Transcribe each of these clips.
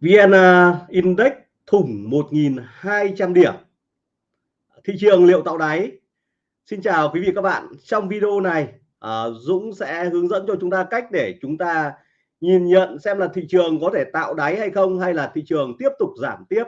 VN Index thủng 1.200 điểm. Thị trường liệu tạo đáy. Xin chào quý vị các bạn. Trong video này à, Dũng sẽ hướng dẫn cho chúng ta cách để chúng ta nhìn nhận xem là thị trường có thể tạo đáy hay không hay là thị trường tiếp tục giảm tiếp.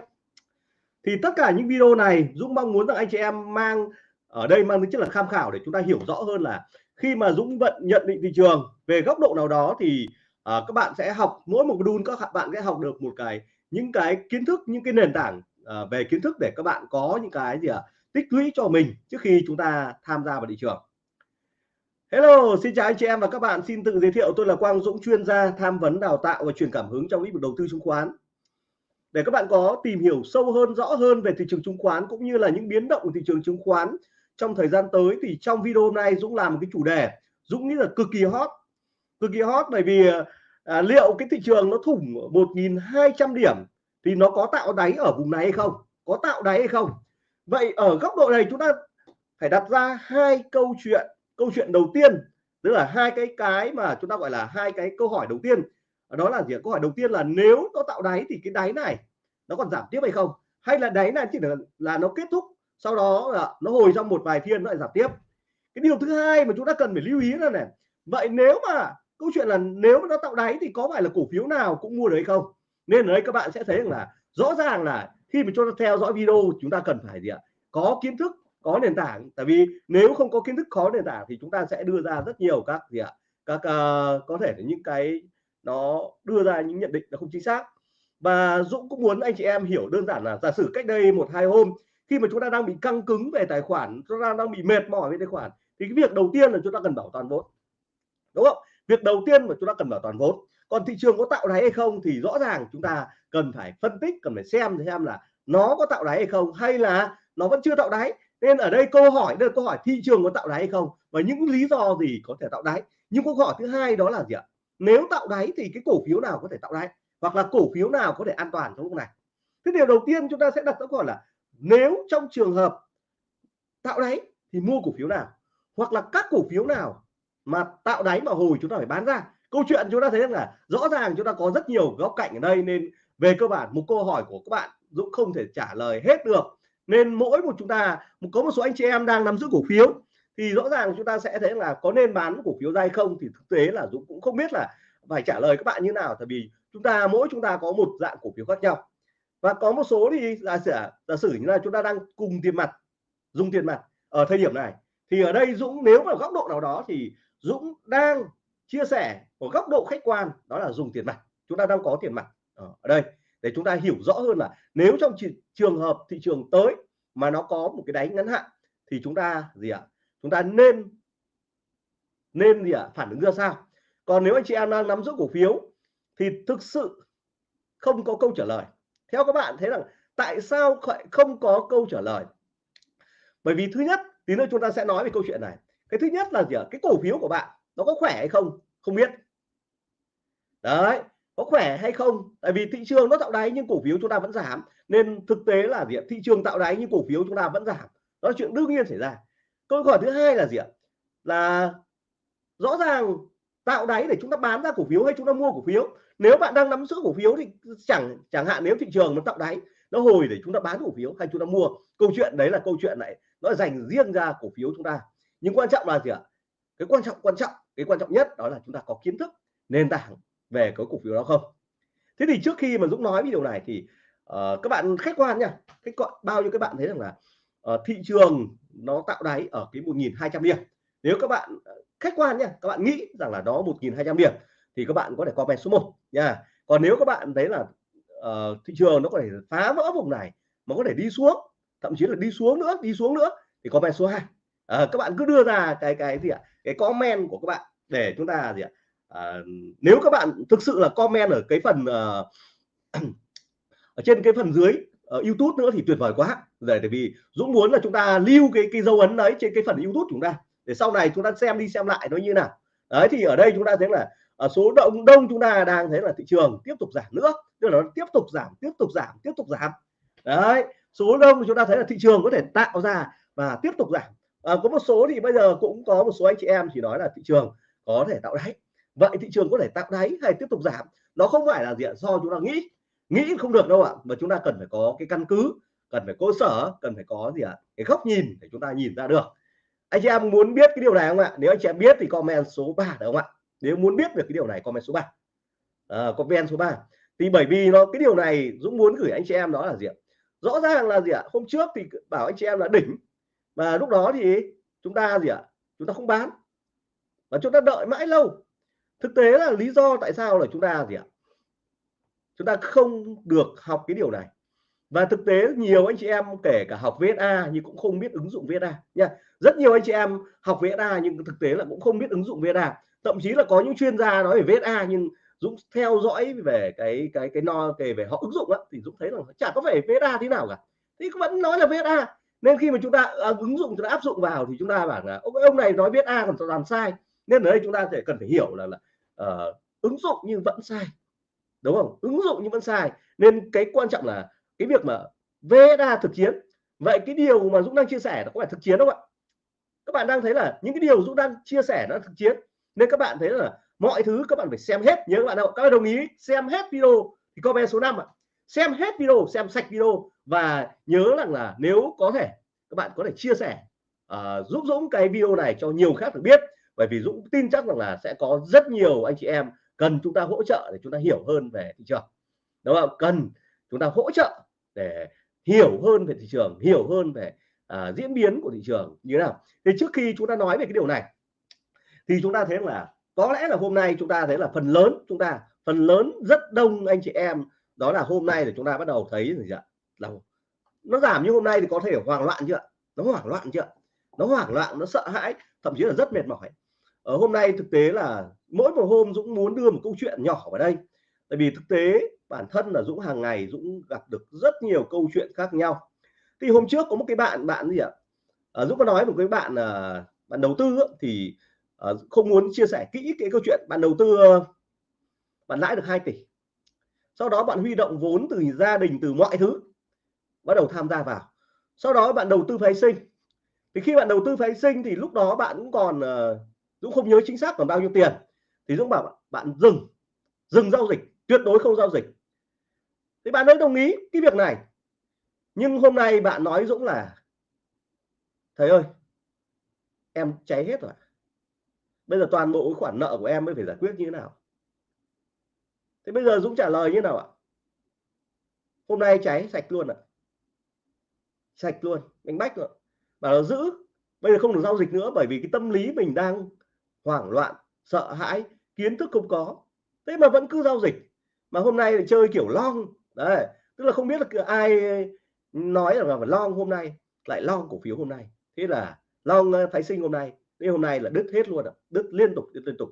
Thì tất cả những video này, Dũng mong muốn rằng anh chị em mang ở đây mang tính chất là tham khảo để chúng ta hiểu rõ hơn là khi mà Dũng vận nhận định thị trường về góc độ nào đó thì à, các bạn sẽ học mỗi một module các bạn sẽ học được một cái những cái kiến thức những cái nền tảng à, về kiến thức để các bạn có những cái gì ạ à, tích lũy cho mình trước khi chúng ta tham gia vào thị trường Hello, xin chào anh chị em và các bạn. Xin tự giới thiệu tôi là Quang Dũng, chuyên gia tham vấn đào tạo và truyền cảm hứng trong lĩnh vực đầu tư chứng khoán. Để các bạn có tìm hiểu sâu hơn, rõ hơn về thị trường chứng khoán cũng như là những biến động của thị trường chứng khoán trong thời gian tới thì trong video hôm nay Dũng làm một cái chủ đề Dũng nghĩ là cực kỳ hot. Cực kỳ hot bởi vì à, liệu cái thị trường nó thủng 1.200 điểm thì nó có tạo đáy ở vùng này hay không? Có tạo đáy hay không? Vậy ở góc độ này chúng ta phải đặt ra hai câu chuyện. Câu chuyện đầu tiên tức là hai cái cái mà chúng ta gọi là hai cái câu hỏi đầu tiên. Đó là gì câu hỏi đầu tiên là nếu nó tạo đáy thì cái đáy này nó còn giảm tiếp hay không? Hay là đáy này chỉ là, là nó kết thúc sau đó là nó hồi trong một vài phiên nó lại giảm tiếp? Cái điều thứ hai mà chúng ta cần phải lưu ý là này vậy nếu mà câu chuyện là nếu mà nó tạo đáy thì có phải là cổ phiếu nào cũng mua được hay không? Nên ở đây các bạn sẽ thấy rằng là rõ ràng là khi mà chúng ta theo dõi video chúng ta cần phải gì ạ? Có kiến thức có nền tảng. Tại vì nếu không có kiến thức có nền tảng thì chúng ta sẽ đưa ra rất nhiều các gì ạ? Các uh, có thể là những cái nó đưa ra những nhận định là không chính xác. Và Dũng cũng muốn anh chị em hiểu đơn giản là giả sử cách đây một hai hôm khi mà chúng ta đang bị căng cứng về tài khoản chúng ta đang bị mệt mỏi về tài khoản thì cái việc đầu tiên là chúng ta cần bảo toàn vốn. Đúng không? Việc đầu tiên mà chúng ta cần bảo toàn vốn, còn thị trường có tạo đáy hay không thì rõ ràng chúng ta cần phải phân tích, cần phải xem xem là nó có tạo đáy hay không hay là nó vẫn chưa tạo đáy. Nên ở đây câu hỏi, đây là câu hỏi thị trường có tạo đáy hay không và những lý do gì có thể tạo đáy. Nhưng câu hỏi thứ hai đó là gì ạ? Nếu tạo đáy thì cái cổ phiếu nào có thể tạo đáy? Hoặc là cổ phiếu nào có thể an toàn trong lúc này? Thế điều đầu tiên chúng ta sẽ đặt câu hỏi là nếu trong trường hợp tạo đáy thì mua cổ phiếu nào? Hoặc là các cổ phiếu nào mà tạo đáy mà hồi chúng ta phải bán ra. Câu chuyện chúng ta thấy là rõ ràng chúng ta có rất nhiều góc cạnh ở đây nên về cơ bản một câu hỏi của các bạn Dũng không thể trả lời hết được. Nên mỗi một chúng ta có một số anh chị em đang nắm giữ cổ phiếu, thì rõ ràng chúng ta sẽ thấy là có nên bán cổ phiếu ra hay không thì thực tế là Dũng cũng không biết là phải trả lời các bạn như nào. Tại vì chúng ta, mỗi chúng ta có một dạng cổ phiếu khác nhau. Và có một số thì giả sử giả sử như là chúng ta đang cùng tiền mặt, dùng tiền mặt ở thời điểm này, thì ở đây Dũng nếu mà góc độ nào đó thì Dũng đang chia sẻ ở góc độ khách quan, đó là dùng tiền mặt. Chúng ta đang có tiền mặt. Ở đây. Để chúng ta hiểu rõ hơn là nếu trong trường hợp thị trường tới mà nó có một cái đáy ngắn hạn thì chúng ta gì ạ? Chúng ta nên nên gì ạ? Phản ứng ra sao? Còn nếu anh chị em đang nắm giữ cổ phiếu thì thực sự không có câu trả lời. Theo các bạn thấy rằng tại sao không có câu trả lời? Bởi vì thứ nhất, tí nữa chúng ta sẽ nói về câu chuyện này cái thứ nhất là gì ạ? Cái cổ phiếu của bạn, nó có khỏe hay không? Không biết. Đấy, có khỏe hay không? Tại vì thị trường nó tạo đáy nhưng cổ phiếu chúng ta vẫn giảm. Nên thực tế là gì ạ? Thị trường tạo đáy nhưng cổ phiếu chúng ta vẫn giảm. Đó là chuyện đương nhiên xảy ra. Câu hỏi thứ hai là gì ạ? Là rõ ràng tạo đáy để chúng ta bán ra cổ phiếu hay chúng ta mua cổ phiếu? Nếu bạn đang nắm giữ cổ phiếu thì chẳng chẳng hạn nếu thị trường nó tạo đáy, nó hồi để chúng ta bán cổ phiếu hay chúng ta mua? Câu chuyện đấy là câu chuyện này, nó dành riêng ra cổ phiếu chúng ta nhưng quan trọng là gì ạ? Cái quan trọng quan trọng cái quan trọng nhất đó là chúng ta có kiến thức nền tảng về cái cổ phiếu đó không? Thế thì trước khi mà Dũng nói video này thì uh, các bạn khách quan nha. Khách quan bao nhiêu các bạn thấy rằng là uh, thị trường nó tạo đáy ở cái 1.200 điểm. Nếu các bạn ờ, khách quan nha các bạn nghĩ rằng là đó 1.200 điểm thì các bạn có thể comment số 1 nha. Còn nếu các bạn thấy là uh, thị trường nó có thể phá vỡ vùng này mà có thể đi xuống thậm chí là đi xuống nữa đi xuống nữa thì comment số 2 à, các bạn cứ đưa ra cái cái gì ạ? Cái comment của các bạn để chúng ta gì ạ? À, nếu các bạn thực sự là comment ở cái phần uh, ở trên cái phần dưới ở YouTube nữa thì tuyệt vời quá. Rồi tại vì Dũng muốn là chúng ta lưu cái cái dấu ấn đấy trên cái phần YouTube chúng ta. Để sau này chúng ta xem đi xem lại nó như nào. Đấy thì ở đây chúng ta thấy là ở số đông đông chúng ta đang thấy là thị trường tiếp tục giảm nữa. Tức là nó tiếp tục giảm tiếp tục giảm tiếp tục giảm. Đấy số đông chúng ta thấy là thị trường có thể tạo ra và tiếp tục giảm à, có một số thì bây giờ cũng có một số anh chị em chỉ nói là thị trường có thể tạo đáy. Vậy thị trường có thể tạo đáy hay tiếp tục giảm nó không phải là gì do chúng ta nghĩ nghĩ không được đâu ạ. Mà chúng ta cần phải có cái căn cứ cần phải cơ sở cần phải có gì ạ? Cái góc nhìn để chúng ta nhìn ra được. Anh chị em muốn biết cái điều này không ạ? Nếu anh chị em biết thì comment số 3 được không ạ? Nếu muốn biết được cái điều này comment số 3 à, ờ, comment số 3 thì bởi vì nó cái điều này Dũng muốn gửi anh chị em đó là gì ạ? Rõ ràng là gì ạ? Hôm trước thì bảo anh chị em là đỉnh và lúc đó thì chúng ta gì ạ? Chúng ta không bán. Và chúng ta đợi mãi lâu. Thực tế là lý do tại sao là chúng ta gì ạ? Chúng ta không được học cái điều này. Và thực tế nhiều anh chị em, kể cả học VSA nhưng cũng không biết ứng dụng VSA nha. Rất nhiều anh chị em học VSA nhưng thực tế là cũng không biết ứng dụng VSA thậm chí là có những chuyên gia nói về VSA nhưng Dũng theo dõi về cái cái cái no, kể về họ ứng dụng á, thì Dũng thấy là chả có phải VSA thế nào cả. Thì vẫn nói là VSA nên khi mà chúng ta à, ứng dụng chúng ta áp dụng vào thì chúng ta bảo là ông ông này nói biết a còn toàn sai. Nên ở đây chúng ta sẽ cần phải hiểu là, là uh, ứng dụng nhưng vẫn sai. Đúng không? Ứng dụng nhưng vẫn sai. Nên cái quan trọng là cái việc mà VSA thực chiến. Vậy cái điều mà Dũng đang chia sẻ nó có phải thực chiến không ạ? Các bạn đang thấy là những cái điều Dũng đang chia sẻ nó thực chiến. Nên các bạn thấy là mọi thứ các bạn phải xem hết. Nhớ các bạn đâu các bạn đồng ý xem hết video thì comment số 5 ạ xem hết video xem sạch video và nhớ rằng là nếu có thể các bạn có thể chia sẻ uh, giúp Dũng cái video này cho nhiều khác được biết. Bởi vì Dũng tin chắc rằng là sẽ có rất nhiều anh chị em cần chúng ta hỗ trợ để chúng ta hiểu hơn về thị trường. Đúng không? Cần chúng ta hỗ trợ để hiểu hơn về thị trường hiểu hơn về uh, diễn biến của thị trường như thế nào. Thì trước khi chúng ta nói về cái điều này thì chúng ta thấy là có lẽ là hôm nay chúng ta thấy là phần lớn chúng ta phần lớn rất đông anh chị em đó là hôm nay thì chúng ta bắt đầu thấy gì ạ? Là nó giảm như hôm nay thì có thể hoảng loạn chưa nó hoảng loạn chưa nó hoảng loạn nó sợ hãi thậm chí là rất mệt mỏi. Ở hôm nay thực tế là mỗi một hôm Dũng muốn đưa một câu chuyện nhỏ vào đây. Tại vì thực tế bản thân là Dũng hàng ngày Dũng gặp được rất nhiều câu chuyện khác nhau. Thì hôm trước có một cái bạn bạn gì ạ? À, Dũng có nói một cái bạn là bạn đầu tư thì không muốn chia sẻ kỹ cái câu chuyện bạn đầu tư bạn lãi được 2 tỷ sau đó bạn huy động vốn từ gia đình, từ mọi thứ, bắt đầu tham gia vào. Sau đó bạn đầu tư phái sinh. Thì khi bạn đầu tư phái sinh thì lúc đó bạn cũng còn ờ, Dũng không nhớ chính xác còn bao nhiêu tiền. Thì Dũng bảo bạn dừng dừng giao dịch, tuyệt đối không giao dịch. Thì bạn ấy đồng ý cái việc này. Nhưng hôm nay bạn nói Dũng là, thầy ơi, em cháy hết rồi. Bây giờ toàn bộ khoản nợ của em mới phải giải quyết như thế nào? Thế bây giờ Dũng trả lời như nào ạ? Hôm nay cháy sạch luôn ạ. Sạch luôn đánh bách rồi bảo là giữ, bây giờ không được giao dịch nữa bởi vì cái tâm lý mình đang hoảng loạn, sợ hãi, kiến thức không có. Thế mà vẫn cứ giao dịch. Mà hôm nay thì chơi kiểu long. Đấy, tức là không biết là ai nói là phải long hôm nay, lại long cổ phiếu hôm nay. Thế là long ờ, phái sinh hôm nay. Thế hôm nay là đứt hết luôn ạ. Đứt liên tục đứt liên tục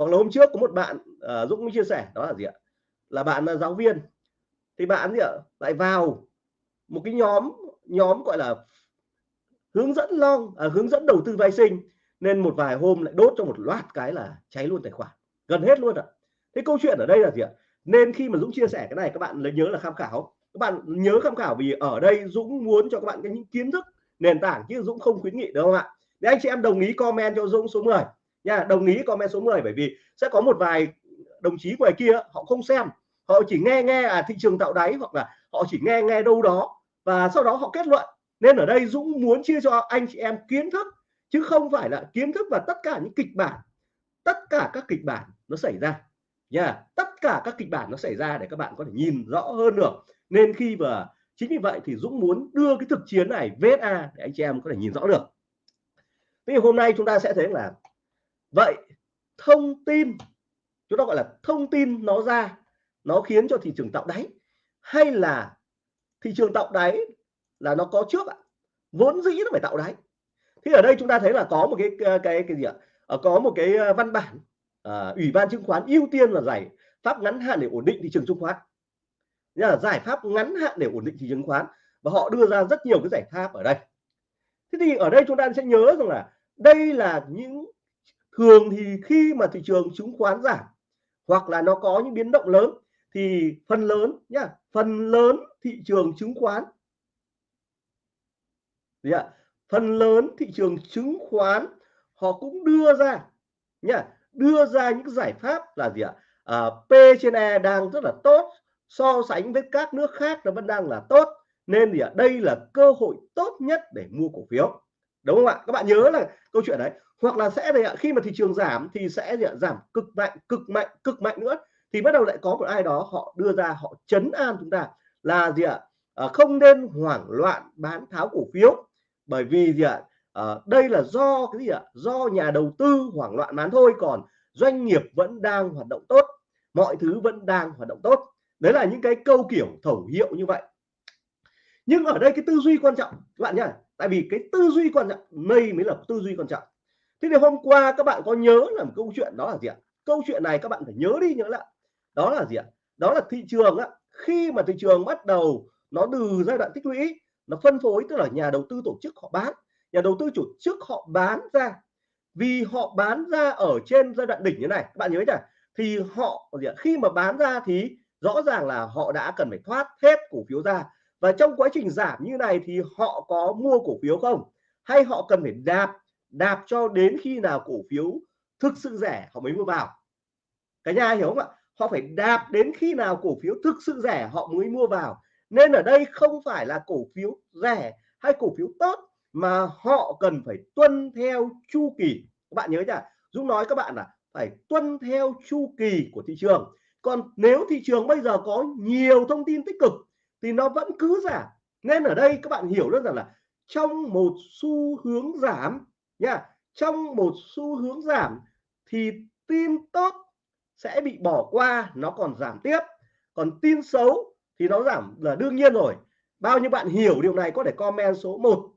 hoặc là hôm trước có một bạn uh, Dũng chia sẻ đó là gì ạ? Là bạn là giáo viên. Thì bạn gì ạ? Lại vào một cái nhóm nhóm gọi là hướng dẫn long à, hướng dẫn đầu tư vay sinh nên một vài hôm lại đốt cho một loạt cái là cháy luôn tài khoản. Gần hết luôn ạ. Thế câu chuyện ở đây là gì ạ? Nên khi mà Dũng chia sẻ cái này các bạn nhớ là tham khảo. Các bạn nhớ tham khảo vì ở đây Dũng muốn cho các bạn cái những kiến thức nền tảng chứ Dũng không khuyến nghị đâu ạ? Để anh chị em đồng ý comment cho Dũng số 10 nha, đồng ý comment số 10 bởi vì sẽ có một vài đồng chí ngoài kia, họ không xem. Họ chỉ nghe nghe à thị trường tạo đáy, hoặc là họ chỉ nghe nghe đâu đó, và sau đó họ kết luận. Nên ở đây Dũng muốn chia cho anh chị em kiến thức, chứ không phải là kiến thức và tất cả những kịch bản. Tất cả các kịch bản nó xảy ra. Nha yeah. tất cả các kịch bản nó xảy ra để các bạn có thể nhìn rõ hơn được. Nên khi mà chính vì vậy thì Dũng muốn đưa cái thực chiến này VSA để anh chị em có thể nhìn rõ được. Thì hôm nay chúng ta sẽ thấy là vậy thông tin chúng ta gọi là thông tin nó ra nó khiến cho thị trường tạo đáy hay là thị trường tạo đáy là nó có trước ạ? Vốn dĩ nó phải tạo đáy. Thì ở đây chúng ta thấy là có một cái cái cái gì ạ? À, có một cái ờ, văn bản à, ủy ban chứng khoán ưu tiên là giải pháp ngắn hạn để ổn định thị trường chứng khoán. Là giải pháp ngắn hạn để ổn định thị trường chứng khoán và họ đưa ra rất nhiều cái giải pháp ở đây. Thế thì ở đây chúng ta sẽ nhớ rằng là đây là những thường thì khi mà thị trường chứng khoán giảm hoặc là nó có những biến động lớn thì phần lớn nhá phần lớn thị trường chứng khoán gì ạ? Phần lớn thị trường chứng khoán họ cũng đưa ra nhá đưa ra những giải pháp là gì ạ? À, P trên E đang rất là tốt so sánh với các nước khác nó vẫn đang là tốt. Nên thì ở đây là cơ hội tốt nhất để mua cổ phiếu. Đúng không ạ? Các bạn nhớ là câu chuyện đấy hoặc là sẽ gì ạ khi mà thị trường giảm thì sẽ gì ạ? giảm cực mạnh cực mạnh cực mạnh nữa. Thì bắt đầu lại có một ai đó họ đưa ra họ chấn an chúng ta là gì ạ à, không nên hoảng loạn bán tháo cổ phiếu. Bởi vì gì ạ à, đây là do cái gì ạ do nhà đầu tư hoảng loạn bán thôi còn doanh nghiệp vẫn đang hoạt động tốt mọi thứ vẫn đang hoạt động tốt. Đấy là những cái câu kiểu thẩu hiệu như vậy. Nhưng ở đây cái tư duy quan trọng các bạn nhá tại vì cái tư duy quan trọng đây mới là tư duy quan trọng thế thì hôm qua các bạn có nhớ là một câu chuyện đó là gì ạ? Câu chuyện này các bạn phải nhớ đi nhớ lại. Đó là gì ạ? Đó là thị trường á. Khi mà thị trường bắt đầu nó từ giai đoạn tích lũy, nó phân phối, tức là nhà đầu tư tổ chức họ bán. Nhà đầu tư tổ chức họ bán ra. Vì họ bán ra ở trên giai đoạn đỉnh như này, các bạn nhớ chưa? thì họ, gì ạ? khi mà bán ra thì rõ ràng là họ đã cần phải thoát hết cổ phiếu ra. Và trong quá trình giảm như này thì họ có mua cổ phiếu không? Hay họ cần phải đạp đạp cho đến khi nào cổ phiếu thực sự rẻ, họ mới mua vào. Cả nhà hiểu không ạ? Họ phải đạp đến khi nào cổ phiếu thực sự rẻ, họ mới mua vào. Nên ở đây không phải là cổ phiếu rẻ hay cổ phiếu tốt, mà họ cần phải tuân theo chu kỳ. Các bạn nhớ nhá, Dũng nói các bạn là phải tuân theo chu kỳ của thị trường. Còn nếu thị trường bây giờ có nhiều thông tin tích cực thì nó vẫn cứ giảm. Nên ở đây các bạn hiểu rất rằng là trong một xu hướng giảm nha, trong một xu hướng giảm thì tin tốt sẽ bị bỏ qua, nó còn giảm tiếp. Còn tin xấu thì nó giảm là đương nhiên rồi. Bao nhiêu bạn hiểu điều này có thể comment số 1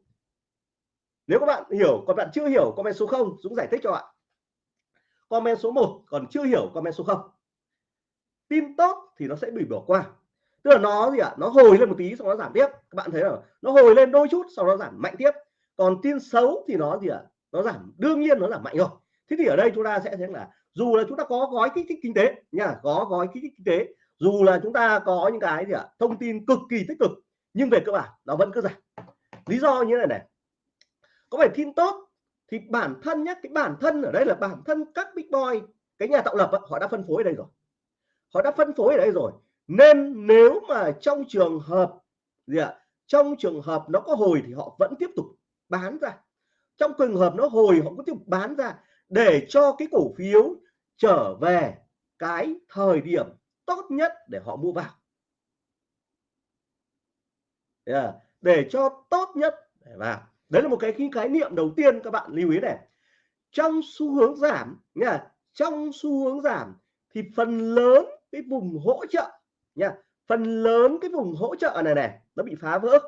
nếu các bạn hiểu, còn bạn chưa hiểu comment số 0 Dũng giải thích cho bạn. Comment số 1 còn chưa hiểu comment số 0 tin tốt thì nó sẽ bị bỏ qua. Tức là nó gì ạ? À? nó hồi lên một tí xong nó giảm tiếp. Các bạn thấy là nó hồi lên đôi chút sau đó giảm mạnh tiếp. Còn tin xấu thì nó gì ạ? à? Nó giảm, đương nhiên nó giảm mạnh rồi. Thế thì ở đây chúng ta sẽ thấy là dù là chúng ta có gói kích thích kinh tế nha, có gói kích thích kinh tế, dù là chúng ta có những cái gì ạ à? thông tin cực kỳ tích cực, nhưng về cơ bản nó vẫn cứ giảm. Lý do như này này. Có phải tin tốt thì bản thân nhé cái bản thân ở đây là bản thân các big boy, cái nhà tạo lập họ đã phân phối ở đây rồi. Họ đã phân phối ở đây rồi. Nên nếu mà trong trường hợp gì ạ, trong trường hợp nó có hồi thì họ vẫn tiếp tục bán ra trong trường hợp nó hồi, họ cũng thể bán ra để cho cái cổ phiếu trở về cái thời điểm tốt nhất để họ mua vào. Yeah. À, để cho tốt nhất để vào. Đấy là một cái khái niệm đầu tiên các bạn lưu ý này. Trong xu hướng giảm, nha, trong xu hướng giảm thì phần lớn cái vùng hỗ trợ, nha, phần lớn cái vùng hỗ trợ này này, nó bị phá vỡ.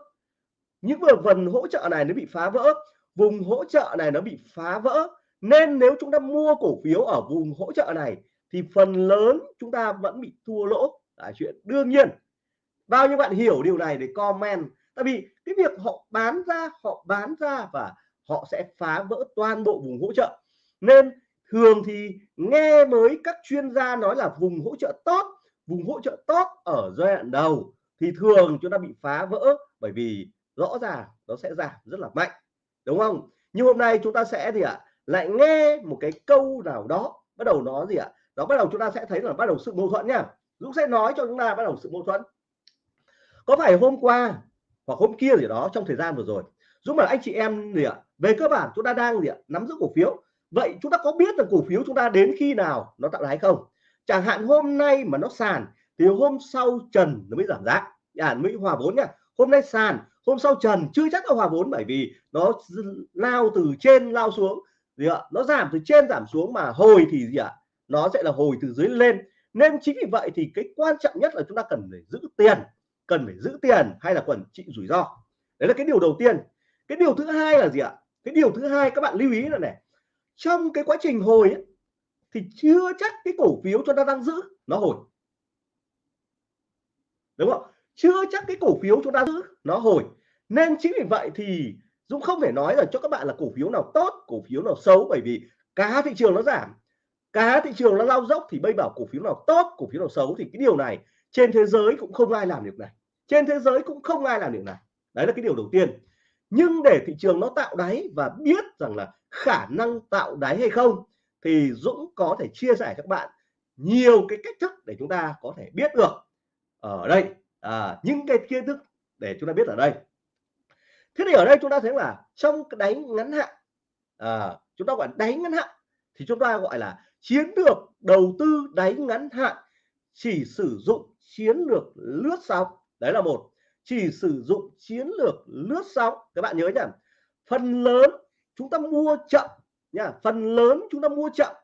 Những vừa phần hỗ trợ này nó bị phá vỡ vùng hỗ trợ này nó bị phá vỡ. Nên nếu chúng ta mua cổ phiếu ở vùng hỗ trợ này, thì phần lớn chúng ta vẫn bị thua lỗ. Là chuyện đương nhiên. Bao nhiêu bạn hiểu điều này để comment. Tại vì cái việc họ bán ra, họ bán ra và họ sẽ phá vỡ toàn bộ vùng hỗ trợ. Nên thường thì nghe mới các chuyên gia nói là vùng hỗ trợ tốt, vùng hỗ trợ tốt ở giai đoạn đầu thì thường chúng ta bị phá vỡ bởi vì rõ ràng nó sẽ giảm rất là mạnh đúng không? Nhưng hôm nay chúng ta sẽ gì ạ? Lại nghe một cái câu nào đó bắt đầu nó gì ạ? Đó bắt đầu chúng ta sẽ thấy là bắt đầu sự mâu thuẫn nha. Dũng sẽ nói cho chúng ta bắt đầu sự mâu thuẫn. Có phải hôm qua hoặc hôm kia gì đó trong thời gian vừa rồi Dũng bảo anh chị em gì ạ? Về cơ bản chúng ta đang gì ạ? Nắm giữ cổ phiếu. Vậy chúng ta có biết là cổ phiếu chúng ta đến khi nào nó tạo đáy không? Chẳng hạn hôm nay mà nó sàn thì hôm sau trần nó mới giảm giá. À, mới hòa vốn nha. Hôm nay sàn hôm sau trần chưa chắc là hòa vốn bởi vì nó lao từ trên lao xuống. Gì ạ? Nó giảm từ trên giảm xuống mà hồi thì gì ạ? Nó sẽ là hồi từ dưới lên. Nên chính vì vậy thì cái quan trọng nhất là chúng ta cần phải giữ tiền cần phải giữ tiền hay là quản trị rủi ro. Đấy là cái điều đầu tiên. Cái điều thứ hai là gì ạ? Cái điều thứ hai các bạn lưu ý là này trong cái quá trình hồi ấy, thì chưa chắc cái cổ phiếu chúng ta đang giữ nó hồi. Đúng không? Chưa chắc cái cổ phiếu chúng ta giữ nó hồi nên chính vì vậy thì Dũng không thể nói là cho các bạn là cổ phiếu nào tốt cổ phiếu nào xấu bởi vì cá thị trường nó giảm cá thị trường nó lao dốc thì bây bảo cổ phiếu nào tốt cổ phiếu nào xấu thì cái điều này trên thế giới cũng không ai làm được này. Trên thế giới cũng không ai làm được này. Đấy là cái điều đầu tiên. Nhưng để thị trường nó tạo đáy và biết rằng là khả năng tạo đáy hay không thì Dũng có thể chia sẻ cho các bạn nhiều cái cách thức để chúng ta có thể biết được. Ở đây à, những cái kiến thức để chúng ta biết ở đây thế thì ở đây chúng ta thấy là trong cái ngắn hạn à, chúng ta gọi đánh ngắn hạn thì chúng ta gọi là chiến lược đầu tư đánh ngắn hạn chỉ sử dụng chiến lược lướt sóng. Đấy là một. Chỉ sử dụng chiến lược lướt sóng. Các bạn nhớ nhá phần lớn chúng ta mua chậm nha phần lớn chúng ta mua chậm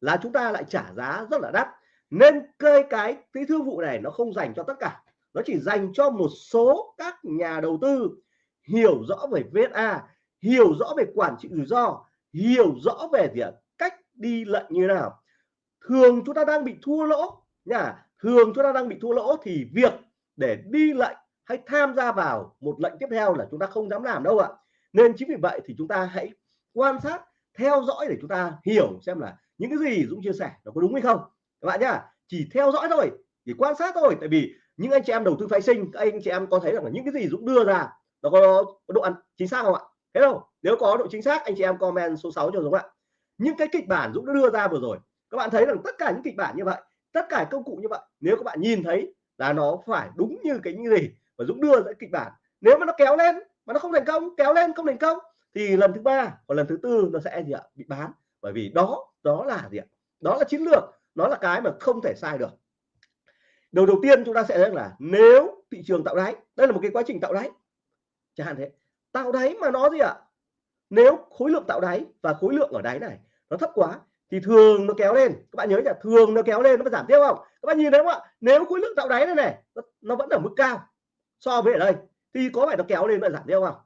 là chúng ta lại trả giá rất là đắt. Nên cây cái cái thương vụ này nó không dành cho tất cả. Nó chỉ dành cho một số các nhà đầu tư hiểu rõ về VSA hiểu rõ về quản trị rủi ro, hiểu rõ về gì cách đi lệnh như nào. Thường chúng ta đang bị thua lỗ nha, thường chúng ta đang bị thua lỗ thì việc để đi lệnh hay tham gia vào một lệnh tiếp theo là chúng ta không dám làm đâu ạ. Nên chính vì vậy thì chúng ta hãy quan sát, theo dõi để chúng ta hiểu xem là những cái gì Dũng chia sẻ nó có đúng hay không. Các bạn nhá, chỉ theo dõi thôi, chỉ quan sát thôi, tại vì những anh chị em đầu tư phái sinh, các anh chị em có thấy rằng là những cái gì Dũng đưa ra nó có, có độ ăn chính xác không ạ? Thế đâu nếu có độ chính xác anh chị em comment số 6 cho Dũng ạ. Những cái kịch bản Dũng đã đưa ra vừa rồi các bạn thấy rằng tất cả những kịch bản như vậy tất cả công cụ như vậy nếu các bạn nhìn thấy là nó phải đúng như cái như gì và Dũng đưa ra kịch bản nếu mà nó kéo lên mà nó không thành công kéo lên không thành công thì lần thứ ba và lần thứ tư nó sẽ gì ạ? Bị bán. Bởi vì đó đó là gì ạ? Đó là chiến lược nó là cái mà không thể sai được. Đầu đầu tiên chúng ta sẽ thấy là nếu thị trường tạo đáy đây là một cái quá trình tạo đáy chẳng hạn thế. Tạo đáy mà nó gì ạ? Nếu khối lượng tạo đáy và khối lượng ở đáy này nó thấp quá thì thường nó kéo lên. Các bạn nhớ là thường nó kéo lên nó giảm tiếp không? Các bạn nhìn thấy không ạ? Nếu khối lượng tạo đáy này này nó, nó vẫn ở mức cao so với ở đây thì có phải nó kéo lên và giảm tiếp không?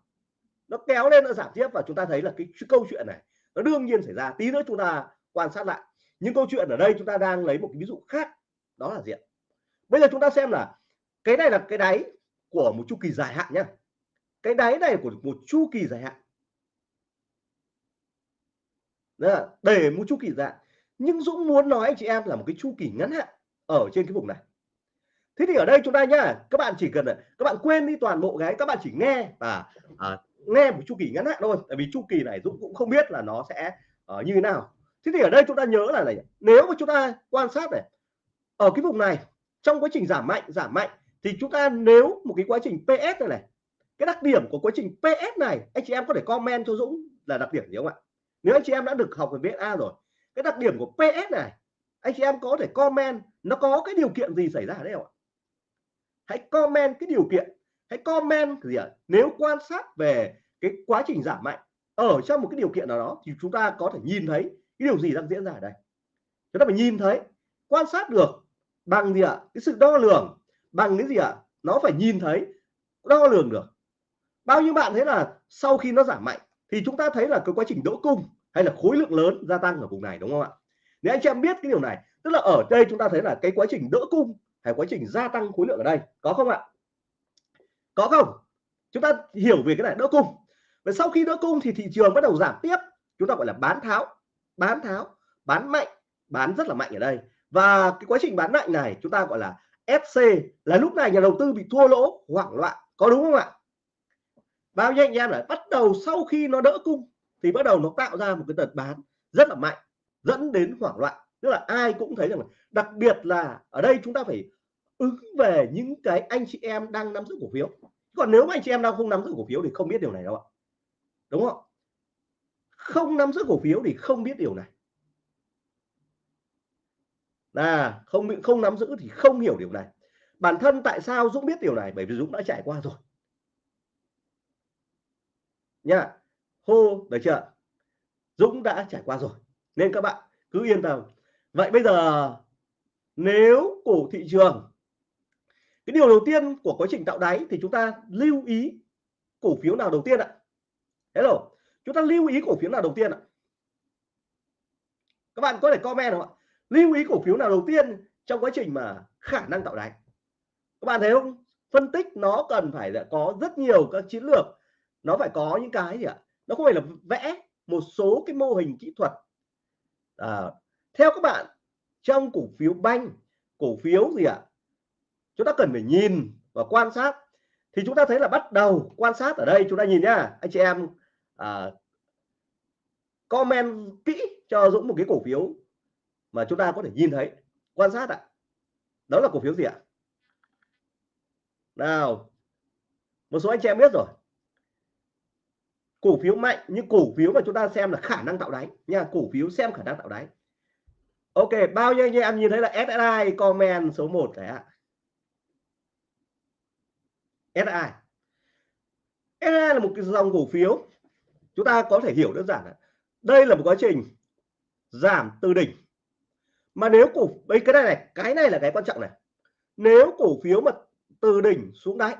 Nó kéo lên nó giảm tiếp và chúng ta thấy là cái câu chuyện này nó đương nhiên xảy ra. Tí nữa chúng ta quan sát lại. Những câu chuyện ở đây chúng ta đang lấy một cái ví dụ khác. Đó là diện bây giờ chúng ta xem là cái này là cái đáy của một chu kỳ dài hạn nhá cái đáy này của một chu kỳ dài hạn. Đó, để một chu kỳ dài nhưng Dũng muốn nói anh chị em là một cái chu kỳ ngắn hạn ở trên cái vùng này. Thế thì ở đây chúng ta nhá các bạn chỉ cần các bạn quên đi toàn bộ cái các bạn chỉ nghe và à, nghe một chu kỳ ngắn hạn thôi. Tại vì chu kỳ này Dũng cũng không biết là nó sẽ uh, như thế nào. Thế thì ở đây chúng ta nhớ là này nếu mà chúng ta quan sát này ở cái vùng này trong quá trình giảm mạnh giảm mạnh thì chúng ta nếu một cái quá trình PS này này cái đặc điểm của quá trình PS này, anh chị em có thể comment cho Dũng là đặc điểm gì không ạ? Nếu anh chị em đã được học về VSA rồi, cái đặc điểm của PS này, anh chị em có thể comment nó có cái điều kiện gì xảy ra ở đây không ạ? Hãy comment cái điều kiện, hãy comment gì ạ? Nếu quan sát về cái quá trình giảm mạnh ở trong một cái điều kiện nào đó thì chúng ta có thể nhìn thấy cái điều gì đang diễn ra ở đây. Chúng ta phải nhìn thấy, quan sát được bằng gì ạ? Cái sự đo lường, bằng cái gì ạ? Nó phải nhìn thấy, đo lường được bao nhiêu bạn thấy là sau khi nó giảm mạnh thì chúng ta thấy là cái quá trình đỗ cung hay là khối lượng lớn gia tăng ở vùng này, đúng không ạ? Nếu anh chị em biết cái điều này, tức là ở đây chúng ta thấy là cái quá trình đỡ cung hay quá trình gia tăng khối lượng ở đây, có không ạ? Có không? Chúng ta hiểu về cái này đỡ cung. Và sau khi đỡ cung thì thị trường bắt đầu giảm tiếp. Chúng ta gọi là bán tháo bán tháo, bán mạnh, bán rất là mạnh ở đây. Và cái quá trình bán mạnh này, chúng ta gọi là sc là lúc này nhà đầu tư bị thua lỗ, hoảng loạn, có đúng không ạ? Bao nhiêu anh em lại bắt đầu sau khi nó đỡ cung, thì bắt đầu nó tạo ra một cái đợt bán rất là mạnh, dẫn đến hoảng loạn. Tức là ai cũng thấy rằng đặc biệt là ở đây chúng ta phải ứng về những cái anh chị em đang nắm giữ cổ phiếu. Còn nếu mà anh chị em đang không nắm giữ cổ phiếu thì không biết điều này đâu ạ. Đúng không? Không nắm giữ cổ phiếu thì không biết điều này. Là không không nắm giữ thì không hiểu điều này. Bản thân tại sao Dũng biết điều này? Bởi vì Dũng đã trải qua rồi nha hô được chưa? Dũng đã trải qua rồi. Nên các bạn cứ yên tâm. Vậy bây giờ, nếu cổ thị trường, cái điều đầu tiên của quá trình tạo đáy thì chúng ta lưu ý cổ phiếu nào đầu tiên ạ? Hello. Chúng ta lưu ý cổ phiếu nào đầu tiên ạ? Các bạn có thể comment không ạ? Lưu ý cổ phiếu nào đầu tiên trong quá trình mà khả năng tạo đáy? Các bạn thấy không? Phân tích nó cần phải là có rất nhiều các chiến lược nó phải có những cái gì ạ? Nó không phải là vẽ một số cái mô hình kỹ thuật. À, theo các bạn trong cổ phiếu banh cổ phiếu gì ạ? Chúng ta cần phải nhìn và quan sát. Thì chúng ta thấy là bắt đầu quan sát ở đây chúng ta nhìn nhá anh chị em à, comment kỹ cho Dũng một cái cổ phiếu mà chúng ta có thể nhìn thấy quan sát ạ. Đó là cổ phiếu gì ạ? Nào một số anh chị em biết rồi cổ phiếu mạnh như cổ phiếu mà chúng ta xem là khả năng tạo đáy nha, cổ phiếu xem khả năng tạo đáy. Ok, bao nhiêu anh em nhìn thấy là SSI comment số 1 đấy ạ. SSI SSI là một cái dòng cổ phiếu. Chúng ta có thể hiểu đơn giản là đây là một quá trình giảm từ đỉnh. Mà nếu cổ đây cái này này, cái này là cái quan trọng này. Nếu cổ phiếu mà từ đỉnh xuống đáy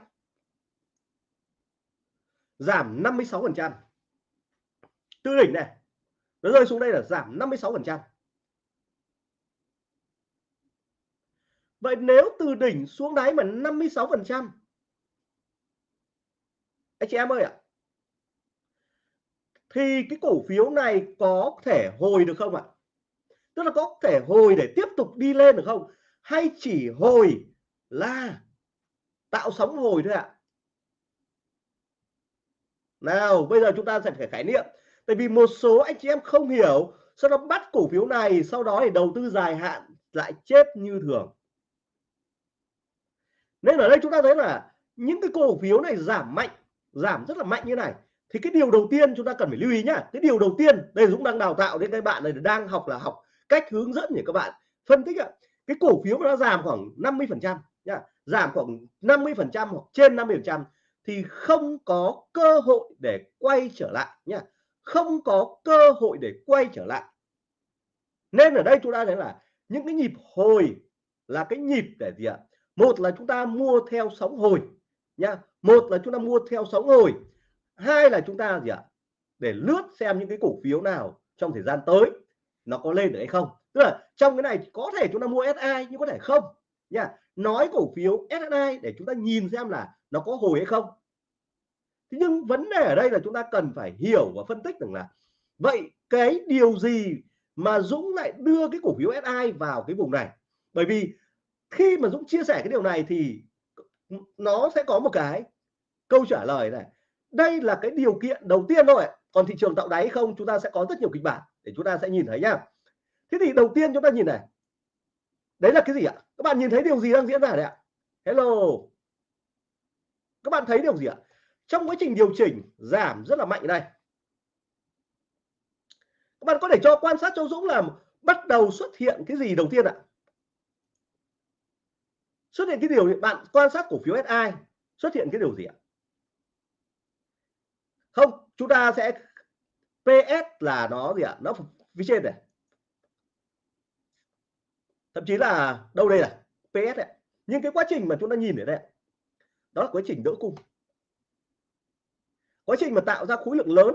giảm 56 phần trăm. Từ đỉnh này, nó rơi xuống đây là giảm 56 phần trăm. Vậy nếu từ đỉnh xuống đáy mà 56 phần trăm, anh chị em ơi ạ, thì cái cổ phiếu này có thể hồi được không ạ? Tức là có thể hồi để tiếp tục đi lên được không? Hay chỉ hồi là tạo sóng hồi thôi ạ? Nào, bây giờ chúng ta sẽ phải khái niệm. Tại vì một số anh chị em không hiểu, sau đó bắt cổ phiếu này, sau đó để đầu tư dài hạn, lại chết như thường. Nên ở đây chúng ta thấy là những cái cổ phiếu này giảm mạnh, giảm rất là mạnh như này. Thì cái điều đầu tiên chúng ta cần phải lưu ý nhá. Cái điều đầu tiên, đây Dũng đang đào tạo đến các bạn này, đang học là học cách hướng dẫn để các bạn phân tích ạ. Cái cổ phiếu nó giảm khoảng 50 phần trăm nhá. Giảm khoảng 50 phần trăm hoặc trên 50 phần trăm thì không có cơ hội để quay trở lại nhá. Không có cơ hội để quay trở lại. Nên ở đây chúng ta thấy là những cái nhịp hồi là cái nhịp để gì ạ? Một là chúng ta mua theo sóng hồi nhá. Một là chúng ta mua theo sóng hồi. Hai là chúng ta gì ạ? Để lướt xem những cái cổ phiếu nào trong thời gian tới nó có lên được hay không. Tức là trong cái này có thể chúng ta mua SI nhưng có thể không nha nói cổ phiếu SI để chúng ta nhìn xem là nó có hồi hay không? Thế nhưng vấn đề ở đây là chúng ta cần phải hiểu và phân tích rằng là, vậy cái điều gì mà Dũng lại đưa cái cổ phiếu SI vào cái vùng này? Bởi vì khi mà Dũng chia sẻ cái điều này thì nó sẽ có một cái câu trả lời này. Đây là cái điều kiện đầu tiên thôi. Còn thị trường tạo đáy không, chúng ta sẽ có rất nhiều kịch bản để chúng ta sẽ nhìn thấy nhá thế thì đầu tiên chúng ta nhìn này. Đấy là cái gì ạ? Các bạn nhìn thấy điều gì đang diễn ra đấy ạ? Hello các bạn thấy điều gì ạ? Trong quá trình điều chỉnh, giảm rất là mạnh đây. Các bạn có thể cho quan sát cho Dũng là bắt đầu xuất hiện cái gì đầu tiên ạ? Xuất hiện cái điều bạn quan sát cổ phiếu SI xuất hiện cái điều gì ạ? Không, chúng ta sẽ PS là nó gì ạ? Nó phía trên này. Thậm chí là đâu đây là PS này. nhưng cái quá trình mà chúng ta nhìn ở đây đó là quá trình đỡ cung. Quá trình mà tạo ra khối lượng lớn.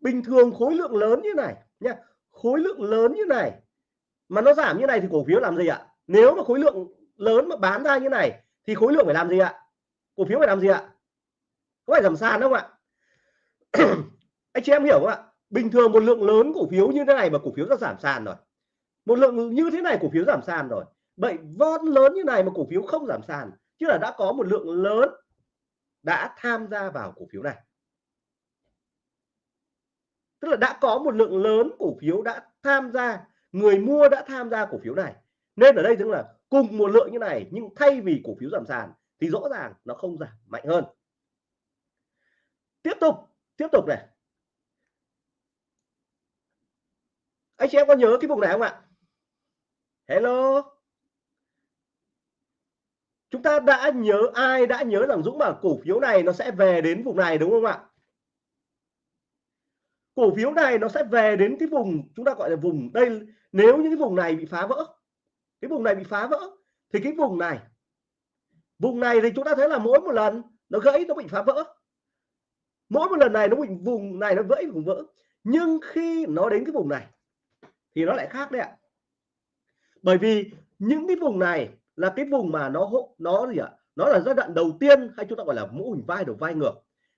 Bình thường khối lượng lớn như này nha khối lượng lớn như này, mà nó giảm như này thì cổ phiếu làm gì ạ? Nếu mà khối lượng lớn mà bán ra như này, thì khối lượng phải làm gì ạ? Cổ phiếu phải làm gì ạ? Có phải giảm sàn không ạ? Anh chị em hiểu không ạ? Bình thường một lượng lớn cổ phiếu như thế này mà cổ phiếu đã giảm sàn rồi. Một lượng như thế này cổ phiếu giảm sàn rồi. Vậy von lớn như này mà cổ phiếu không giảm sàn chứ là đã có một lượng lớn đã tham gia vào cổ phiếu này. Tức là đã có một lượng lớn cổ phiếu đã tham gia, người mua đã tham gia cổ phiếu này. Nên ở đây tức là cùng một lượng như này, nhưng thay vì cổ phiếu giảm sàn thì rõ ràng nó không giảm, mạnh hơn. Tiếp tục tiếp tục này. Anh chị em có nhớ cái vùng này không ạ? Hello? Chúng ta đã nhớ ai đã nhớ rằng Dũng bảo cổ phiếu này nó sẽ về đến vùng này, đúng không ạ? Cổ phiếu này nó sẽ về đến cái vùng chúng ta gọi là vùng đây, nếu những cái vùng này bị phá vỡ, cái vùng này bị phá vỡ, thì cái vùng này vùng này thì chúng ta thấy là mỗi một lần nó gãy, nó bị phá vỡ. Mỗi một lần này nó bị, vùng này nó vỡ vùng vỡ. Nhưng khi nó đến cái vùng này, thì nó lại khác đấy ạ. Bởi vì những cái vùng này là cái vùng mà nó nó gì ạ? Nó là giai đoạn đầu tiên hay chúng ta gọi là mũ hình vai đầu vai ngược.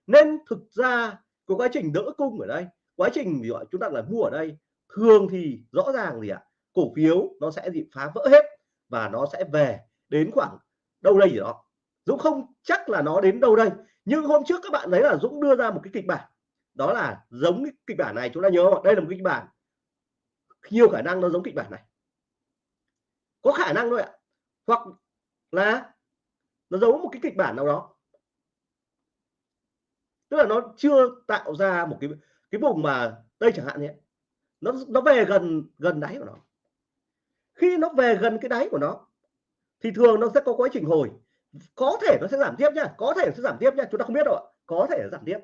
Nên thực ra của quá trình đỡ cung ở đây, quá trình gì gọi chúng ta là mua ở đây, thường thì rõ ràng gì ạ? Cổ phiếu nó sẽ bị phá vỡ hết và nó sẽ về đến khoảng đâu đây gì đó. Dũng không chắc là nó đến đâu đây, nhưng hôm trước các bạn thấy là Dũng đưa ra một cái kịch bản. Đó là giống cái kịch bản này, chúng ta nhớ không? đây là một kịch bản. Nhiều khả năng nó giống kịch bản này. Có khả năng thôi ạ hoặc là nó giấu một cái kịch bản nào đó. Tức là nó chưa tạo ra một cái cái vùng mà đây chẳng hạn nhé. Nó nó về gần gần đáy của nó. Khi nó về gần cái đáy của nó, thì thường nó sẽ có quá trình hồi. Có thể nó sẽ giảm tiếp nhá, có thể nó sẽ giảm tiếp nhá, chúng ta không biết đâu ạ. Có thể nó giảm tiếp.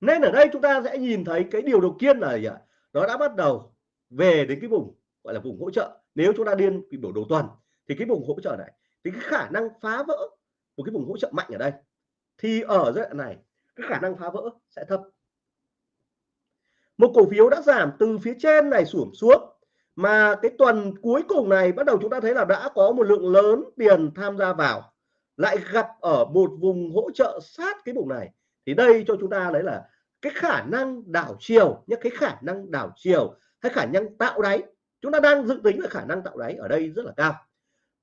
Nên ở đây chúng ta sẽ nhìn thấy cái điều đầu tiên là gì ạ? Nó đã bắt đầu về đến cái vùng, gọi là vùng hỗ trợ nếu chúng ta điên bị biểu đồ tuần, thì cái vùng hỗ trợ này, thì cái khả năng phá vỡ một cái vùng hỗ trợ mạnh ở đây, thì ở giai đoạn này, cái khả năng phá vỡ sẽ thấp. Một cổ phiếu đã giảm từ phía trên này xuống xuống, mà cái tuần cuối cùng này bắt đầu chúng ta thấy là đã có một lượng lớn tiền tham gia vào, lại gặp ở một vùng hỗ trợ sát cái vùng này. Thì đây cho chúng ta đấy là cái khả năng đảo chiều những cái khả năng đảo chiều hay khả năng tạo đáy chúng ta đang dự tính là khả năng tạo đáy ở đây rất là cao.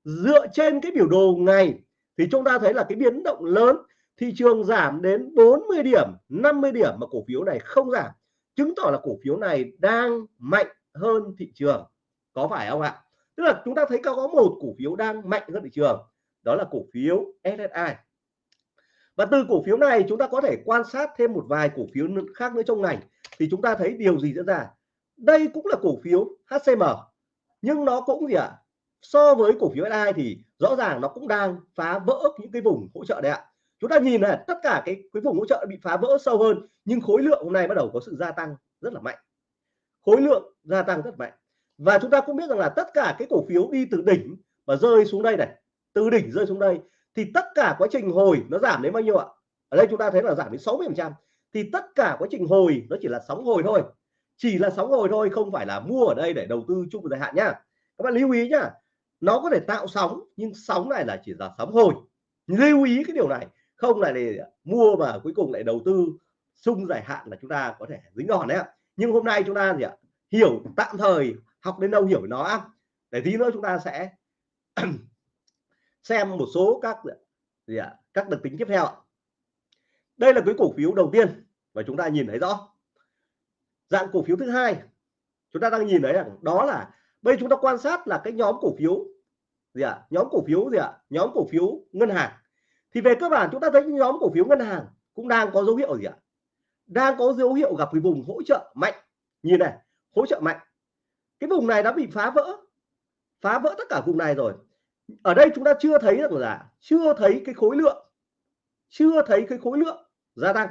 Dựa trên cái biểu đồ ngày thì chúng ta thấy là cái biến động lớn, thị trường giảm đến 40 điểm 50 điểm mà cổ phiếu này không giảm, chứng tỏ là cổ phiếu này đang mạnh hơn thị trường. Có phải không ạ? Tức là chúng ta thấy có một cổ phiếu đang mạnh hơn thị trường, đó là cổ phiếu SSI và từ cổ phiếu này chúng ta có thể quan sát thêm một vài cổ phiếu khác nữa trong ngành, thì chúng ta thấy điều gì diễn ra? Đây cũng là cổ phiếu HCM nhưng nó cũng gì ạ? So với cổ phiếu SI thì rõ ràng nó cũng đang phá vỡ những cái vùng hỗ trợ đấy ạ. Chúng ta nhìn này, tất cả cái cái vùng hỗ trợ bị phá vỡ sâu hơn, nhưng khối lượng hôm nay bắt đầu có sự gia tăng rất là mạnh. Khối lượng gia tăng rất mạnh. Và chúng ta cũng biết rằng là tất cả cái cổ phiếu đi từ đỉnh và rơi xuống đây này, từ đỉnh rơi xuống đây, thì tất cả quá trình hồi nó giảm đến bao nhiêu ạ? Ở đây chúng ta thấy là giảm đến 60 phần trăm. Thì tất cả quá trình hồi nó chỉ là sóng hồi thôi chỉ là sóng hồi thôi, không phải là mua ở đây để đầu tư chung dài hạn nhá. Các bạn lưu ý nhá, nó có thể tạo sóng, nhưng sóng này là chỉ là sóng hồi. Lưu ý cái điều này, không là để mua mà cuối cùng lại đầu tư chung dài hạn là chúng ta có thể dính đòn đấy ạ. Nhưng hôm nay chúng ta gì ạ, hiểu, tạm thời, học đến đâu hiểu nó để tí nữa chúng ta sẽ xem một số các gì ạ các đặc tính tiếp theo đây là cái cổ phiếu đầu tiên và chúng ta nhìn thấy rõ dạng cổ phiếu thứ hai, chúng ta đang nhìn thấy rằng đó là, bây chúng ta quan sát là cái nhóm cổ phiếu gì ạ? Nhóm cổ phiếu gì ạ? Nhóm cổ phiếu ngân hàng. Thì về cơ bản chúng ta thấy nhóm cổ phiếu ngân hàng cũng đang có dấu hiệu gì ạ? Đang có dấu hiệu gặp cái vùng hỗ trợ mạnh. Nhìn này, hỗ trợ mạnh. Cái vùng này đã bị phá vỡ. Phá vỡ tất cả vùng này rồi. Ở đây chúng ta chưa thấy được là, chưa thấy cái khối lượng. Chưa thấy cái khối lượng gia tăng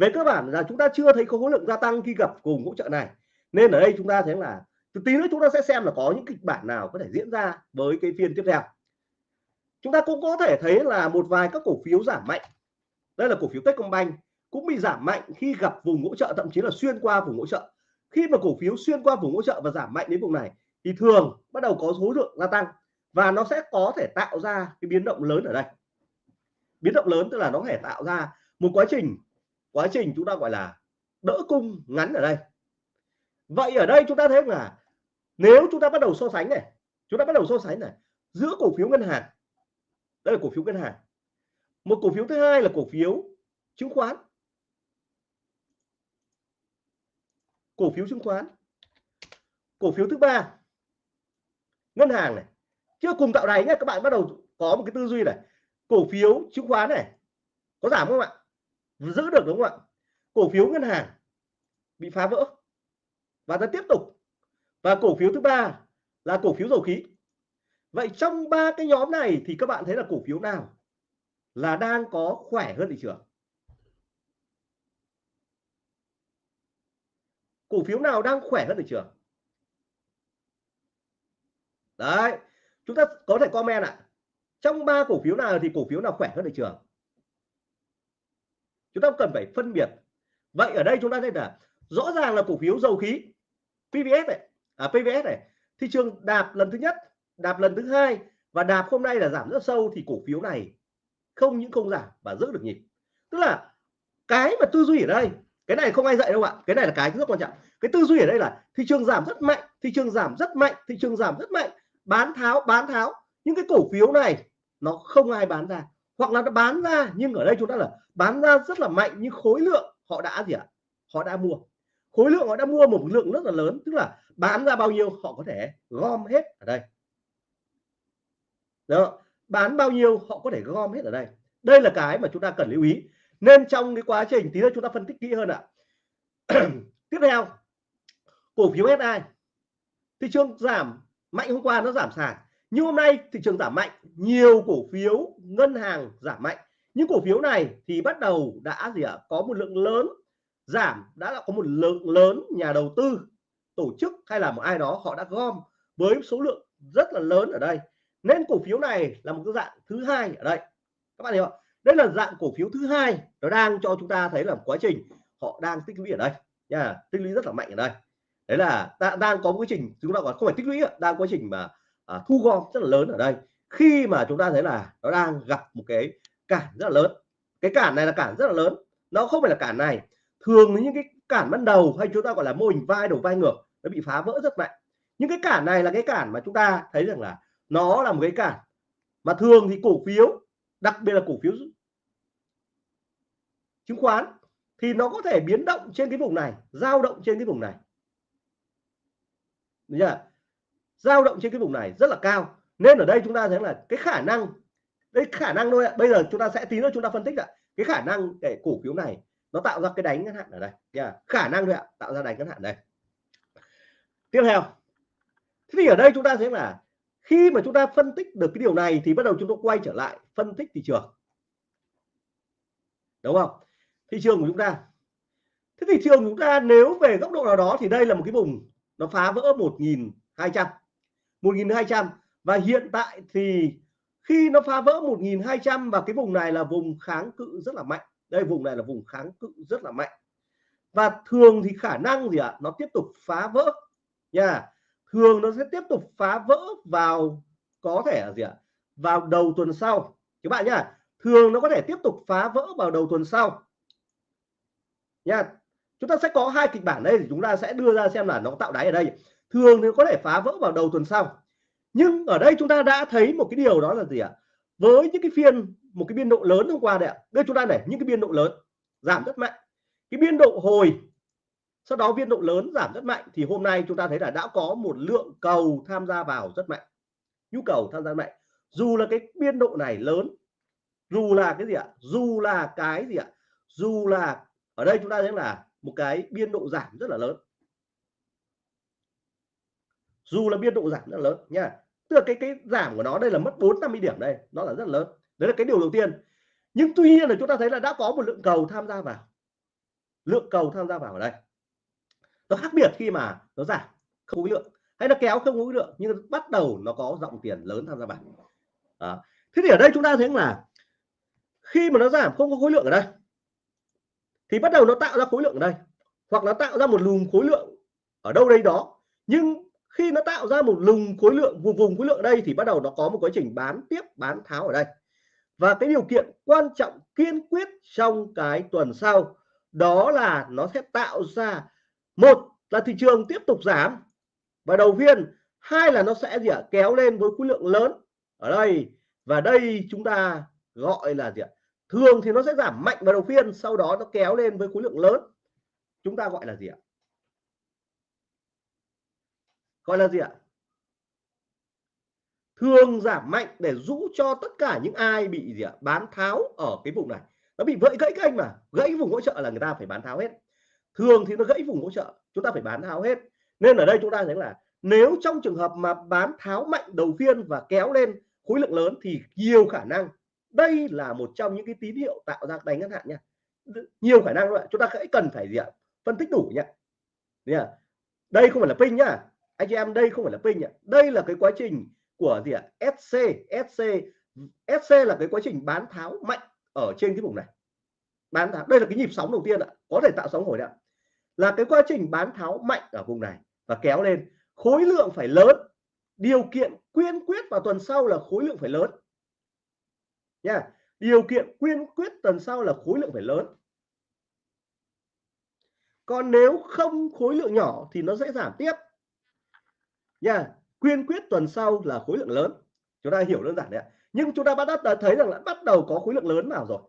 về cơ bản là chúng ta chưa thấy khối lượng gia tăng khi gặp cùng hỗ trợ này. Nên ở đây chúng ta thấy là từ tí nữa chúng ta sẽ xem là có những kịch bản nào có thể diễn ra với cái phiên tiếp theo. Chúng ta cũng có thể thấy là một vài các cổ phiếu giảm mạnh. Đây là cổ phiếu Techcombank, cũng bị giảm mạnh khi gặp vùng hỗ trợ, thậm chí là xuyên qua vùng hỗ trợ. Khi mà cổ phiếu xuyên qua vùng hỗ trợ và giảm mạnh đến vùng này, thì thường bắt đầu có số lượng gia tăng và nó sẽ có thể tạo ra cái biến động lớn ở đây. Biến động lớn tức là nó có thể tạo ra một quá trình quá trình chúng ta gọi là đỡ cung ngắn ở đây. Vậy ở đây chúng ta thấy là nếu chúng ta bắt đầu so sánh này, chúng ta bắt đầu so sánh này, giữa cổ phiếu ngân hàng, đây là cổ phiếu ngân hàng. Một cổ phiếu thứ hai là cổ phiếu chứng khoán. Cổ phiếu chứng khoán. Cổ phiếu thứ ba, ngân hàng này. Chưa cùng tạo đáy nhé, các bạn bắt đầu có một cái tư duy này. Cổ phiếu chứng khoán này, có giảm không ạ? Giữ được, đúng không ạ? Cổ phiếu ngân hàng bị phá vỡ. Và ta tiếp tục. Và cổ phiếu thứ ba là cổ phiếu dầu khí. Vậy trong ba cái nhóm này thì các bạn thấy là cổ phiếu nào là đang có khỏe hơn thị trường? Cổ phiếu nào đang khỏe hơn thị trường? Đấy, chúng ta có thể comment ạ. Trong ba cổ phiếu nào thì cổ phiếu nào khỏe hơn thị trường? Chúng ta cần phải phân biệt. Vậy ở đây chúng ta thấy là rõ ràng là cổ phiếu dầu khí PVS này à PVS này, thị trường đạp lần thứ nhất, đạp lần thứ hai và đạp hôm nay là giảm rất sâu thì cổ phiếu này không những không giảm và giữ được nhịp. Tức là cái mà tư duy ở đây, cái này không ai dạy đâu ạ, cái này là cái rất quan trọng. Cái tư duy ở đây là thị trường giảm rất mạnh, thị trường giảm rất mạnh, thị trường giảm rất mạnh, bán tháo bán tháo. Những cái cổ phiếu này nó không ai bán ra hoặc là nó bán ra, nhưng ở đây chúng ta là bán ra rất là mạnh, nhưng khối lượng họ đã gì ạ? Họ đã mua. Khối lượng họ đã mua một lượng rất là lớn, tức là bán ra bao nhiêu họ có thể gom hết ở đây. Đó, bán bao nhiêu họ có thể gom hết ở đây. Đây là cái mà chúng ta cần lưu ý. Nên trong cái quá trình, tí nữa chúng ta phân tích kỹ hơn ạ. Tiếp theo, cổ phiếu SI thị trường giảm, mạnh hôm qua nó giảm sàn nhưng hôm nay, thị trường giảm mạnh, nhiều cổ phiếu, ngân hàng giảm mạnh. Những cổ phiếu này thì bắt đầu đã gì ạ? Có một lượng lớn giảm, đã là có một lượng lớn nhà đầu tư, tổ chức hay là một ai đó, họ đã gom với số lượng rất là lớn ở đây. Nên cổ phiếu này là một cái dạng thứ hai ở đây. Các bạn hiểu không? Đây là dạng cổ phiếu thứ hai nó đang cho chúng ta thấy là quá trình họ đang tích lũy ở đây. Nha, tích lũy rất là mạnh ở đây. Đấy là đang có quá trình chúng ta còn không phải tích lũy đang quá trình mà à, thu gom rất là lớn ở đây. Khi mà chúng ta thấy là nó đang gặp một cái cản rất là lớn. Cái cản này là cản rất là lớn. Nó không phải là cản này. Thường những cái cản ban đầu hay chúng ta gọi là mô hình vai đầu vai ngược nó bị phá vỡ rất mạnh. Những cái cản này là cái cản mà chúng ta thấy rằng là nó là một cái cản mà thường thì cổ phiếu đặc biệt là cổ phiếu chứng khoán thì nó có thể biến động trên cái vùng này dao động trên cái vùng này. Đúng chưa? Dao động trên cái vùng này rất là cao. Nên ở đây chúng ta thấy là cái khả năng, đây khả năng thôi ạ. Bây giờ chúng ta sẽ tí nữa chúng ta phân tích ạ. Cái khả năng để cổ phiếu này nó tạo ra cái đánh ngắn hạn ở đây. Nha. Khả năng thôi ạ, tạo ra đánh ngắn hạn đây. Tiếp theo. Thế thì ở đây chúng ta thấy là khi mà chúng ta phân tích được cái điều này thì bắt đầu chúng ta quay trở lại phân tích thị trường. Đúng không? Thị trường của chúng ta. Thế thị trường của chúng ta nếu về góc độ nào đó thì đây là một cái vùng nó phá vỡ 1.200 1.200 và hiện tại thì khi nó phá vỡ 1.200 và cái vùng này là vùng kháng cự rất là mạnh. Đây, vùng này là vùng kháng cự rất là mạnh. Và thường thì khả năng gì ạ? À? nó tiếp tục phá vỡ. Nha, thường nó sẽ tiếp tục phá vỡ vào, có thể là gì ạ? À? vào đầu tuần sau. Các bạn nhá, thường nó có thể tiếp tục phá vỡ vào đầu tuần sau. Nha, chúng ta sẽ có hai kịch bản đây thì chúng ta sẽ đưa ra xem là nó tạo đáy ở đây thường thì có thể phá vỡ vào đầu tuần sau. Nhưng ở đây chúng ta đã thấy một cái điều đó là gì ạ? Với những cái phiên, một cái biên độ lớn hôm qua đấy ạ. Đây chúng ta để những cái biên độ lớn, giảm rất mạnh. Cái biên độ hồi, sau đó biên độ lớn giảm rất mạnh thì hôm nay chúng ta thấy là đã có một lượng cầu tham gia vào rất mạnh. Nhu cầu tham gia mạnh. Dù là cái biên độ này lớn, dù là cái gì ạ? Dù là cái gì ạ? Dù là, ở đây chúng ta thấy là một cái biên độ giảm rất là lớn dù là biên độ giảm rất lớn nha. Tức là cái cái giảm của nó đây là mất 450 điểm đây, nó là rất lớn. Đấy là cái điều đầu tiên. Nhưng tuy nhiên là chúng ta thấy là đã có một lượng cầu tham gia vào. Lượng cầu tham gia vào ở đây. Nó khác biệt khi mà nó giảm, không khối lượng. Hay nó kéo không khối lượng, nhưng bắt đầu nó có dòng tiền lớn tham gia vào. À. thế thì ở đây chúng ta thấy là khi mà nó giảm không có khối lượng ở đây, thì bắt đầu nó tạo ra khối lượng ở đây. Hoặc nó tạo ra một luồng khối lượng ở đâu đây đó. Nhưng khi nó tạo ra một lùng khối lượng vùng vùng khối lượng ở đây thì bắt đầu nó có một quá trình bán tiếp, bán tháo ở đây. Và cái điều kiện quan trọng kiên quyết trong cái tuần sau, đó là nó sẽ tạo ra, một là thị trường tiếp tục giảm, và đầu phiên hai là nó sẽ gì ạ, kéo lên với khối lượng lớn ở đây. Và đây chúng ta gọi là gì ạ, thường thì nó sẽ giảm mạnh vào đầu phiên, sau đó nó kéo lên với khối lượng lớn. Chúng ta gọi là gì ạ gọi là gì ạ? Thường giảm mạnh để rũ cho tất cả những ai bị gì ạ? Bán tháo ở cái vùng này. Nó bị vỡ gãy kênh mà. Gãy vùng hỗ trợ là người ta phải bán tháo hết. Thường thì nó gãy vùng hỗ trợ. Chúng ta phải bán tháo hết. Nên ở đây chúng ta thấy là nếu trong trường hợp mà bán tháo mạnh đầu tiên và kéo lên khối lượng lớn thì nhiều khả năng, đây là một trong những cái tín hiệu tạo ra đánh ngắn hạn nha. Nhiều khả năng luôn chúng ta hãy cần phải gì ạ? Phân tích đủ nhá à? đây không phải là pin nhá anh chị em, đây không phải là pin ạ đây là cái quá trình của gì ạ? SC SC SC là cái quá trình bán tháo mạnh ở trên cái vùng này. Bán tháo, đây là cái nhịp sóng đầu tiên ạ, có thể tạo sóng hồi ạ. Là cái quá trình bán tháo mạnh ở vùng này và kéo lên. Khối lượng phải lớn. Điều kiện quyên quyết vào tuần sau là khối lượng phải lớn. Nha, điều kiện quyên quyết tuần sau là khối lượng phải lớn. Còn nếu không khối lượng nhỏ thì nó sẽ giảm tiếp nha, quyên quyết tuần sau là khối lượng lớn. Chúng ta hiểu đơn giản đấy ạ. Nhưng chúng ta bắt đầu thấy rằng là bắt đầu có khối lượng lớn vào rồi.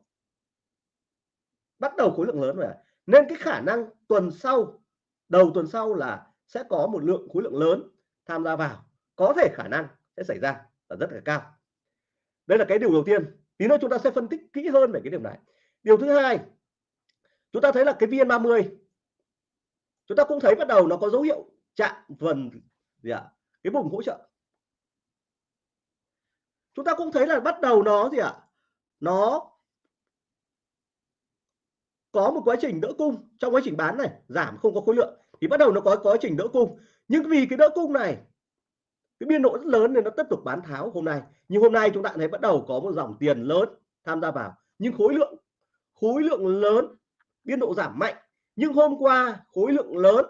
Bắt đầu khối lượng lớn rồi nên cái khả năng tuần sau, đầu tuần sau là sẽ có một lượng khối lượng lớn tham gia vào. Có thể khả năng sẽ xảy ra là rất là cao. Đây là cái điều đầu tiên. Tí nữa chúng ta sẽ phân tích kỹ hơn về cái điều này. Điều thứ hai, chúng ta thấy là cái VN30 chúng ta cũng thấy bắt đầu nó có dấu hiệu chạm phần gì ạ? À? cái vùng hỗ trợ. Chúng ta cũng thấy là bắt đầu nó gì ạ? À? nó có một quá trình đỡ cung. Trong quá trình bán này, giảm không có khối lượng. Thì bắt đầu nó có quá trình đỡ cung. Nhưng vì cái đỡ cung này, cái biên độ rất lớn nên nó tiếp tục bán tháo hôm nay. Nhưng hôm nay chúng ta thấy bắt đầu có một dòng tiền lớn tham gia vào. Nhưng khối lượng khối lượng lớn, biên độ giảm mạnh. Nhưng hôm qua khối lượng lớn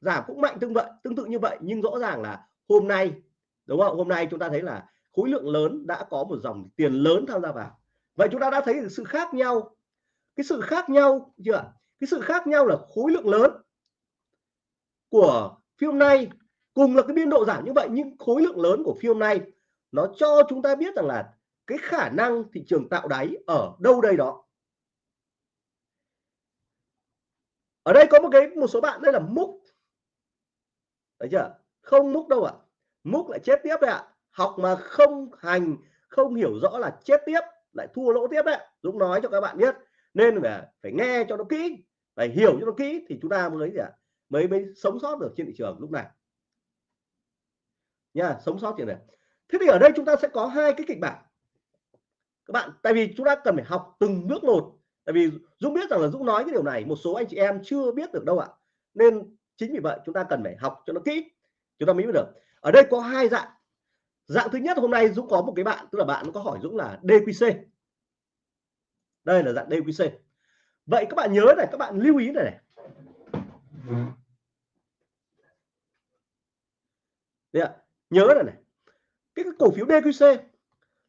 giảm cũng mạnh tương vậy, tương tự như vậy, nhưng rõ ràng là hôm nay, đúng không? Hôm nay chúng ta thấy là khối lượng lớn đã có một dòng tiền lớn tham gia vào. Vậy chúng ta đã thấy sự khác nhau. Cái sự khác nhau, chưa cái sự khác nhau là khối lượng lớn của phiên nay cùng là cái biên độ giảm như vậy, nhưng khối lượng lớn của phiên nay nó cho chúng ta biết rằng là cái khả năng thị trường tạo đáy ở đâu đây đó. Ở đây có một cái, một số bạn, đây là múc thấy chưa? Không múc đâu ạ. À. múc lại chết tiếp đấy ạ. À. học mà không hành không hiểu rõ là chết tiếp lại thua lỗ tiếp đấy. Dũng nói cho các bạn biết. Nên phải phải nghe cho nó kỹ phải hiểu cho nó kỹ thì chúng ta mới gì ạ? À, mới mới sống sót được trên thị trường lúc này. Nha sống sót trên này. Thế thì ở đây chúng ta sẽ có hai cái kịch bản. Các bạn tại vì chúng ta cần phải học từng bước một. Tại vì Dũng biết rằng là Dũng nói cái điều này một số anh chị em chưa biết được đâu ạ. Nên chính vì vậy chúng ta cần phải học cho nó kỹ. Chúng ta mới biết được. Ở đây có hai dạng. Dạng thứ nhất hôm nay Dũng có một cái bạn tức là bạn có hỏi Dũng là DQC đây là dạng DQC vậy các bạn nhớ này các bạn lưu ý này này. Đấy ạ. nhớ này này. Cái, cái cổ phiếu DQC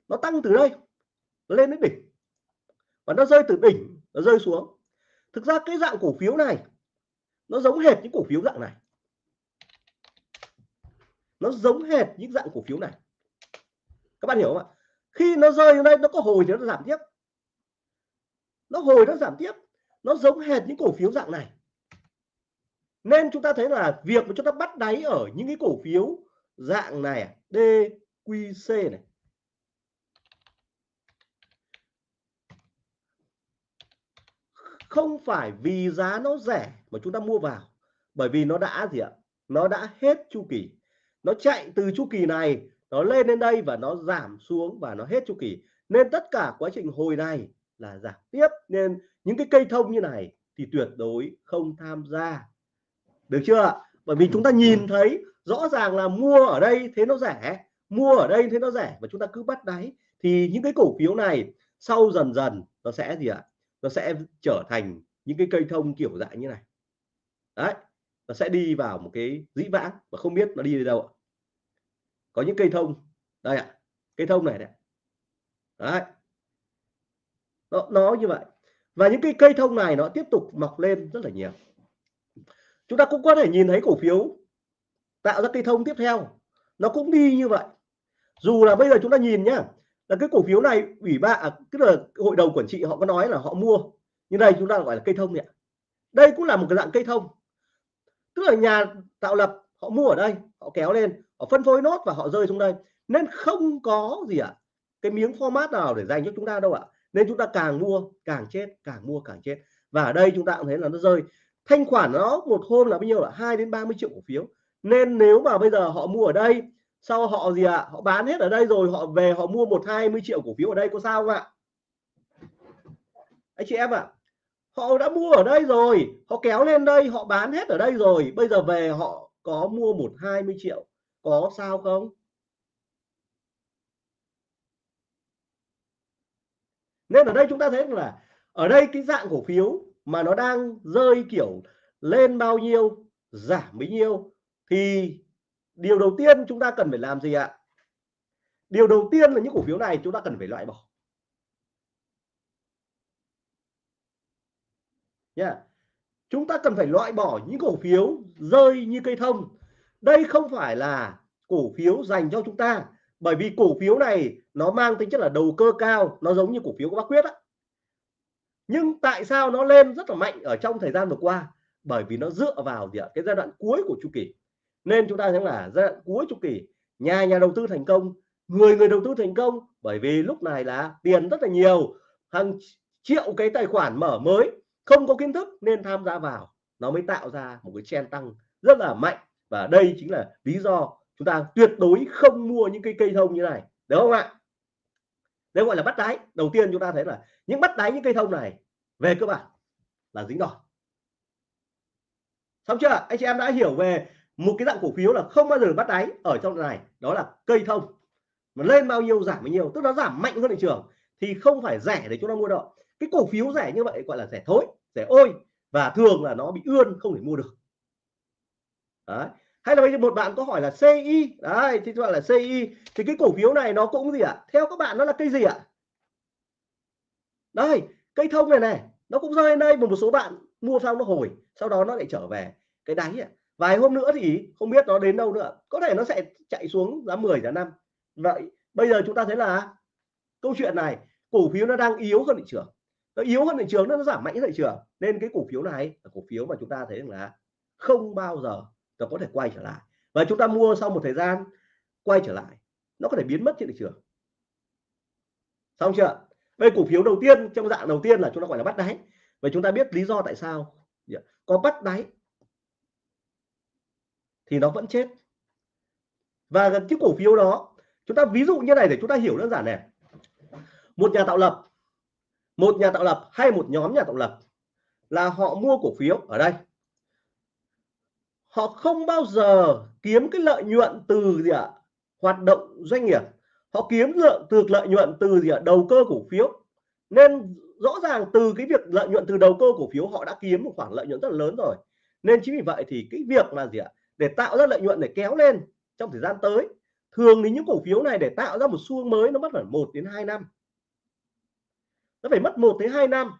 nó tăng từ đây nó lên đến đỉnh. Và nó rơi từ đỉnh nó rơi xuống. Thực ra cái dạng cổ phiếu này nó giống hệt những cổ phiếu dạng này. Nó giống hệt những dạng cổ phiếu này. Các bạn hiểu không ạ? Khi nó rơi ở đây, nó có hồi thì nó giảm tiếp. Nó hồi nó giảm tiếp. Nó giống hệt những cổ phiếu dạng này. Nên chúng ta thấy là việc mà chúng ta bắt đáy ở những cái cổ phiếu dạng này DQC này không phải vì giá nó rẻ mà chúng ta mua vào. Bởi vì nó đã gì ạ? Nó đã hết chu kỳ. Nó chạy từ chu kỳ này, nó lên đến đây và nó giảm xuống và nó hết chu kỳ. Nên tất cả quá trình hồi này là giảm tiếp. Nên những cái cây thông như này thì tuyệt đối không tham gia. Được chưa bởi vì chúng ta nhìn thấy rõ ràng là mua ở đây thế nó rẻ, mua ở đây thế nó rẻ và chúng ta cứ bắt đáy, thì những cái cổ phiếu này sau dần dần nó sẽ gì ạ? Nó sẽ trở thành những cái cây thông kiểu dạng như này. Đấy nó sẽ đi vào một cái dĩ vãng và không biết nó đi đến đâu có những cây thông đây ạ cây thông này này. Đấy. Nó, nó như vậy. Và những cái cây thông này nó tiếp tục mọc lên rất là nhiều. Chúng ta cũng có thể nhìn thấy cổ phiếu tạo ra cây thông tiếp theo. Nó cũng đi như vậy. Dù là bây giờ chúng ta nhìn nhá là cái cổ phiếu này ủy ban à, tức là hội đồng quản trị họ có nói là họ mua như đây chúng ta gọi là cây thông ạ. Đây cũng là một cái dạng cây thông. Tức là nhà tạo lập họ mua ở đây họ kéo lên họ phân phối nốt và họ rơi xuống đây. Nên không có gì ạ à, cái miếng format nào để dành cho chúng ta đâu ạ. À. nên chúng ta càng mua càng chết càng mua càng chết. Và ở đây chúng ta cũng thấy là nó rơi. Thanh khoản nó một hôm là bao nhiêu là 2 đến 30 triệu cổ phiếu. Nên nếu mà bây giờ họ mua ở đây sau họ gì ạ à? họ bán hết ở đây rồi họ về họ mua một hai mươi triệu cổ phiếu ở đây có sao không ạ anh chị em ạ à, họ đã mua ở đây rồi họ kéo lên đây họ bán hết ở đây rồi bây giờ về họ có mua một hai mươi triệu có sao không nên ở đây chúng ta thấy là ở đây cái dạng cổ phiếu mà nó đang rơi kiểu lên bao nhiêu giảm bấy nhiêu thì điều đầu tiên chúng ta cần phải làm gì ạ? Điều đầu tiên là những cổ phiếu này chúng ta cần phải loại bỏ. Nha. Yeah. chúng ta cần phải loại bỏ những cổ phiếu rơi như cây thông. Đây không phải là cổ phiếu dành cho chúng ta, bởi vì cổ phiếu này nó mang tính chất là đầu cơ cao, nó giống như cổ phiếu của bác quyết á. Nhưng tại sao nó lên rất là mạnh ở trong thời gian vừa qua? Bởi vì nó dựa vào gì ạ? Cái giai đoạn cuối của chu kỳ nên chúng ta thấy là giai đoạn cuối chu kỳ, nhà nhà đầu tư thành công, người người đầu tư thành công, bởi vì lúc này là tiền rất là nhiều, hàng triệu cái tài khoản mở mới, không có kiến thức nên tham gia vào. Nó mới tạo ra một cái chen tăng rất là mạnh và đây chính là lý do chúng ta tuyệt đối không mua những cái cây thông như này, đúng không ạ? Đây gọi là bắt đáy. Đầu tiên chúng ta thấy là những bắt đáy những cây thông này về cơ bản là dính đòn xong chưa? Anh chị em đã hiểu về một cái dạng cổ phiếu là không bao giờ bắt đáy ở trong này, đó là cây thông mà lên bao nhiêu, giảm bao nhiêu, tức nó giảm mạnh hơn thị trường, thì không phải rẻ để chúng ta mua đâu cái cổ phiếu rẻ như vậy gọi là rẻ thối, rẻ ôi, và thường là nó bị ươn, không thể mua được đấy hay là bây giờ một bạn có hỏi là CI đấy, thì gọi là CI thì cái cổ phiếu này nó cũng gì ạ à? theo các bạn nó là cây gì ạ à? đây, cây thông này này, nó cũng rơi đây một một số bạn mua xong nó hồi, sau đó nó lại trở về cái đáy ạ à vài hôm nữa thì không biết nó đến đâu nữa. Có thể nó sẽ chạy xuống giá 10 giá năm. Vậy bây giờ chúng ta thấy là câu chuyện này, cổ phiếu nó đang yếu hơn thị trường. Nó yếu hơn thị trường, nó giảm mạnh hơn thị trường. Nên cái cổ phiếu này là cổ phiếu mà chúng ta thấy là không bao giờ nó có thể quay trở lại. Và chúng ta mua sau một thời gian, quay trở lại, nó có thể biến mất trên thị trường. Xong chưa? Đây cổ phiếu đầu tiên, trong dạng đầu tiên là chúng ta gọi là bắt đáy. Và chúng ta biết lý do tại sao. Dạ. Có bắt đáy thì nó vẫn chết. Và cái cổ phiếu đó, chúng ta ví dụ như này để chúng ta hiểu đơn giản này. Một nhà tạo lập, một nhà tạo lập hay một nhóm nhà tạo lập là họ mua cổ phiếu ở đây. Họ không bao giờ kiếm cái lợi nhuận từ gì ạ? Hoạt động doanh nghiệp. Họ kiếm lượng, từ lợi nhuận từ gì ạ? Đầu cơ cổ phiếu. Nên rõ ràng từ cái việc lợi nhuận từ đầu cơ cổ phiếu họ đã kiếm một khoản lợi nhuận rất là lớn rồi. Nên chính vì vậy thì cái việc là gì ạ? Để tạo ra lợi nhuận để kéo lên trong thời gian tới. Thường thì những cổ phiếu này để tạo ra một xu hướng mới nó mất phải một đến 2 năm. Nó phải mất một đến 2 năm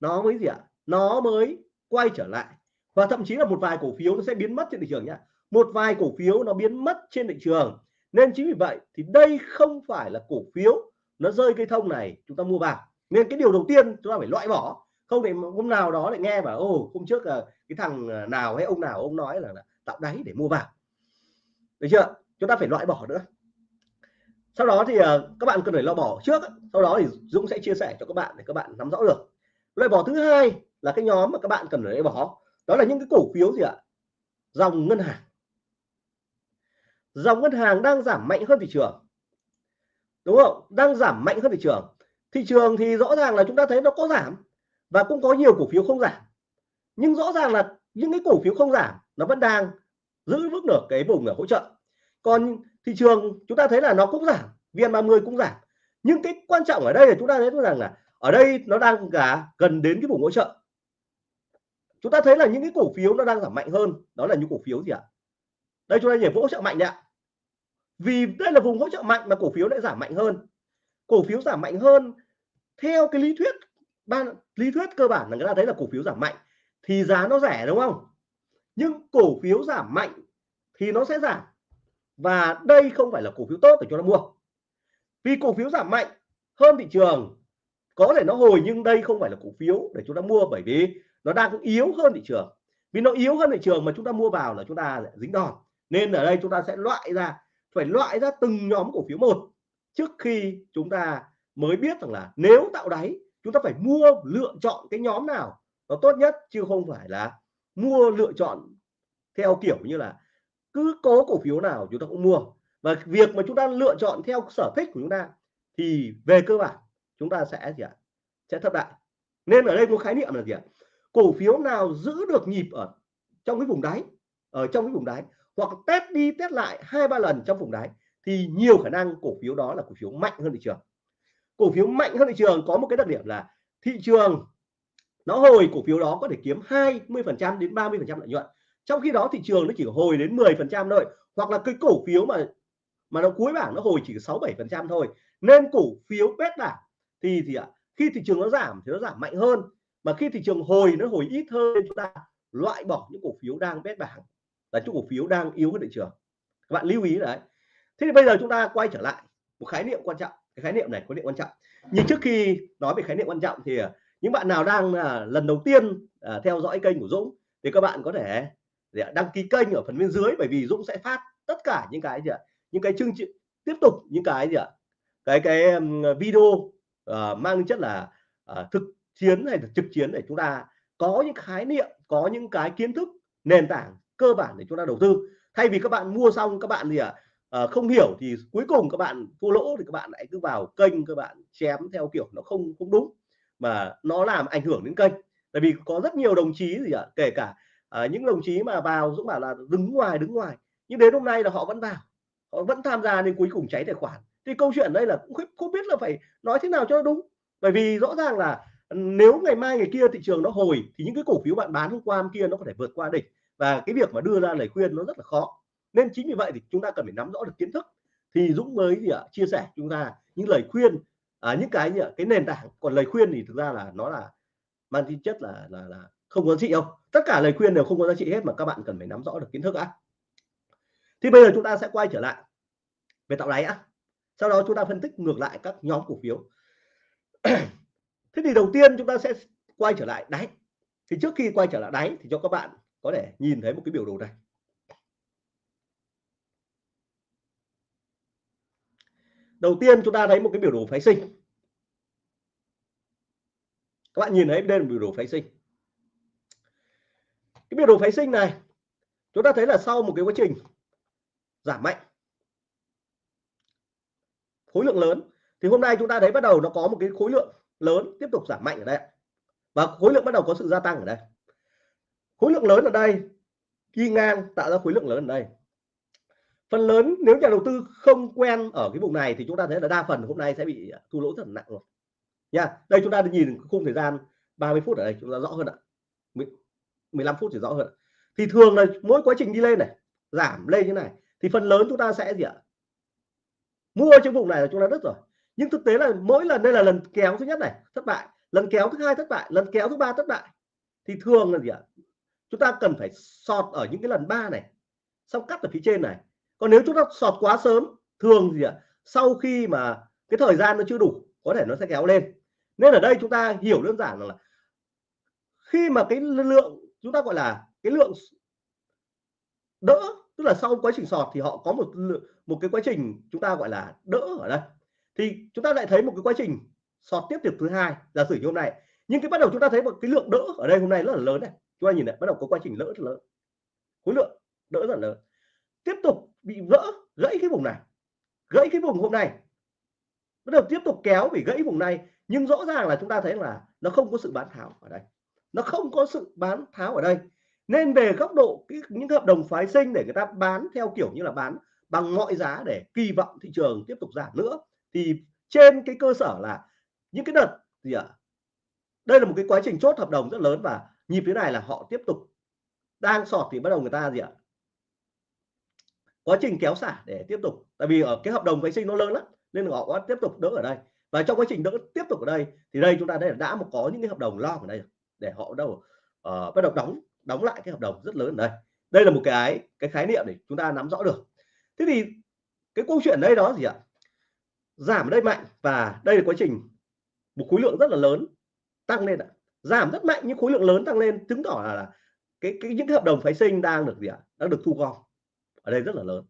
nó mới gì ạ? Nó mới quay trở lại. Và thậm chí là một vài cổ phiếu nó sẽ biến mất trên thị trường nhá. Một vài cổ phiếu nó biến mất trên thị trường. Nên chính vì vậy thì đây không phải là cổ phiếu nó rơi cây thông này chúng ta mua vào. Nên cái điều đầu tiên chúng ta phải loại bỏ. Không để hôm nào đó lại nghe bảo ô hôm trước là cái thằng ờ, nào hay ông nào ông nói là, là tạo đáy để mua vào. Được chưa? Chúng ta phải loại bỏ nữa. Sau đó thì ờ, các bạn cần phải loại bỏ trước sau đó thì Dũng sẽ chia sẻ cho các bạn để các bạn nắm rõ được. Loại bỏ thứ hai là cái nhóm mà các bạn cần phải loại bỏ, đó là những cái cổ phiếu gì ạ? Dòng ngân hàng. Dòng ngân hàng đang giảm mạnh hơn thị trường. Đúng không? Đang giảm mạnh hơn thị trường. Thị trường thì rõ ràng là chúng ta thấy nó có giảm và cũng có nhiều cổ phiếu không giảm. Nhưng rõ ràng là những cái cổ phiếu không giảm nó vẫn đang giữ vững được cái vùng ở hỗ trợ. Còn thị trường chúng ta thấy là nó cũng giảm VN30 cũng giảm. Nhưng cái quan trọng ở đây là chúng ta thấy rằng là ở đây nó đang cả gần đến cái vùng hỗ trợ. Chúng ta thấy là những cái cổ phiếu nó đang giảm mạnh hơn, đó là những cổ phiếu gì ạ? Đây chúng ta nhảy hỗ trợ mạnh đấy ạ. Vì đây là vùng hỗ trợ mạnh mà cổ phiếu lại giảm mạnh hơn. Cổ phiếu giảm mạnh hơn, theo cái lý thuyết ban, lý thuyết cơ bản là người ta thấy là cổ phiếu giảm mạnh, thì giá nó rẻ đúng không? Nhưng cổ phiếu giảm mạnh thì nó sẽ giảm. Và đây không phải là cổ phiếu tốt để cho nó mua. Vì cổ phiếu giảm mạnh hơn thị trường, có thể nó hồi nhưng đây không phải là cổ phiếu để chúng ta mua bởi vì nó đang yếu hơn thị trường. Vì nó yếu hơn thị trường mà chúng ta mua vào là chúng ta dính đòn. Nên ở đây chúng ta sẽ loại ra, phải loại ra từng nhóm cổ phiếu một trước khi chúng ta mới biết rằng là nếu tạo đáy, chúng ta phải mua lựa chọn cái nhóm nào nó tốt nhất, chứ không phải là mua lựa chọn theo kiểu như là cứ có cổ phiếu nào chúng ta cũng mua. Và việc mà chúng ta lựa chọn theo sở thích của chúng ta thì về cơ bản chúng ta sẽ gì ạ? Sẽ thất bại. Nên ở đây có khái niệm là gì ạ? Cổ phiếu nào giữ được nhịp ở trong cái vùng đáy, ở trong cái vùng đáy hoặc test đi test lại hai ba lần trong vùng đáy thì nhiều khả năng cổ phiếu đó là cổ phiếu mạnh hơn thị trường. Cổ phiếu mạnh hơn thị trường có một cái đặc điểm là thị trường nó hồi cổ phiếu đó có thể kiếm 20 phần trăm đến 30 phần trăm lợi nhuận. Trong khi đó thị trường nó chỉ hồi đến 10 phần trăm thôi hoặc là cái cổ phiếu mà mà nó cuối bảng nó hồi chỉ 6 7 phần trăm thôi. Nên cổ phiếu bét bảng thì thì ạ khi thị trường nó giảm thì nó giảm mạnh hơn. Mà khi thị trường hồi nó hồi ít hơn chúng ta loại bỏ những cổ phiếu đang bét bảng là những cổ phiếu đang yếu hơn thị trường. Các bạn lưu ý đấy. Thế thì bây giờ chúng ta quay trở lại một khái niệm quan trọng. Cái khái niệm này có niệm quan trọng. Nhưng trước khi nói về khái niệm quan trọng thì à, những bạn nào đang là lần đầu tiên à, theo dõi kênh của Dũng thì các bạn có thể đăng ký kênh ở phần bên dưới bởi vì Dũng sẽ phát tất cả những cái gì ạ những cái chương trình tiếp tục những cái gì ạ cái cái video uh, mang tính chất là uh, thực chiến hay là trực chiến để chúng ta có những khái niệm có những cái kiến thức nền tảng cơ bản để chúng ta đầu tư. Thay vì các bạn mua xong các bạn gì ạ à, không hiểu thì cuối cùng các bạn thua lỗ thì các bạn lại cứ vào kênh các bạn chém theo kiểu nó không không đúng mà nó làm ảnh hưởng đến kênh. Tại vì có rất nhiều đồng chí gì ạ kể cả à, những đồng chí mà vào Dũng bảo là đứng ngoài đứng ngoài nhưng đến hôm nay là họ vẫn vào họ vẫn tham gia nên cuối cùng cháy tài khoản. Thì câu chuyện đây là cũng không, biết là phải nói thế nào cho đúng. Bởi vì rõ ràng là ừ, nếu ngày mai ngày kia thị trường nó hồi thì những cái cổ phiếu bạn bán hôm qua hôm kia nó có thể vượt qua đỉnh. Và cái việc mà đưa ra lời khuyên nó rất là khó. Nên chính vì vậy thì chúng ta cần phải nắm rõ được kiến thức. Thì Dũng mới gì ạ chia sẻ chúng ta những lời khuyên à, những cái như cái nền tảng còn lời khuyên thì thực ra là nó là mang tính chất là là là không có giá trị đâu. Tất cả lời khuyên đều không có giá trị hết mà các bạn cần phải nắm rõ được kiến thức đã. Thì bây giờ chúng ta sẽ quay trở lại về tạo đáy á. Sau đó chúng ta phân tích ngược lại các nhóm cổ phiếu. Thế thì đầu tiên chúng ta sẽ quay trở lại đáy. Thì trước khi quay trở lại đáy thì cho các bạn có thể nhìn thấy một cái biểu đồ này. Đầu tiên chúng ta thấy một cái biểu đồ phái sinh. Các bạn nhìn thấy đây là biểu đồ phái sinh. Cái biểu đồ phái sinh này, chúng ta thấy là sau một cái quá trình giảm mạnh, khối lượng lớn, thì hôm nay chúng ta thấy bắt đầu nó có một cái khối lượng lớn tiếp tục giảm mạnh ở đây và khối lượng bắt đầu có sự gia tăng ở đây. Khối lượng lớn ở đây đi ngang tạo ra khối lượng lớn ở đây phần lớn nếu nhà đầu tư không quen ở cái vùng này thì chúng ta thấy là đa phần hôm nay sẽ bị thua lỗ rất là nặng rồi. Nha, đây chúng ta nhìn khung thời gian 30 phút ở đây, chúng ta rõ hơn ạ. 15 phút thì rõ hơn thì thường là mỗi quá trình đi lên này, giảm lên như này, thì phần lớn chúng ta sẽ gì ạ? Mua trong vùng này là chúng ta đứt rồi. Nhưng thực tế là mỗi lần, đây là lần kéo thứ nhất này, thất bại. Lần kéo thứ hai thất bại, lần kéo thứ ba thất bại. Thì thường là gì ạ? Chúng ta cần phải sọt ở những cái lần ba này, xong cắt ở phía trên này còn nếu chúng ta sọt quá sớm, thường gì ạ à, sau khi mà cái thời gian nó chưa đủ, có thể nó sẽ kéo lên. Nên ở đây chúng ta hiểu đơn giản là, khi mà cái lượng chúng ta gọi là cái lượng đỡ, tức là sau quá trình sọt thì họ có một một cái quá trình chúng ta gọi là đỡ ở đây. Thì chúng ta lại thấy một cái quá trình sọt tiếp tục thứ hai, giả sử như hôm nay. Nhưng cái bắt đầu chúng ta thấy một cái lượng đỡ ở đây hôm nay rất là lớn này. Chúng ta nhìn này, bắt đầu có quá trình đỡ rất lớn. Khối lượng đỡ rất là lớn tiếp tục bị vỡ, gãy cái vùng này, gãy cái vùng hôm nay bắt đầu tiếp tục kéo bị gãy vùng này, nhưng rõ ràng là chúng ta thấy là nó không có sự bán tháo ở đây nó không có sự bán tháo ở đây nên về góc độ những hợp đồng phái sinh để người ta bán theo kiểu như là bán bằng mọi giá để kỳ vọng thị trường tiếp tục giảm nữa, thì trên cái cơ sở là những cái đợt gì ạ à? đây là một cái quá trình chốt hợp đồng rất lớn và nhịp thế này là họ tiếp tục đang sọt thì bắt đầu người ta gì ạ à? Quá trình kéo xả để tiếp tục. Tại vì ở cái hợp đồng vệ sinh nó lớn lắm nên họ có tiếp tục đỡ ở đây. Và trong quá trình đỡ tiếp tục ở đây thì đây chúng ta đây đã một có những cái hợp đồng lo ở đây để họ bắt đầu uh, bắt đầu đóng đóng lại cái hợp đồng rất lớn ở đây. Đây là một cái cái khái niệm để chúng ta nắm rõ được. Thế thì cái câu chuyện đây đó gì ạ? Giảm ở đây mạnh và đây là quá trình một khối lượng rất là lớn tăng lên ạ. Giảm rất mạnh nhưng khối lượng lớn tăng lên chứng tỏ là, là cái, cái những cái hợp đồng phái sinh đang được gì ạ? Đang được thu gom ở đây rất là lớn.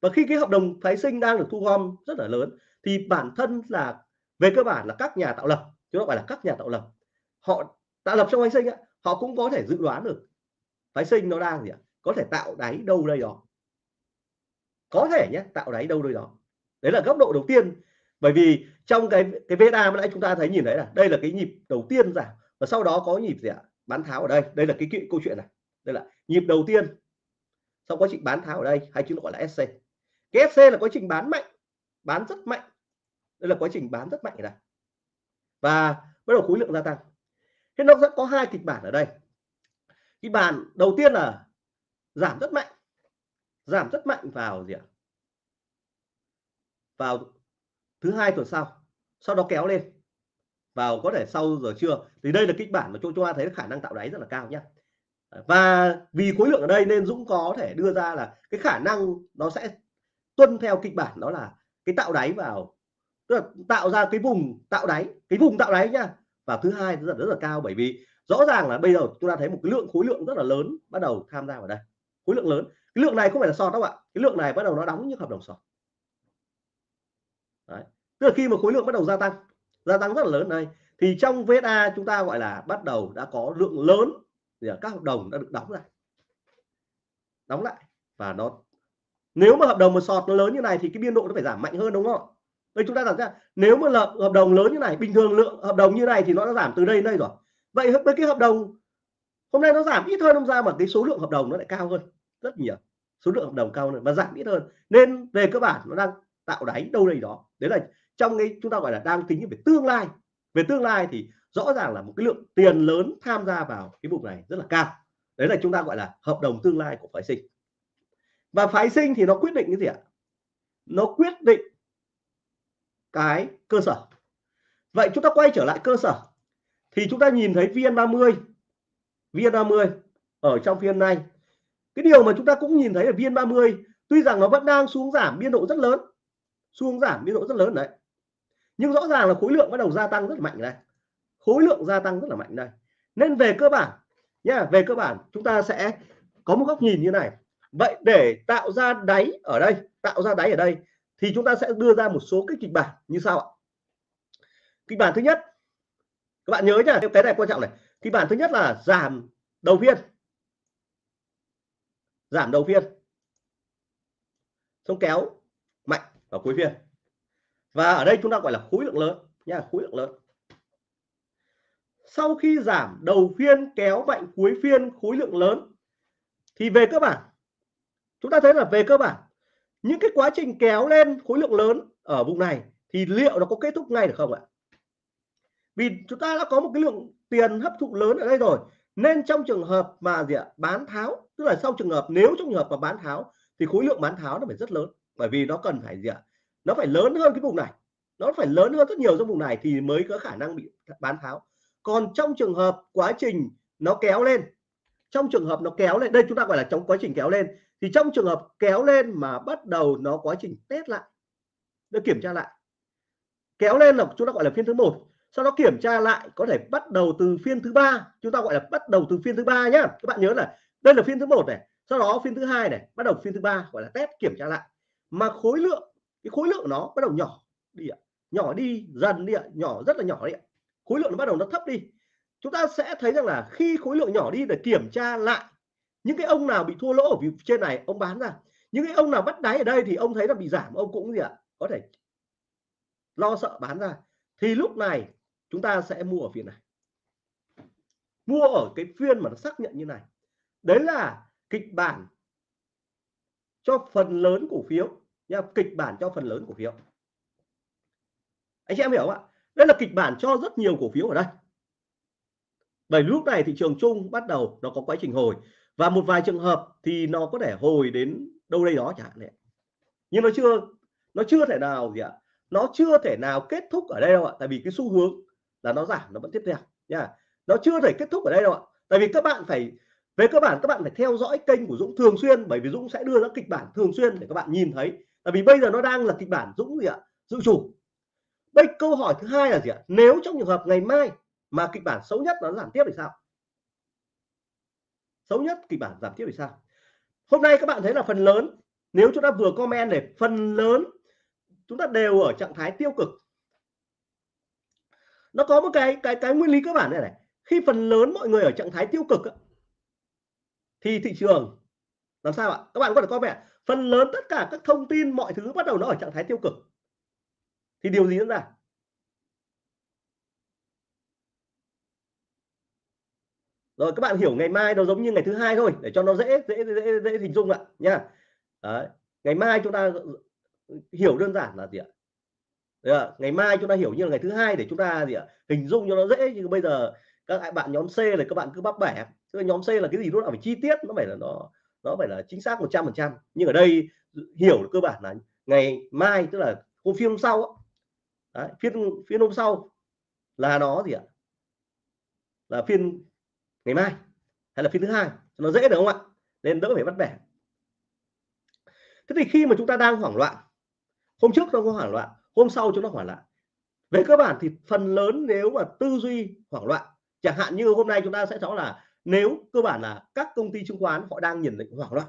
Và khi cái hợp đồng phái sinh đang được thu gom rất là lớn thì bản thân là về cơ bản là các nhà tạo lập chứ không phải là các nhà tạo lập. Họ tạo lập trong phái sinh họ cũng có thể dự đoán được phái sinh nó đang gì ạ? Có thể tạo đáy đâu đây đó. Có thể nhé tạo đáy đâu đây đó. Đấy là góc độ đầu tiên. Bởi vì trong cái cái VSA mà nãy chúng ta thấy nhìn thấy là đây là cái nhịp đầu tiên giảm và sau đó có nhịp gì ạ? Bán tháo ở đây. Đây là cái, cái câu chuyện này. Đây là nhịp đầu tiên sau quá trình bán tháo ở đây, hay chúng gọi là SC cái SC là quá trình bán mạnh, bán rất mạnh. Đây là quá trình bán rất mạnh này và bắt đầu khối lượng gia tăng. Thế nó sẽ có hai kịch bản ở đây. Kịch bản đầu tiên là giảm rất mạnh. Giảm rất mạnh vào gì ạ? Vào thứ hai tuần sau. Sau đó kéo lên. Vào có thể sau giờ trưa. Thì đây là kịch bản mà chúng ta thấy khả năng tạo đáy rất là cao nhé và vì khối lượng ở đây nên Dũng có thể đưa ra là cái khả năng nó sẽ tuân theo kịch bản, đó là cái tạo đáy vào, tức là tạo ra cái vùng tạo đáy, cái vùng tạo đáy nhá. Và thứ hai, rất là rất là cao, bởi vì rõ ràng là bây giờ chúng ta thấy một cái lượng khối lượng rất là lớn bắt đầu tham gia vào đây. Khối lượng lớn. Cái lượng này không phải là sọt đâu ạ. Cái lượng này bắt đầu nó đóng những hợp đồng sọt. Đấy. tức là khi mà khối lượng bắt đầu gia tăng gia tăng rất là lớn đây thì trong VSA chúng ta gọi là bắt đầu đã có lượng lớn thì các hợp đồng đã được đóng lại. Đóng lại. Và nó, nếu mà hợp đồng một sọt nó lớn như này thì cái biên độ nó phải giảm mạnh hơn, đúng không? Đây chúng ta đặt ra nếu mà là hợp đồng lớn như này, bình thường lượng hợp đồng như này thì nó đã giảm từ đây đến đây rồi. Vậy với cái hợp đồng, hôm nay nó giảm ít hơn hôm ra mà cái số lượng hợp đồng nó lại cao hơn, rất nhiều. Số lượng hợp đồng cao hơn và giảm ít hơn. Nên về cơ bản nó đang tạo đáy đâu đây đó. Đấy là trong cái, chúng ta gọi là đang tính về tương lai. Về tương lai thì rõ ràng là một cái lượng tiền lớn tham gia vào cái vùng này rất là cao. Đấy là chúng ta gọi là hợp đồng tương lai của phái sinh. Và phái sinh thì nó quyết định cái gì ạ? Nó quyết định cái cơ sở. Vậy chúng ta quay trở lại cơ sở. Thì chúng ta nhìn thấy VN30 VN30 ở trong phiên này. Cái điều mà chúng ta cũng nhìn thấy ở VN30 tuy rằng nó vẫn đang xuống giảm biên độ rất lớn, xuống giảm biên độ rất lớn đấy. Nhưng rõ ràng là khối lượng bắt đầu gia tăng rất mạnh đây khối lượng gia tăng rất là mạnh đây. Nên về cơ bản nha về cơ bản chúng ta sẽ có một góc nhìn như này. Vậy để tạo ra đáy ở đây, tạo ra đáy ở đây, thì chúng ta sẽ đưa ra một số cái kịch bản như sau ạ. Kịch bản thứ nhất, các bạn nhớ nhá, cái này quan trọng này. Kịch bản thứ nhất là giảm đầu phiên. Giảm đầu phiên. Xong kéo mạnh ở cuối phiên. Và ở đây chúng ta gọi là khối lượng lớn nha khối lượng lớn sau khi giảm đầu phiên kéo mạnh cuối phiên khối lượng lớn, thì về cơ bản, chúng ta thấy là về cơ bản, những cái quá trình kéo lên khối lượng lớn ở vùng này thì liệu nó có kết thúc ngay được không ạ? Vì chúng ta đã có một cái lượng tiền hấp thụ lớn ở đây rồi, nên trong trường hợp mà gì ạ? Bán tháo, tức là sau trường hợp, nếu trong trường hợp mà bán tháo thì khối lượng bán tháo nó phải rất lớn, bởi vì nó cần phải gì ạ? Nó phải lớn hơn cái vùng này, nó phải lớn hơn rất nhiều trong vùng này thì mới có khả năng bị bán tháo còn trong trường hợp quá trình nó kéo lên, trong trường hợp nó kéo lên, đây chúng ta gọi là trong quá trình kéo lên, thì trong trường hợp kéo lên mà bắt đầu nó quá trình test lại, nó kiểm tra lại. Kéo lên là chúng ta gọi là phiên thứ một, sau đó kiểm tra lại có thể bắt đầu từ phiên thứ ba, chúng ta gọi là bắt đầu từ phiên thứ ba nhá. Các bạn nhớ là đây là phiên thứ một này, sau đó phiên thứ hai này, bắt đầu phiên thứ ba, gọi là test, kiểm tra lại. Mà khối lượng, cái khối lượng nó bắt đầu nhỏ đi ạ, nhỏ đi, dần đi ạ, nhỏ, rất là nhỏ đi ạ khối lượng nó bắt đầu nó thấp đi. Chúng ta sẽ thấy rằng là khi khối lượng nhỏ đi để kiểm tra lại, những cái ông nào bị thua lỗ ở phía trên này, ông bán ra. Những cái ông nào bắt đáy ở đây thì ông thấy là bị giảm, ông cũng gì ạ, có thể lo sợ bán ra. Thì lúc này chúng ta sẽ mua ở phiên này. Mua ở cái phiên mà nó xác nhận như này. Đấy là kịch bản cho phần lớn cổ phiếu nha, kịch bản cho phần lớn cổ phiếu. Anh chị em hiểu không ạ? Đây là kịch bản cho rất nhiều cổ phiếu ở đây. Bởi lúc này thị trường chung bắt đầu nó có quá trình hồi. Và một vài trường hợp thì nó có thể hồi đến đâu đây đó chẳng hạn nhưng nó chưa nó chưa thể nào gì ạ? Nó chưa thể nào kết thúc ở đây đâu ạ. Tại vì cái xu hướng là nó giảm, nó vẫn tiếp theo, nha. Nó chưa thể kết thúc ở đây đâu ạ. Tại vì các bạn phải, về cơ bản các bạn phải theo dõi kênh của Dũng thường xuyên, bởi vì Dũng sẽ đưa ra kịch bản thường xuyên để các bạn nhìn thấy. Tại vì bây giờ nó đang là kịch bản Dũng gì ạ? Dự chủ đây câu hỏi thứ hai là gì ạ? Nếu trong trường hợp ngày mai mà kịch bản xấu nhất nó giảm tiếp thì sao? Xấu nhất kịch bản giảm tiếp thì sao? Hôm nay các bạn thấy là phần lớn, nếu chúng ta vừa comment để phần lớn chúng ta đều ở trạng thái tiêu cực. Nó có một cái cái cái nguyên lý cơ bản này này. Khi phần lớn mọi người ở trạng thái tiêu cực thì thị trường, làm sao ạ? Các bạn có thể comment vẻ phần lớn tất cả các thông tin, mọi thứ bắt đầu nó ở trạng thái tiêu cực thì điều gì diễn ra? Rồi các bạn hiểu ngày mai nó giống như ngày thứ hai thôi để cho nó dễ dễ dễ, dễ hình dung ạ nha. Đấy. ngày mai chúng ta hiểu đơn giản là gì ạ? Đấy ngày mai chúng ta hiểu như là ngày thứ hai để chúng ta gì ạ? Hình dung cho nó dễ nhưng bây giờ các bạn nhóm C là các bạn cứ bắp bẻ. Tức nhóm C là cái gì đó là phải chi tiết nó phải là nó nó phải là chính xác 100 phần trăm. Nhưng ở đây hiểu cơ bản là ngày mai tức là hôm phim hôm sau Đấy, phiên phiên hôm sau là nó gì ạ? Là phiên ngày mai hay là phiên thứ hai? Nó dễ được không ạ? Nên đỡ phải bắt bẻ. Thế thì khi mà chúng ta đang hoảng loạn hôm trước nó có hoảng loạn hôm sau chúng nó hoảng loạn. Về cơ bản thì phần lớn nếu mà tư duy hoảng loạn chẳng hạn như hôm nay chúng ta sẽ rõ là nếu cơ bản là các công ty chứng khoán họ đang nhìn định hoảng loạn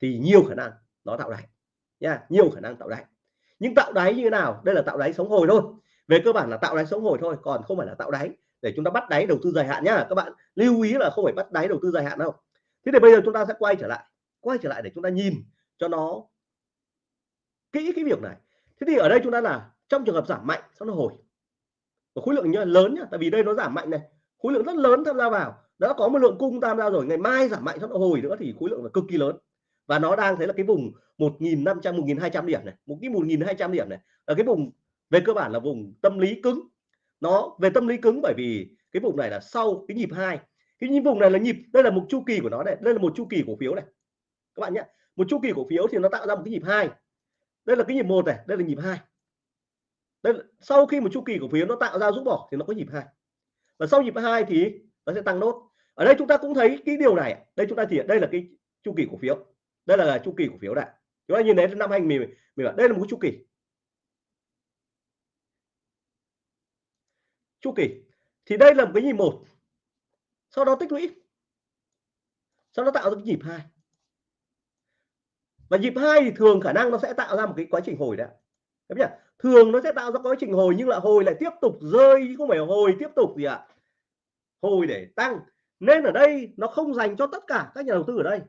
thì nhiều khả năng nó tạo đáy nha nhiều khả năng tạo đáy nhưng tạo đáy như thế nào? Đây là tạo đáy sống hồi thôi. Về cơ bản là tạo đáy sống hồi thôi còn không phải là tạo đáy để chúng ta bắt đáy đầu tư dài hạn nhá. Các bạn lưu ý là không phải bắt đáy đầu tư dài hạn đâu. Thế thì bây giờ chúng ta sẽ quay trở lại quay trở lại để chúng ta nhìn cho nó kỹ cái việc này. Thế thì ở đây chúng ta là trong trường hợp giảm mạnh sau nó hồi. Và khối lượng nhá, lớn nhá tại vì đây nó giảm mạnh này. Khối lượng rất lớn tham gia vào. Đã có một lượng cung tham gia rồi ngày mai giảm mạnh sau nó hồi nữa thì khối lượng là cực kỳ lớn và nó đang thấy là cái vùng 1.500 1.200 điểm này một cái 1.200 điểm này là cái vùng về cơ bản là vùng tâm lý cứng. Nó về tâm lý cứng bởi vì cái vùng này là sau cái nhịp hai. Cái nhịp vùng này là nhịp đây là một chu kỳ của nó này đây là một chu kỳ cổ phiếu này. Các bạn nhé một chu kỳ cổ phiếu thì nó tạo ra một cái nhịp hai. Đây là cái nhịp một này đây là nhịp hai. Đây là, sau khi một chu kỳ cổ phiếu nó tạo ra rút bỏ thì nó có nhịp hai. Và sau nhịp hai thì nó sẽ tăng nốt. Ở đây chúng ta cũng thấy cái điều này. Đây chúng ta thì đây là cái chu kỳ cổ phiếu đây là chu kỳ cổ phiếu này chúng ta nhìn thấy năm 2017 đây là một chu kỳ. Chu kỳ. Thì đây là một cái nhịp một. Sau đó tích lũy. Sau đó tạo ra cái nhịp hai. Và nhịp hai thì thường khả năng nó sẽ tạo ra một cái quá trình hồi đấy nhỉ? Thường nó sẽ tạo ra quá trình hồi nhưng lại hồi lại tiếp tục rơi không phải hồi tiếp tục gì ạ. À? hồi để tăng. Nên ở đây nó không dành cho tất cả các nhà đầu tư ở đây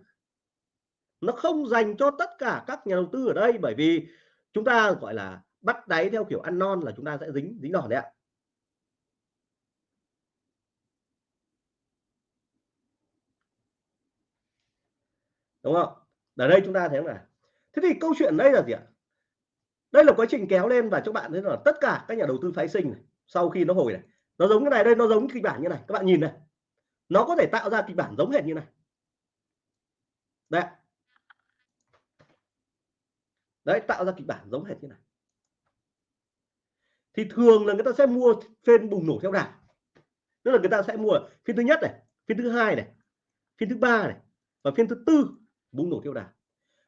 nó không dành cho tất cả các nhà đầu tư ở đây bởi vì chúng ta gọi là bắt đáy theo kiểu ăn non là chúng ta sẽ dính dính đòn đấy ạ. Đúng không? Ở đây chúng ta thấy là thế thì câu chuyện đây là gì ạ? Đây là quá trình kéo lên và các bạn thấy là tất cả các nhà đầu tư phái sinh này, sau khi nó hồi này nó giống cái này đây nó giống kịch bản như này các bạn nhìn này. Nó có thể tạo ra kịch bản giống hệt như này. Đấy đấy, tạo ra kịch bản giống hệt như này. Thì thường là người ta sẽ mua phiên bùng nổ theo đà tức là người ta sẽ mua phiên thứ nhất này phiên thứ hai này phiên thứ ba này và phiên thứ tư bùng nổ theo đà.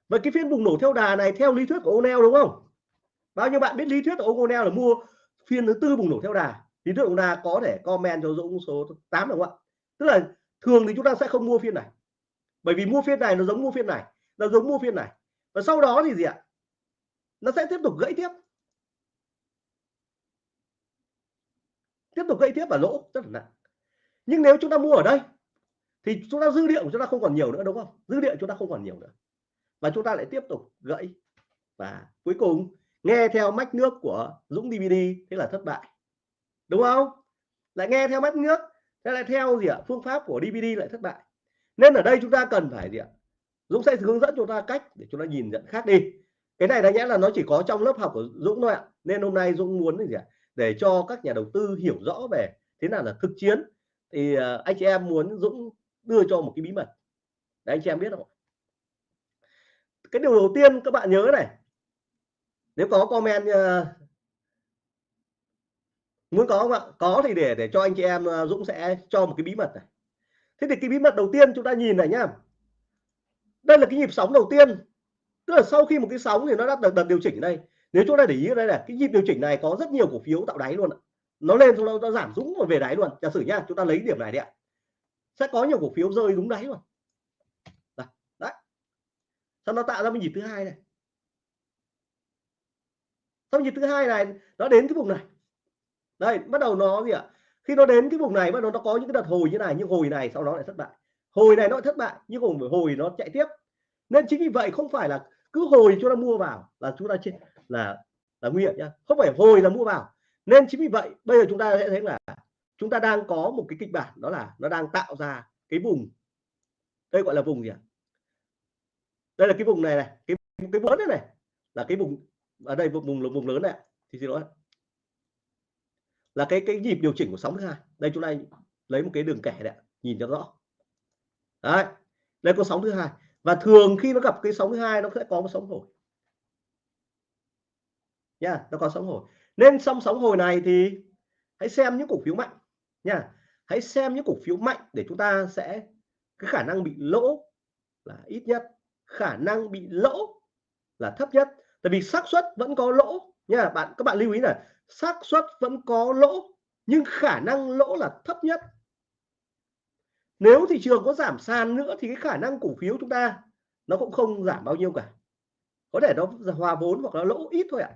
Và cái phiên bùng nổ theo đà này theo lý thuyết của O'Neill đúng không? Bao nhiêu bạn biết lý thuyết của O'Neil O'Neill là mua phiên thứ tư bùng nổ theo đà? Lý thuyết của đà có thể comment cho Dũng số 8 đúng không ạ? Tức là thường thì chúng ta sẽ không mua phiên này. Bởi vì mua phiên này nó giống mua phiên này, nó giống mua phiên này. Và sau đó thì gì ạ? Nó sẽ tiếp tục gãy tiếp. Tiếp tục gãy tiếp và lỗ, rất là nặng. Nhưng nếu chúng ta mua ở đây, thì chúng ta dư địa của chúng ta không còn nhiều nữa, đúng không? Dư địa chúng ta không còn nhiều nữa. Và chúng ta lại tiếp tục gãy. Và cuối cùng, nghe theo mách nước của Dũng DVD thế là thất bại. Đúng không? Lại nghe theo mách nước, thế lại theo gì ạ? Phương pháp của DVD lại thất bại. Nên ở đây chúng ta cần phải gì ạ? Dũng sẽ hướng dẫn chúng ta cách để chúng ta nhìn nhận khác đi cái này đáng nhẽ là nó chỉ có trong lớp học của Dũng thôi ạ. Nên hôm nay Dũng muốn gì ạ? Để cho các nhà đầu tư hiểu rõ về thế nào là thực chiến. Thì à, anh chị em muốn Dũng đưa cho một cái bí mật. Để anh chị em biết không cái điều đầu tiên các bạn nhớ này. Nếu có comment uh, muốn có không ạ? Có thì để để cho anh chị em uh, Dũng sẽ cho một cái bí mật này. Thế thì cái bí mật đầu tiên chúng ta nhìn này nhá. Đây là cái nhịp sóng đầu tiên tức là sau khi một cái sóng thì nó đã được, đợt điều chỉnh ở đây. Nếu chúng ta để ý ở đây là cái nhịp điều chỉnh này có rất nhiều cổ phiếu tạo đáy luôn nó lên xong nó, giảm dũng rồi về đáy luôn. Giả sử nhá chúng ta lấy điểm này đi ạ. Sẽ có nhiều cổ phiếu rơi đúng đáy luôn. Đấy, đấy. sau nó tạo ra một nhịp thứ hai này. Sau nhịp thứ hai này nó đến cái vùng này. Đây bắt đầu nó gì ạ? Khi nó đến cái vùng này bắt đầu nó có những cái đợt hồi như này nhưng hồi này sau đó lại thất bại. Hồi này nó thất bại nhưng hồi hồi nó chạy tiếp nên chính vì vậy không phải là cứ hồi chúng ta mua vào là chúng ta trên là là nguy hiểm nhá. Không phải hồi là mua vào. Nên chính vì vậy bây giờ chúng ta sẽ thấy là chúng ta đang có một cái kịch bản đó là nó đang tạo ra cái vùng. Đây gọi là vùng gì ạ? Đây là cái vùng này này cái cái lớn này, này là cái vùng ở đây vùng vùng vùng lớn này thì xin lỗi là cái cái nhịp điều chỉnh của sóng thứ hai. Đây chúng ta lấy một cái đường kẻ đấy nhìn cho rõ. Đấy. Đây có sóng thứ hai và thường khi nó gặp cái sóng thứ hai nó sẽ có một sóng hồi. Nha yeah, nó có sóng hồi. Nên trong sóng hồi này thì hãy xem những cổ phiếu mạnh nha. Hãy xem những cổ phiếu mạnh để chúng ta sẽ cái khả năng bị lỗ là ít nhất khả năng bị lỗ là thấp nhất. Tại vì xác suất vẫn có lỗ nha. Bạn các bạn lưu ý là xác suất vẫn có lỗ nhưng khả năng lỗ là thấp nhất nếu thị trường có giảm sàn nữa thì cái khả năng cổ phiếu chúng ta nó cũng không giảm bao nhiêu cả. Có thể nó hòa vốn hoặc là lỗ ít thôi ạ.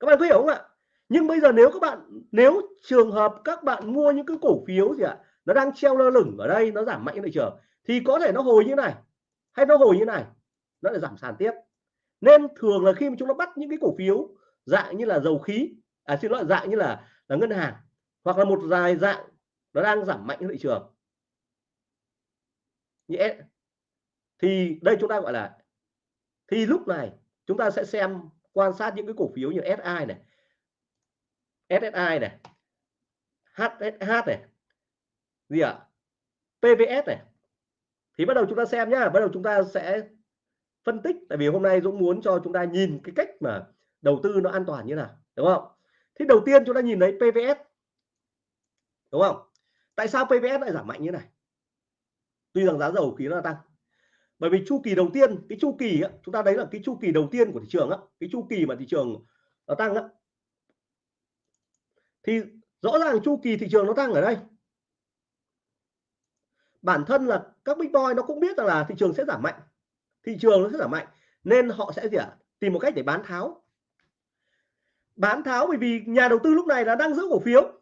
Các bạn có hiểu không ạ? Nhưng bây giờ nếu các bạn, nếu trường hợp các bạn mua những cái cổ phiếu gì ạ, nó đang treo lơ lửng ở đây, nó giảm mạnh thị trường, thì có thể nó hồi như này, hay nó hồi như này, nó lại giảm sàn tiếp. Nên thường là khi mà chúng nó bắt những cái cổ phiếu dạng như là dầu khí à xin lỗi, dạng như là là ngân hàng, hoặc là một dài dạng nó đang giảm mạnh thị trường. Nhé thì đây chúng ta gọi là, thì lúc này chúng ta sẽ xem, quan sát những cái cổ phiếu như SI này SSI này HSH này, gì ạ? À? PVS này. Thì bắt đầu chúng ta xem nhá, bắt đầu chúng ta sẽ phân tích, tại vì hôm nay Dũng muốn cho chúng ta nhìn cái cách mà đầu tư nó an toàn như nào, đúng không? Thì đầu tiên chúng ta nhìn thấy PVS đúng không? Tại sao PVS lại giảm mạnh như này? Tuy rằng giá dầu khí nó tăng. Bởi vì chu kỳ đầu tiên cái chu kỳ á, chúng ta đấy là cái chu kỳ đầu tiên của thị trường á, cái chu kỳ mà thị trường nó tăng á, thì rõ ràng chu kỳ thị trường nó tăng ở đây. Bản thân là các big boy nó cũng biết rằng là thị trường sẽ giảm mạnh. Thị trường nó sẽ giảm mạnh nên họ sẽ gì ạ? À? tìm một cách để bán tháo. Bán tháo bởi vì nhà đầu tư lúc này là đang giữ cổ phiếu.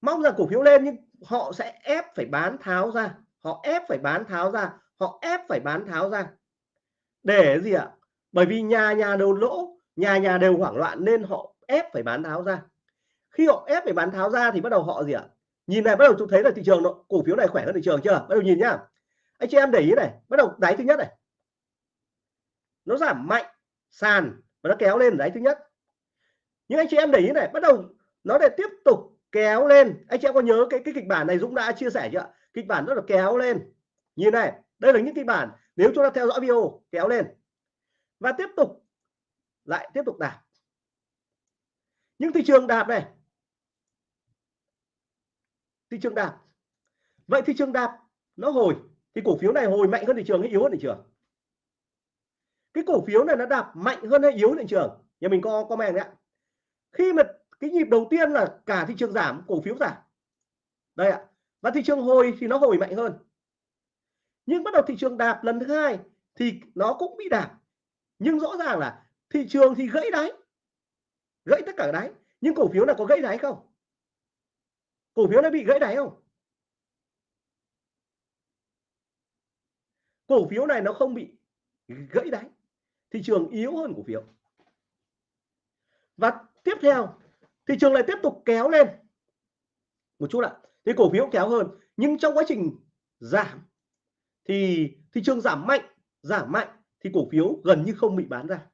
Mong rằng cổ phiếu lên nhưng họ sẽ ép phải bán tháo ra. Họ ép phải bán tháo ra. Họ ép phải bán tháo ra. Để gì ạ? À? bởi vì nhà nhà đều lỗ, nhà nhà đều hoảng loạn nên họ ép phải bán tháo ra. Khi họ ép phải bán tháo ra thì bắt đầu họ gì ạ? À? nhìn này, bắt đầu chúng thấy là thị trường nó, cổ phiếu này khỏe hơn thị trường chưa? Bắt đầu nhìn nhá. Anh chị em để ý này, bắt đầu đáy thứ nhất này. Nó giảm mạnh, sàn và nó kéo lên đáy thứ nhất. Nhưng anh chị em để ý này, bắt đầu nó để tiếp tục kéo lên. Anh chị em có nhớ cái cái kịch bản này Dũng đã chia sẻ chưa kịch bản rất là kéo lên. Như này, đây là những kịch bản nếu chúng ta theo dõi video, kéo lên. Và tiếp tục, lại tiếp tục đạp. Những thị trường đạp này. Thị trường đạp. Vậy thị trường đạp nó hồi, thì cổ phiếu này hồi mạnh hơn thị trường hay yếu hơn thị trường? Cái cổ phiếu này nó đạp mạnh hơn hay yếu hơn thị trường? Nhà mình có comment đấy ạ. Khi mà cái nhịp đầu tiên là cả thị trường giảm, cổ phiếu giảm. Đây ạ. Và thị trường hồi thì nó hồi mạnh hơn. Nhưng bắt đầu thị trường đạp lần thứ hai thì nó cũng bị đạp. Nhưng rõ ràng là thị trường thì gãy đáy. Gãy tất cả đáy. Nhưng cổ phiếu là có gãy đáy không? Cổ phiếu nó bị gãy đáy không? Cổ phiếu này nó không bị gãy đáy. Thị trường yếu hơn cổ phiếu. Và tiếp theo thị trường lại tiếp tục kéo lên. Một chút ạ thì cổ phiếu kéo hơn nhưng trong quá trình giảm thì thị trường giảm mạnh giảm mạnh thì cổ phiếu gần như không bị bán ra.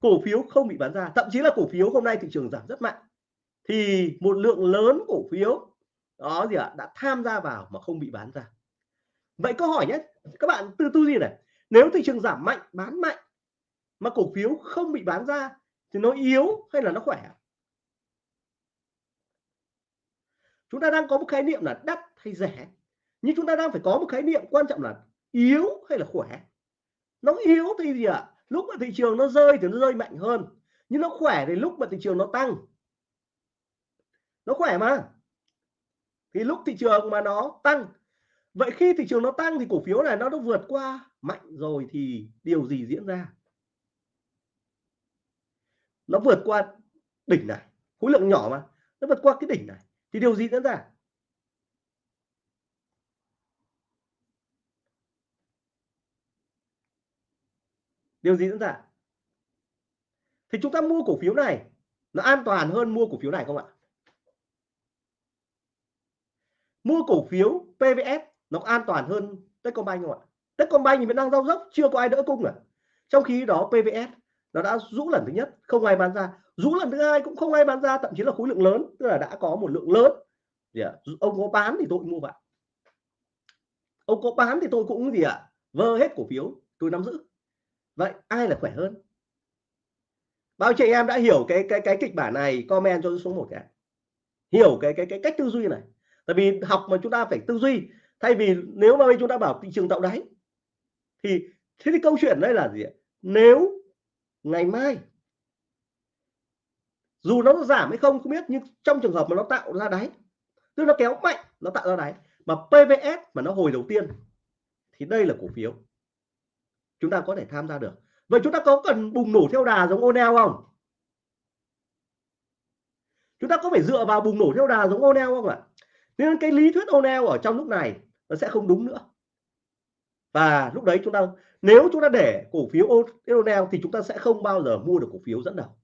Cổ phiếu không bị bán ra thậm chí là cổ phiếu hôm nay thị trường giảm rất mạnh. Thì một lượng lớn cổ phiếu đó gì ạ à, đã tham gia vào mà không bị bán ra. Vậy câu hỏi nhé các bạn tư tư gì này nếu thị trường giảm mạnh bán mạnh mà cổ phiếu không bị bán ra thì nó yếu hay là nó khỏe? Chúng ta đang có một khái niệm là đắt hay rẻ. Nhưng chúng ta đang phải có một khái niệm quan trọng là yếu hay là khỏe. Nó yếu thì gì ạ? À? lúc mà thị trường nó rơi thì nó rơi mạnh hơn. Nhưng nó khỏe thì lúc mà thị trường nó tăng. Nó khỏe mà. Thì lúc thị trường mà nó tăng. Vậy khi thị trường nó tăng thì cổ phiếu này nó đã vượt qua mạnh rồi thì điều gì diễn ra? Nó vượt qua đỉnh này, khối lượng nhỏ mà, nó vượt qua cái đỉnh này. Thì điều gì diễn ra? Điều gì diễn ra? Thì chúng ta mua cổ phiếu này, nó an toàn hơn mua cổ phiếu này không ạ? Mua cổ phiếu PVS nó an toàn hơn Techcombank không ạ? Techcombank thì vẫn đang giao dốc, chưa có ai đỡ cung à? Trong khi đó PVS nó đã rũ lần thứ nhất, không ai bán ra. Rũ lần thứ hai cũng không ai bán ra, thậm chí là khối lượng lớn, tức là đã có một lượng lớn. Gì ạ? Ông có bán thì tôi mua vào. Ông có bán thì tôi cũng gì ạ? Vơ hết cổ phiếu, tôi nắm giữ. Vậy ai là khỏe hơn? Bao chị em đã hiểu cái cái cái kịch bản này, comment cho số một cái hiểu cái cái cái cách tư duy này. Tại vì học mà chúng ta phải tư duy, thay vì nếu mà chúng ta bảo thị trường tạo đáy, thì, thế thì câu chuyện đây là gì nếu ngày mai. Dù nó giảm hay không không biết, nhưng trong trường hợp mà nó tạo ra đáy, tức nó kéo mạnh, nó tạo ra đáy, mà PVS mà nó hồi đầu tiên, thì đây là cổ phiếu. Chúng ta có thể tham gia được. Vậy chúng ta có cần bùng nổ theo đà giống Onel không? Chúng ta có phải dựa vào bùng nổ theo đà giống Onel không ạ? Nên cái lý thuyết Onel ở trong lúc này nó sẽ không đúng nữa và lúc đấy chúng ta, nếu chúng ta để cổ phiếu Onel thì chúng ta sẽ không bao giờ mua được cổ phiếu dẫn đầu.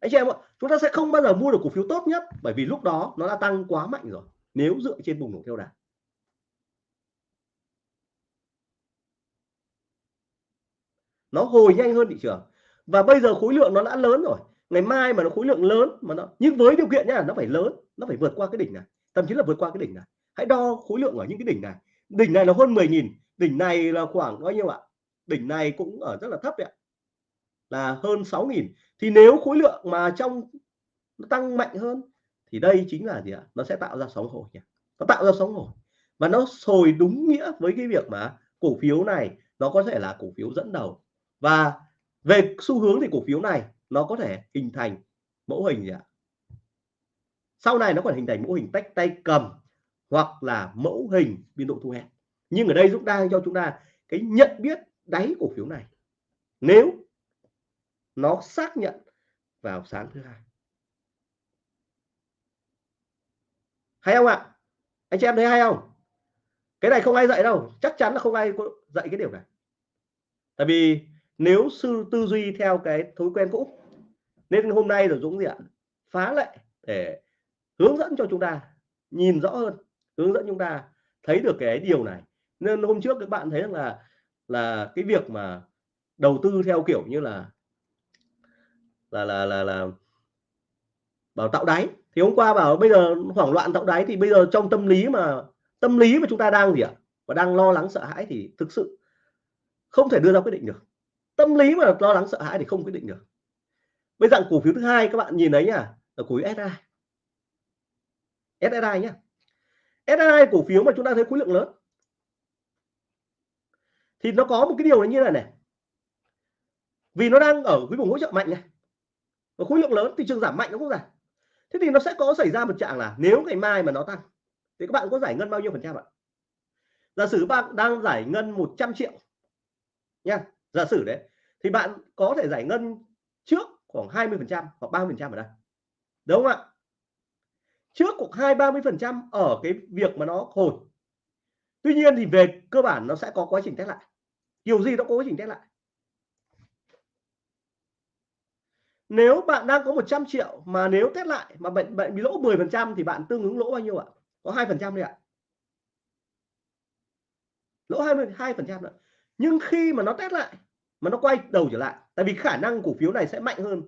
Anh chị em ạ, chúng ta sẽ không bao giờ mua được cổ phiếu tốt nhất, bởi vì lúc đó nó đã tăng quá mạnh rồi, nếu dựa trên bùng nổ theo đà. Nó hồi nhanh hơn thị trường. Và bây giờ khối lượng nó đã lớn rồi. Ngày mai mà nó khối lượng lớn mà nó, nhưng với điều kiện nhá nó phải lớn, nó phải vượt qua cái đỉnh này, thậm chí là vượt qua cái đỉnh này. Hãy đo khối lượng ở những cái đỉnh này đỉnh này là hơn 10.000 đỉnh này là khoảng bao nhiêu ạ? Đỉnh này cũng ở rất là thấp đấy ạ. Là hơn 6.000 thì nếu khối lượng mà trong nó tăng mạnh hơn thì đây chính là gì ạ? Nó sẽ tạo ra sóng hồi nhỉ nó tạo ra sóng hồi. Và nó sồi đúng nghĩa với cái việc mà cổ phiếu này nó có thể là cổ phiếu dẫn đầu. Và về xu hướng thì cổ phiếu này nó có thể hình thành mẫu hình gì ạ? Sau này nó còn hình thành mẫu hình tách tay cầm hoặc là mẫu hình biên độ thu hẹp. Nhưng ở đây Dũng đang cho chúng ta cái nhận biết đáy cổ phiếu này. Nếu nó xác nhận vào sáng thứ hai. Hay không ạ? Anh chị em thấy hay không? Cái này không ai dạy đâu. Chắc chắn là không ai dạy cái điều này. Tại vì nếu sư tư duy theo cái thói quen cũ, nên hôm nay là Dũng gì ạ? Phá lệ để hướng dẫn cho chúng ta nhìn rõ hơn hướng dẫn chúng ta thấy được cái điều này. Nên hôm trước các bạn thấy rằng là là cái việc mà đầu tư theo kiểu như là là là là là bảo tạo đáy. Thì hôm qua bảo bây giờ hoảng loạn tạo đáy thì bây giờ trong tâm lý mà, tâm lý mà chúng ta đang gì ạ? Và đang lo lắng sợ hãi thì thực sự không thể đưa ra quyết định được. Tâm lý mà lo lắng sợ hãi thì không quyết định được. Bây giờ cổ phiếu thứ hai các bạn nhìn thấy nhá, là cổ phiếu SI SSI nhá. SSI cổ phiếu mà chúng ta thấy khối lượng lớn. Thì nó có một cái điều là như này này. Vì nó đang ở cái vùng hỗ trợ mạnh này. Và khối lượng lớn, thị trường giảm mạnh nó cũng giảm thế thì nó sẽ có xảy ra một trạng là nếu ngày mai mà nó tăng, thì các bạn có giải ngân bao nhiêu phần trăm ạ? Giả sử bạn đang giải ngân 100 triệu nha. Giả sử đấy, thì bạn có thể giải ngân trước khoảng 20 phần trăm hoặc 30 phần trăm ở đây. Đúng không ạ? Trước khoảng hai, ba mươi phần trăm ở cái việc mà nó hồi. Tuy nhiên thì về cơ bản nó sẽ có quá trình test lại. Điều gì nó có quá trình test lại. Nếu bạn đang có 100 triệu mà nếu test lại mà bệnh bệnh bị lỗ 10 phần trăm thì bạn tương ứng lỗ bao nhiêu ạ? Có hai phần trăm đấy ạ. Lỗ 22 phần trăm nhưng khi mà nó test lại mà nó quay đầu trở lại, tại vì khả năng cổ phiếu này sẽ mạnh hơn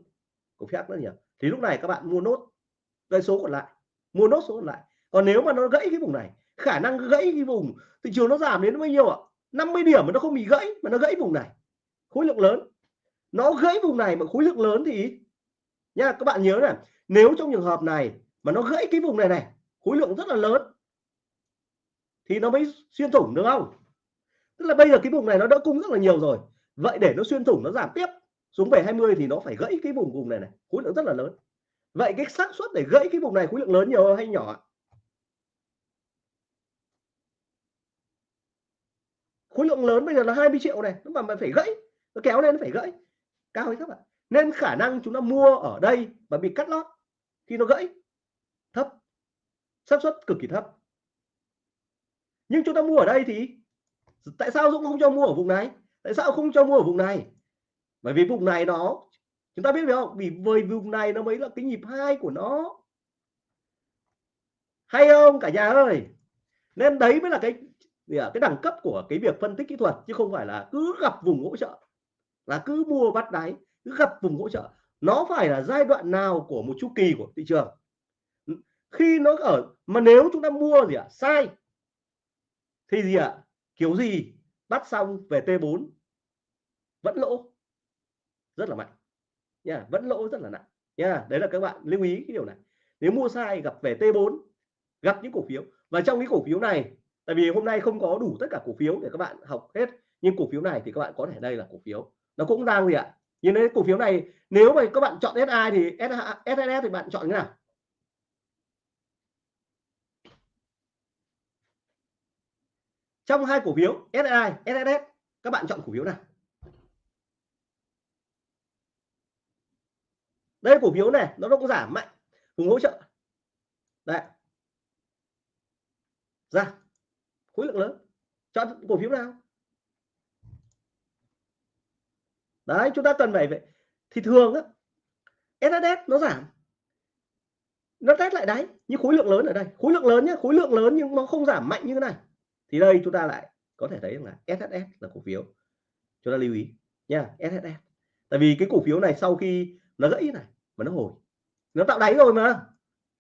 cổ phiếu khác rất nhiều thì lúc này các bạn mua nốt cái số còn lại mua nốt số còn lại. Còn nếu mà nó gãy cái vùng này, khả năng gãy cái vùng, thị trường nó giảm đến bao nhiêu ạ? 50 điểm mà nó không bị gãy, mà nó gãy vùng này. Khối lượng lớn. Nó gãy vùng này mà khối lượng lớn thì nha, các bạn nhớ này, nếu trong trường hợp này mà nó gãy cái vùng này này, khối lượng rất là lớn, thì nó mới xuyên thủng được không? Tức là bây giờ cái vùng này nó đỡ cung rất là nhiều rồi. Vậy để nó xuyên thủng, nó giảm tiếp, xuống về 20 thì nó phải gãy cái vùng vùng này này, khối lượng rất là lớn vậy cái xác suất để gãy cái vùng này khối lượng lớn nhiều hay nhỏ khối lượng lớn bây giờ là 20 triệu này nó mà mà phải gãy, nó kéo lên nó phải gãy. Cao hay thấp ạ? Nên khả năng chúng ta mua ở đây và bị cắt lót thì nó gãy, thấp. Xác suất cực kỳ thấp. Nhưng chúng ta mua ở đây thì tại sao Dũng không cho mua ở vùng này? Tại sao không cho mua ở vùng này? Bởi vì vùng này nó chúng ta biết phải không? Vì với vùng này nó mới là cái nhịp hai của nó. Hay không? Cả nhà ơi! Nên đấy mới là cái cái đẳng cấp của cái việc phân tích kỹ thuật chứ không phải là cứ gặp vùng hỗ trợ. Là cứ mua bắt đáy cứ gặp vùng hỗ trợ. Nó phải là giai đoạn nào của một chu kỳ của thị trường? Khi nó ở mà nếu chúng ta mua gì ạ? À, sai. Thì gì ạ? À, kiểu gì? Bắt xong về T4 vẫn lỗ. Rất là mạnh nha vẫn lỗ rất là nặng. Nha đấy là các bạn lưu ý cái điều này. Nếu mua sai gặp về T4 gặp những cổ phiếu. Và trong cái cổ phiếu này, tại vì hôm nay không có đủ tất cả cổ phiếu để các bạn học hết, nhưng cổ phiếu này thì các bạn có thể đây là cổ phiếu. Nó cũng đang gì ạ? Nhưng đấy cổ phiếu này, nếu mà các bạn chọn SI thì SSS thì bạn chọn cái nào? Trong hai cổ phiếu SI SSS các bạn chọn cổ phiếu nào? Đây cổ phiếu này nó cũng giảm mạnh vùng hỗ trợ. Đấy, ra. Khối lượng lớn. Chọn cổ phiếu nào? Đấy chúng ta cần phải vậy thì thường á SSS nó giảm. Nó test lại đáy như khối lượng lớn ở đây. Khối lượng lớn nhé khối lượng lớn nhưng nó không giảm mạnh như thế này. Thì đây chúng ta lại có thể thấy là SSS là cổ phiếu. Chúng ta lưu ý nha SSS tại vì cái cổ phiếu này sau khi nó gãy này mà nó hồi. Nó tạo đáy rồi mà.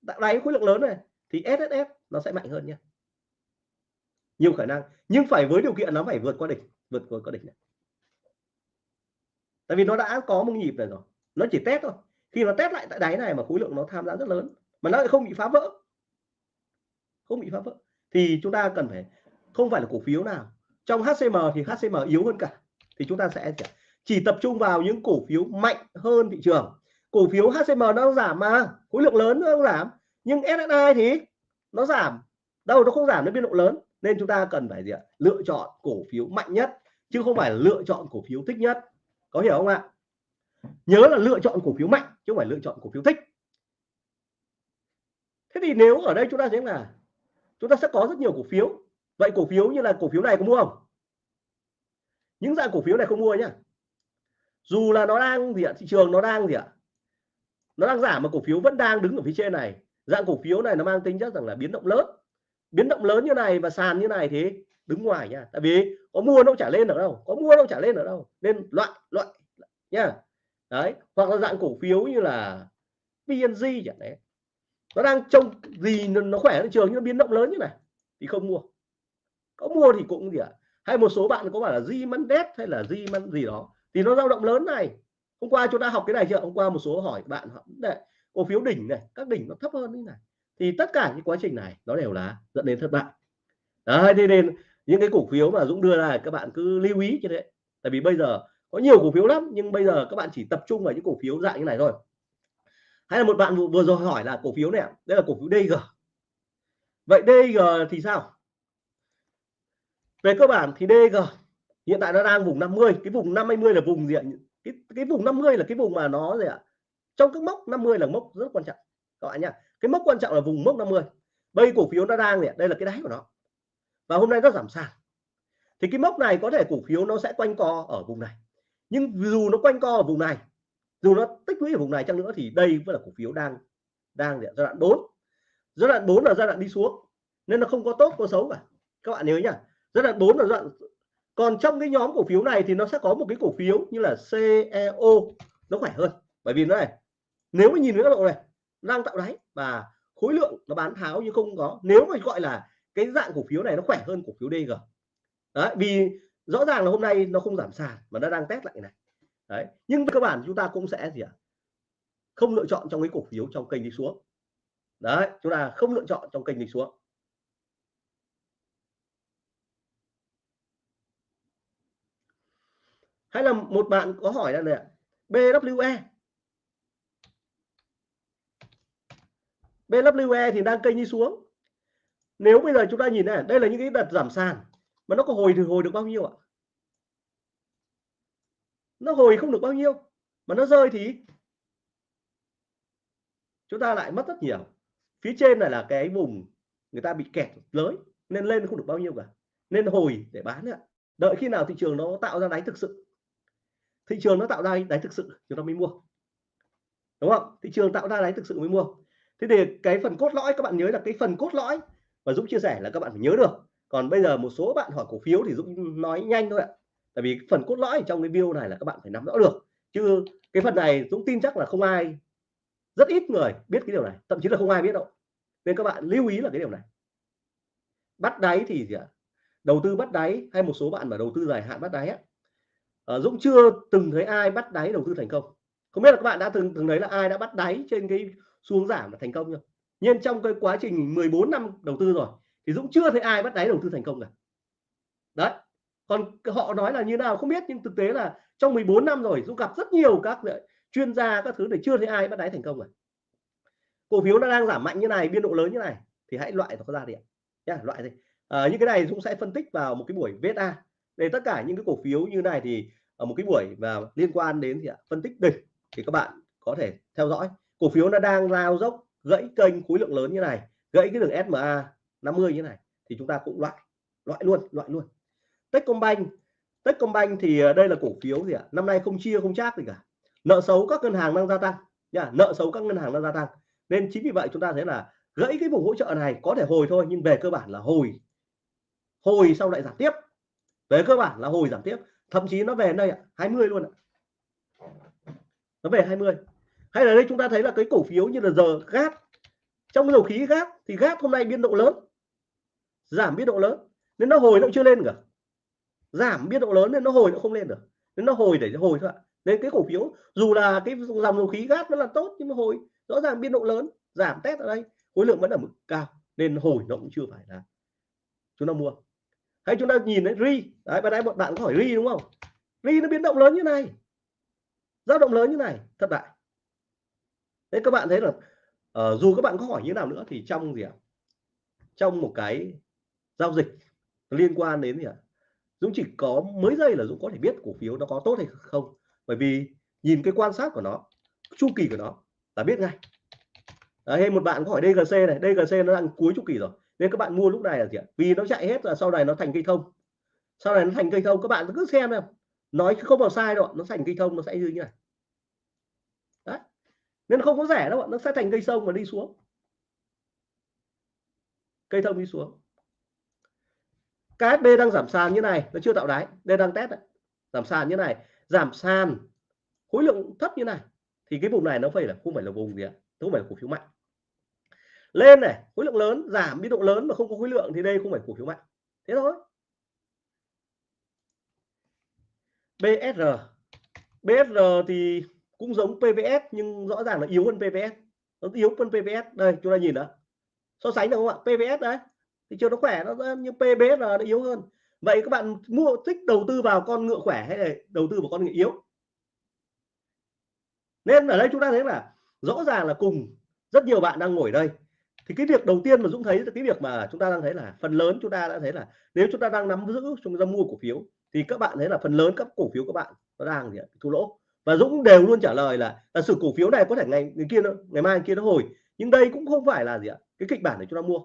Tạo đáy khối lượng lớn này. Thì SSS nó sẽ mạnh hơn nhé nhiều khả năng. Nhưng phải với điều kiện nó phải vượt qua đỉnh. Vượt qua đỉnh này. Tại vì nó đã có một nhịp này rồi. Nó chỉ test thôi. Khi nó test lại tại đáy này mà khối lượng nó tham gia rất lớn. Mà nó lại không bị phá vỡ. Không bị phá vỡ. Thì chúng ta cần phải, không phải là cổ phiếu nào. Trong HCM thì HCM yếu hơn cả. Thì chúng ta sẽ chỉ tập trung vào những cổ phiếu mạnh hơn thị trường cổ phiếu HCM nó giảm mà, khối lượng lớn nó giảm. Nhưng SSI thì nó giảm. Đâu nó không giảm, nó biên độ lớn. Nên chúng ta cần phải gì ạ? Lựa chọn cổ phiếu mạnh nhất, chứ không phải lựa chọn cổ phiếu thích nhất. Có hiểu không ạ? Nhớ là lựa chọn cổ phiếu mạnh, chứ không phải lựa chọn cổ phiếu thích. Thế thì nếu ở đây chúng ta thấy là, chúng ta sẽ có rất nhiều cổ phiếu. Vậy cổ phiếu như là cổ phiếu này có mua không? Những dạng cổ phiếu này không mua nhá. Dù là nó đang gì ạ? Thị trường nó đang gì ạ? Nó đang giảm mà cổ phiếu vẫn đang đứng ở phía trên này. Dạng cổ phiếu này nó mang tính chất rằng là biến động lớn. Biến động lớn như này và sàn như này thì đứng ngoài nha. Tại vì có mua nó trả lên ở đâu. Có mua nó trả lên ở đâu. Nên loại loại nha đấy, hoặc là dạng cổ phiếu như là PNG chẳng đấy. Nó đang trông gì nó khỏe thị trường nhưng nó biến động lớn như này thì không mua. Có mua thì cũng gì ạ? À? hay một số bạn có bảo là di măn đét hay là di măn gì đó thì nó dao động lớn này hôm qua chúng ta học cái này chưa? Hôm qua một số hỏi bạn đấy, cổ phiếu đỉnh này các đỉnh nó thấp hơn như này. Thì tất cả những quá trình này nó đều là dẫn đến thất bại. Đấy thế nên những cái cổ phiếu mà Dũng đưa ra các bạn cứ lưu ý cho đấy. Tại vì bây giờ có nhiều cổ phiếu lắm nhưng bây giờ các bạn chỉ tập trung vào những cổ phiếu dạng như này thôi. Hay là một bạn vừa rồi hỏi là cổ phiếu này đây là cổ phiếu DG vậy DG thì sao? Về cơ bản thì DG hiện tại nó đang vùng 50 cái vùng 50 là vùng diện cái cái vùng 50 là cái vùng mà nó gì ạ? Trong các mốc 50 là mốc rất quan trọng, các bạn nhá. Cái mốc quan trọng là vùng mốc 50 bây cổ phiếu nó đang này đây là cái đáy của nó. Và hôm nay nó giảm sàn. Thì cái mốc này có thể cổ phiếu nó sẽ quanh co ở vùng này. Nhưng dù nó quanh co ở vùng này, dù nó tích lũy ở vùng này chăng nữa thì đây vẫn là cổ phiếu đang đang giai đoạn 4 giai đoạn 4 là giai đoạn đi xuống, nên nó không có tốt, có xấu cả. Các bạn nhớ nhá. Giai đoạn 4 là giai đoạn còn trong cái nhóm cổ phiếu này thì nó sẽ có một cái cổ phiếu như là CEO nó khỏe hơn, bởi vì nó này, nếu mà nhìn cái độ này đang tạo đáy và khối lượng nó bán tháo như không có. Nếu mà gọi là cái dạng cổ phiếu này nó khỏe hơn cổ phiếu DG đấy, vì rõ ràng là hôm nay nó không giảm sàn mà nó đang test lại này. Đấy, nhưng cơ bản chúng ta cũng sẽ gì ạ? Không lựa chọn trong cái cổ phiếu trong kênh đi xuống. Đấy, chúng ta không lựa chọn trong kênh đi xuống. Hay là một bạn có hỏi là này BWE BWE thì đang kênh đi xuống. Nếu bây giờ chúng ta nhìn này, đây là những cái đợt giảm sàn, mà nó có hồi thì hồi được bao nhiêu ạ? Nó hồi không được bao nhiêu, mà nó rơi thì chúng ta lại mất rất nhiều. Phía trên này là cái vùng người ta bị kẹt lới, nên lên không được bao nhiêu cả. Nên hồi để bán ạ. Đợi khi nào thị trường nó tạo ra đáy thực sự thị trường nó tạo ra đáy thực sự, chúng ta mới mua. Đúng không? Thị trường tạo ra đáy thực sự mới mua. Thế thì cái phần cốt lõi, các bạn nhớ là cái phần cốt lõi và Dũng chia sẻ là các bạn phải nhớ được. Còn bây giờ một số bạn hỏi cổ phiếu thì Dũng nói nhanh thôi ạ. Tại vì phần cốt lõi trong cái video này là các bạn phải nắm rõ được. Chứ cái phần này Dũng tin chắc là không ai, rất ít người biết cái điều này. Thậm chí là không ai biết đâu. Nên các bạn lưu ý là cái điều này. Bắt đáy thì gì ạ? Đầu tư bắt đáy hay một số bạn mà đầu tư dài hạn bắt đáy á? Uh, Dũng chưa từng thấy ai bắt đáy đầu tư thành công. Không biết là các bạn đã từng từng thấy là ai đã bắt đáy trên cái xuống giảm là thành công chưa? Nhưng trong cái quá trình 14 năm đầu tư rồi thì Dũng chưa thấy ai bắt đáy đầu tư thành công cả. Đấy còn họ nói là như nào không biết nhưng thực tế là trong 14 năm rồi Dũng gặp rất nhiều các ờ, chuyên gia các thứ để chưa thấy ai bắt đáy thành công cả. Cổ phiếu nó đang giảm mạnh như này biên độ lớn như này thì hãy loại nó ra đi. nhá loại đi. Ờ, à, những cái này Dũng sẽ phân tích vào một cái buổi VSA đây, tất cả những cái cổ phiếu như này thì ở một cái buổi và liên quan đến thì phân tích đỉnh thì các bạn có thể theo dõi. Cổ phiếu nó đang lao dốc, gãy kênh khối lượng lớn như này, gãy cái đường SMA 50 như này thì chúng ta cũng loại loại luôn loại luôn. Techcombank Techcombank thì ờ, đây là cổ phiếu gì ạ? Năm nay không chia, không chác gì cả. Nợ xấu các ngân hàng đang gia tăng nha nợ xấu các ngân hàng đang gia tăng. Nên chính vì vậy chúng ta thấy là gãy cái vùng hỗ trợ này có thể hồi thôi, nhưng về cơ bản là hồi. Hồi sau lại giảm tiếp về cơ bản là hồi giảm tiếp, thậm chí nó về đây ạ 20 luôn ạ. Nó về 20 hay là đây chúng ta thấy là cái cổ phiếu như là giờ gas trong dầu khí gas thì gas hôm nay biên độ lớn, giảm biên độ lớn, nên nó hồi nó chưa lên cả. Giảm biên độ lớn nên nó hồi nó không lên được, nên nó hồi để hồi thôi ạ. Nên cái cổ phiếu, dù là cái dòng dầu khí gas nó là tốt nhưng mà hồi, rõ ràng biên độ lớn, giảm test ở đây, khối lượng vẫn ở mức cao, nên hồi nó cũng chưa phải là chúng ta mua hay chúng ta nhìn thấy ri. Đấy bạn nãy một bạn có hỏi ri đúng không? Ri nó biến động lớn như này. Dao động lớn như này. Thất bại. Thế các bạn thấy là uh, dù các bạn có hỏi như nào nữa thì trong gì ạ? Trong một cái giao dịch liên quan đến gì ạ? Dũng chỉ có mấy giây là Dũng có thể biết cổ phiếu nó có tốt hay không. Bởi vì nhìn cái quan sát của nó chu kỳ của nó là biết ngay. Đấy, một bạn có hỏi DGC này. DGC nó đang cuối chu kỳ rồi nên các bạn mua lúc này là gì ạ? Vì nó chạy hết là sau này nó thành cây thông. Sau này nó thành cây thông các bạn cứ xem nào, nói không vào sai đâu nó thành cây thông nó sẽ như thế này. Đấy. Nên không có rẻ đâu nó sẽ thành cây sông và đi xuống. Cây thông đi xuống. KSB đang giảm sàn như này nó chưa tạo đáy. Đây đang test đấy. giảm sàn như này giảm sàn khối lượng thấp như này. Thì cái vùng này nó phải là không phải là vùng gì ạ? Không phải là cổ phiếu mạnh lên này, khối lượng lớn, giảm biên độ lớn mà không có khối lượng thì đây không phải cổ phiếu mạnh. Thế thôi. BSR BSR thì cũng giống PVS nhưng rõ ràng là yếu hơn PVS nó yếu hơn PVS đây, chúng ta nhìn đó so sánh được không ạ? PVS đấy thì chưa nó khỏe, nó như PBS là nó yếu hơn. Vậy các bạn mua, thích đầu tư vào con ngựa khỏe hay là đầu tư vào con ngựa yếu? Nên ở đây chúng ta thấy là rõ ràng là cùng rất nhiều bạn đang ngồi đây thì cái việc đầu tiên mà Dũng thấy là cái việc mà chúng ta đang thấy là phần lớn chúng ta đã thấy là nếu chúng ta đang nắm giữ chúng ta mua cổ phiếu thì các bạn thấy là phần lớn các cổ phiếu các bạn nó đang gì thua lỗ. Và Dũng đều luôn trả lời là là sự cổ phiếu này có thể ngày ngày kia nó, ngày mai ngày kia nó hồi nhưng đây cũng không phải là gì ạ? Cái kịch bản để chúng ta mua.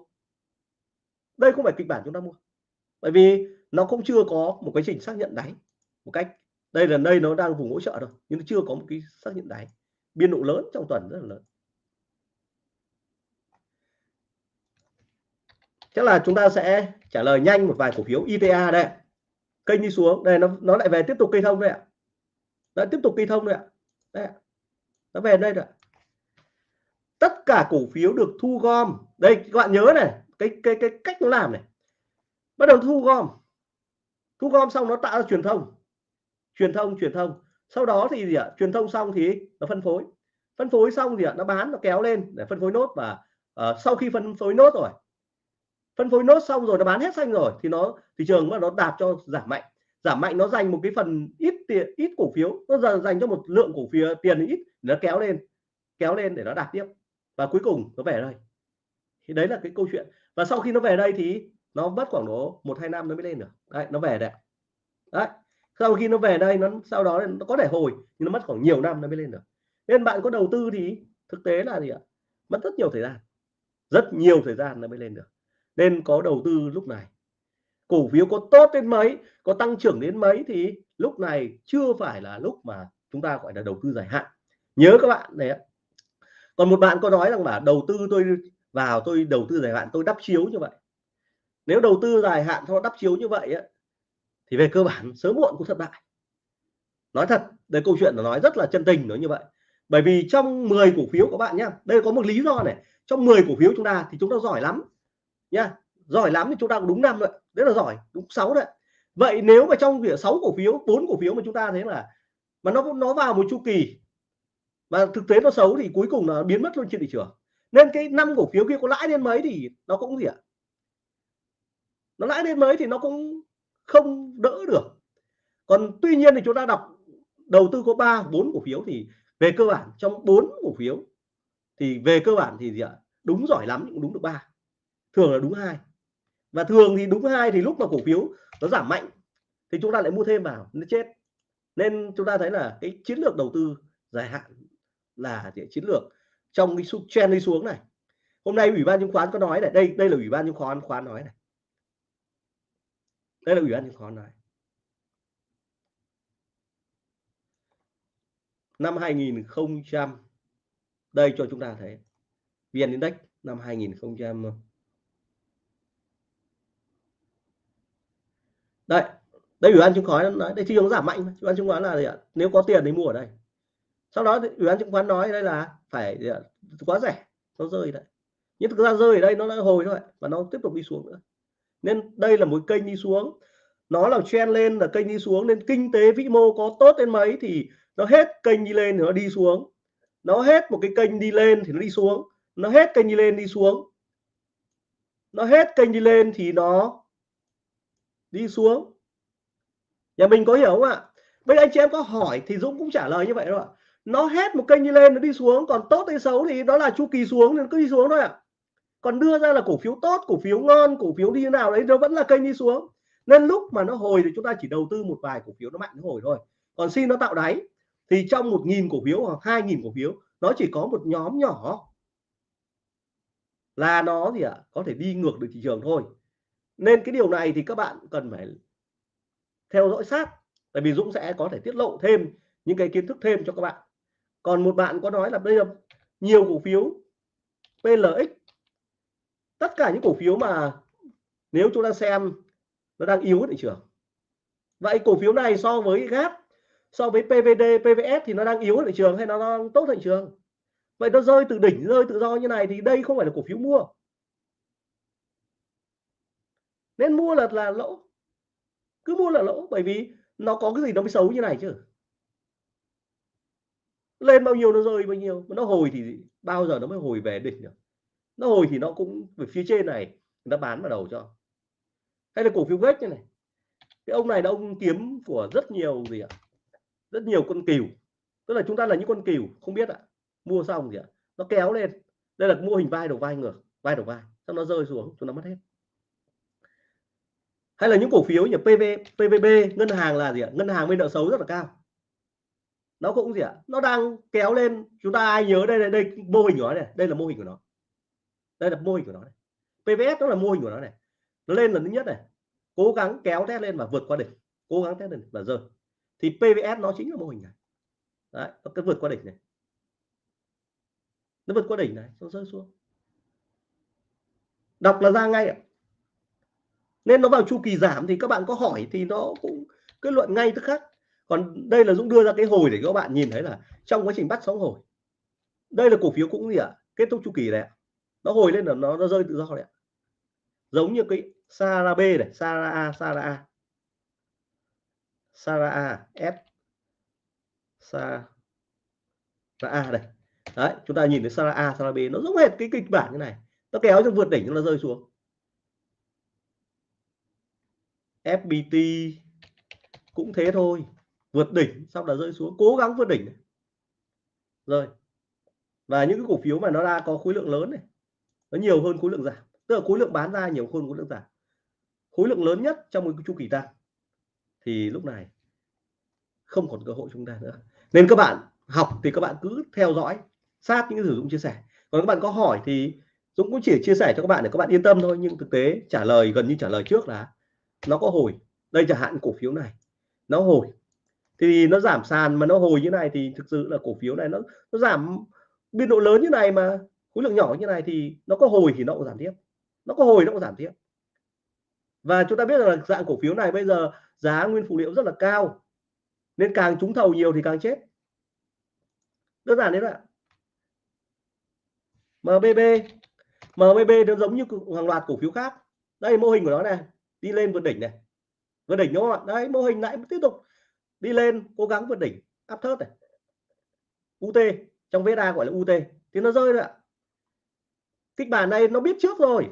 Đây không phải kịch bản chúng ta mua. Bởi vì nó cũng chưa có một cái trình xác nhận đáy một cách. Đây là đây nó đang vùng hỗ trợ thôi nhưng nó chưa có một cái xác nhận đáy. Biên độ lớn trong tuần rất là lớn. Chắc là chúng ta sẽ trả lời nhanh một vài cổ phiếu ITA đây. Kênh đi xuống. Đây nó nó lại về tiếp tục cây thông đây ạ. Đã tiếp tục cây thông đây ạ. Đây nó về đây rồi tất cả cổ phiếu được thu gom. Đây các bạn nhớ này cái cái cái cách nó làm này. Bắt đầu thu gom. Thu gom xong nó tạo ra truyền thông. Truyền thông truyền thông. Sau đó thì gì ạ? Truyền thông xong thì nó phân phối. Phân phối xong thì nó bán nó kéo lên để phân phối nốt và uh, sau khi phân phối nốt rồi phân phối nốt xong rồi, nó bán hết xanh rồi, thì nó, thị trường mà nó đạp cho giảm mạnh. Giảm mạnh nó dành một cái phần ít tiền, ít cổ phiếu, nó giờ dành cho một lượng cổ phiếu, tiền ít nó kéo lên kéo lên để nó đạt tiếp. Và cuối cùng nó về đây. Thì đấy là cái câu chuyện. Và sau khi nó về đây thì nó mất khoảng độ một hai năm nó mới lên được. Đấy, nó về đấy đấy. Sau khi nó về đây, nó, sau đó nó có thể hồi, nhưng nó mất khoảng nhiều năm nó mới lên được. Nên bạn có đầu tư thì thực tế là gì ạ? Mất rất nhiều thời gian. Rất nhiều thời gian nó mới lên được nên có đầu tư lúc này. Cổ phiếu có tốt đến mấy có tăng trưởng đến mấy thì lúc này chưa phải là lúc mà chúng ta gọi là đầu tư dài hạn. Nhớ các bạn này còn một bạn có nói rằng là đầu tư tôi vào tôi đầu tư dài hạn tôi đắp chiếu như vậy. Nếu đầu tư dài hạn cho đắp chiếu như vậy ấy, thì về cơ bản sớm muộn cũng thất bại. Nói thật đây câu chuyện nó nói rất là chân tình nói như vậy. Bởi vì trong 10 cổ phiếu của bạn nhé đây có một lý do này. Trong 10 cổ phiếu chúng ta thì chúng ta giỏi lắm nhá giỏi lắm thì chúng ta cũng đúng năm rồi, rất là giỏi, đúng sáu đấy. Vậy nếu mà trong việc sáu cổ phiếu, bốn cổ phiếu mà chúng ta thấy là, mà nó nó vào một chu kỳ, mà thực tế nó xấu thì cuối cùng là biến mất luôn trên thị trường. Nên cái năm cổ phiếu kia có lãi lên mấy thì nó cũng gì ạ? Nó lãi lên mấy thì nó cũng không đỡ được. Còn tuy nhiên thì chúng ta đọc đầu tư có ba, bốn cổ phiếu thì về cơ bản trong bốn cổ phiếu thì về cơ bản thì gì ạ? Đúng giỏi lắm cũng đúng được ba thường là đúng hai. Và thường thì đúng hai thì lúc mà cổ phiếu nó giảm mạnh thì chúng ta lại mua thêm vào, nó chết. Nên chúng ta thấy là cái chiến lược đầu tư dài hạn là chiến lược trong cái xu trend đi xuống này. Hôm nay ủy ban chứng khoán có nói này, đây đây là ủy ban chứng khoán khoán nói này. Đây là ủy ban chứng khoán nói. Năm 2000 đây cho chúng ta thấy. Vn index năm 2000 đây đây ủy ban chứng khoán nói, đây thị trường giảm mạnh ủy ban chứng khoán là gì ạ? Nếu có tiền thì mua ở đây. Sau đó ủy ban chứng khoán nói đây là phải quá rẻ, nó rơi đấy. Nhưng thực ra rơi ở đây nó đã hồi thôi và nó tiếp tục đi xuống nữa. Nên đây là một kênh đi xuống. Nó là chen lên là kênh đi xuống, nên kinh tế vĩ mô có tốt đến mấy thì nó hết kênh đi lên thì nó đi xuống. Nó hết một cái kênh đi lên thì nó đi xuống. Nó hết kênh đi lên, đi xuống. Nó hết kênh đi lên thì nó đi xuống. Nhà mình có hiểu không ạ? Bây giờ anh chị em có hỏi thì Dũng cũng trả lời như vậy thôi ạ. Nó hết một kênh đi lên nó đi xuống còn tốt hay xấu thì đó là chu kỳ xuống nên cứ đi xuống thôi ạ. Còn đưa ra là cổ phiếu tốt cổ phiếu ngon cổ phiếu đi nào đấy nó vẫn là kênh đi xuống. Nên lúc mà nó hồi thì chúng ta chỉ đầu tư một vài cổ phiếu nó mạnh nó hồi thôi. Còn xin nó tạo đáy thì trong một nghìn cổ phiếu hoặc hai nghìn cổ phiếu nó chỉ có một nhóm nhỏ. Là nó gì ạ? À, có thể đi ngược được thị trường thôi nên cái điều này thì các bạn cần phải theo dõi sát, tại vì Dũng sẽ có thể tiết lộ thêm những cái kiến thức thêm cho các bạn. Còn một bạn có nói là bây giờ nhiều cổ phiếu PLX tất cả những cổ phiếu mà nếu chúng ta xem nó đang yếu thị trường. Vậy cổ phiếu này so với GAP so với PVD PVS thì nó đang yếu thị trường hay nó đang tốt thị trường? Vậy nó rơi từ đỉnh, rơi tự do như này thì đây không phải là cổ phiếu mua nên mua là là lỗ. Cứ mua là lỗ, bởi vì nó có cái gì nó mới xấu như này chứ. Lên bao nhiêu nó rơi bao nhiêu nó hồi thì bao giờ nó mới hồi về đỉnh được? Nó hồi thì nó cũng về phía trên này nó bán vào đầu cho. Hay là cổ phiếu vết như này. Cái ông này là ông kiếm của rất nhiều gì ạ? Rất nhiều con cừu. Tức là chúng ta là những con cừu, không biết ạ. Mua xong gì ạ, nó kéo lên. Đây là mô hình vai đầu vai ngược, vai đầu vai. Xong nó rơi xuống, chúng nó mất hết hay là những cổ phiếu như PV PVB ngân hàng là gì ạ? Ngân hàng bên nợ xấu rất là cao. Nó cũng gì ạ? Nó đang kéo lên. Chúng ta ai nhớ đây đây, đây mô hình của nó này. Đây là mô hình của nó. Đây là mô hình của nó này. PVS nó là mô hình của nó này. Nó lên lần thứ nhất này. Cố gắng kéo test lên và vượt qua đỉnh. Cố gắng test lên và rơi. Thì PVS nó chính là mô hình này. Đấy nó cứ vượt qua đỉnh này. Nó vượt qua đỉnh này nó rơi xuống. Đọc là ra ngay ạ nên nó vào chu kỳ giảm thì các bạn có hỏi thì nó cũng, kết luận ngay tức khắc. Còn đây là Dũng đưa ra cái hồi để các bạn nhìn thấy là trong quá trình bắt sóng hồi. Đây là cổ phiếu cũng gì ạ? Kết thúc chu kỳ này nó hồi lên là nó nó rơi tự do này giống như cái Sara B này, Sara A Sara A. Sara A, S. Sara A đây. Đấy, chúng ta nhìn thấy Sara A, Sara B, nó giống hệt cái kịch bản như này. Nó kéo cho vượt đỉnh nó rơi xuống. FPT cũng thế thôi. Vượt đỉnh sau đó rơi xuống. Cố gắng vượt đỉnh rồi. Và những cái cổ phiếu mà nó đã có khối lượng lớn này. Nó nhiều hơn khối lượng giảm. Tức là khối lượng bán ra nhiều hơn khối lượng giảm. Khối lượng lớn nhất trong một chu kỳ tăng. Thì lúc này, không còn cơ hội chúng ta nữa. Nên các bạn học thì các bạn cứ theo dõi, sát những cái sử dụng chia sẻ. Còn các bạn có hỏi thì Dũng cũng chỉ chia sẻ cho các bạn để các bạn yên tâm thôi. Nhưng thực tế trả lời, gần như trả lời trước là nó có hồi. Đây chẳng hạn cổ phiếu này. Nó hồi. Thì nó giảm sàn mà nó hồi như này thì thực sự là cổ phiếu này nó nó giảm biên độ lớn như này mà, khối lượng nhỏ như này thì nó có hồi thì nó cũng giảm tiếp. Nó có hồi nó cũng giảm tiếp. Và chúng ta biết là dạng cổ phiếu này bây giờ giá nguyên phụ liệu rất là cao. Nên càng trúng thầu nhiều thì càng chết. Đơn giản đấy ạ. MBB MBB nó giống như hàng loạt cổ phiếu khác. Đây, mô hình của nó này đi lên vượt đỉnh này. Vượt đỉnh đúng không ạ? Đấy, mô hình lại tiếp tục. Đi lên, cố gắng vượt đỉnh áp thớt này. UT trong VSA gọi là UT thì nó rơi rồi ạ. Kịch bản này nó biết trước rồi.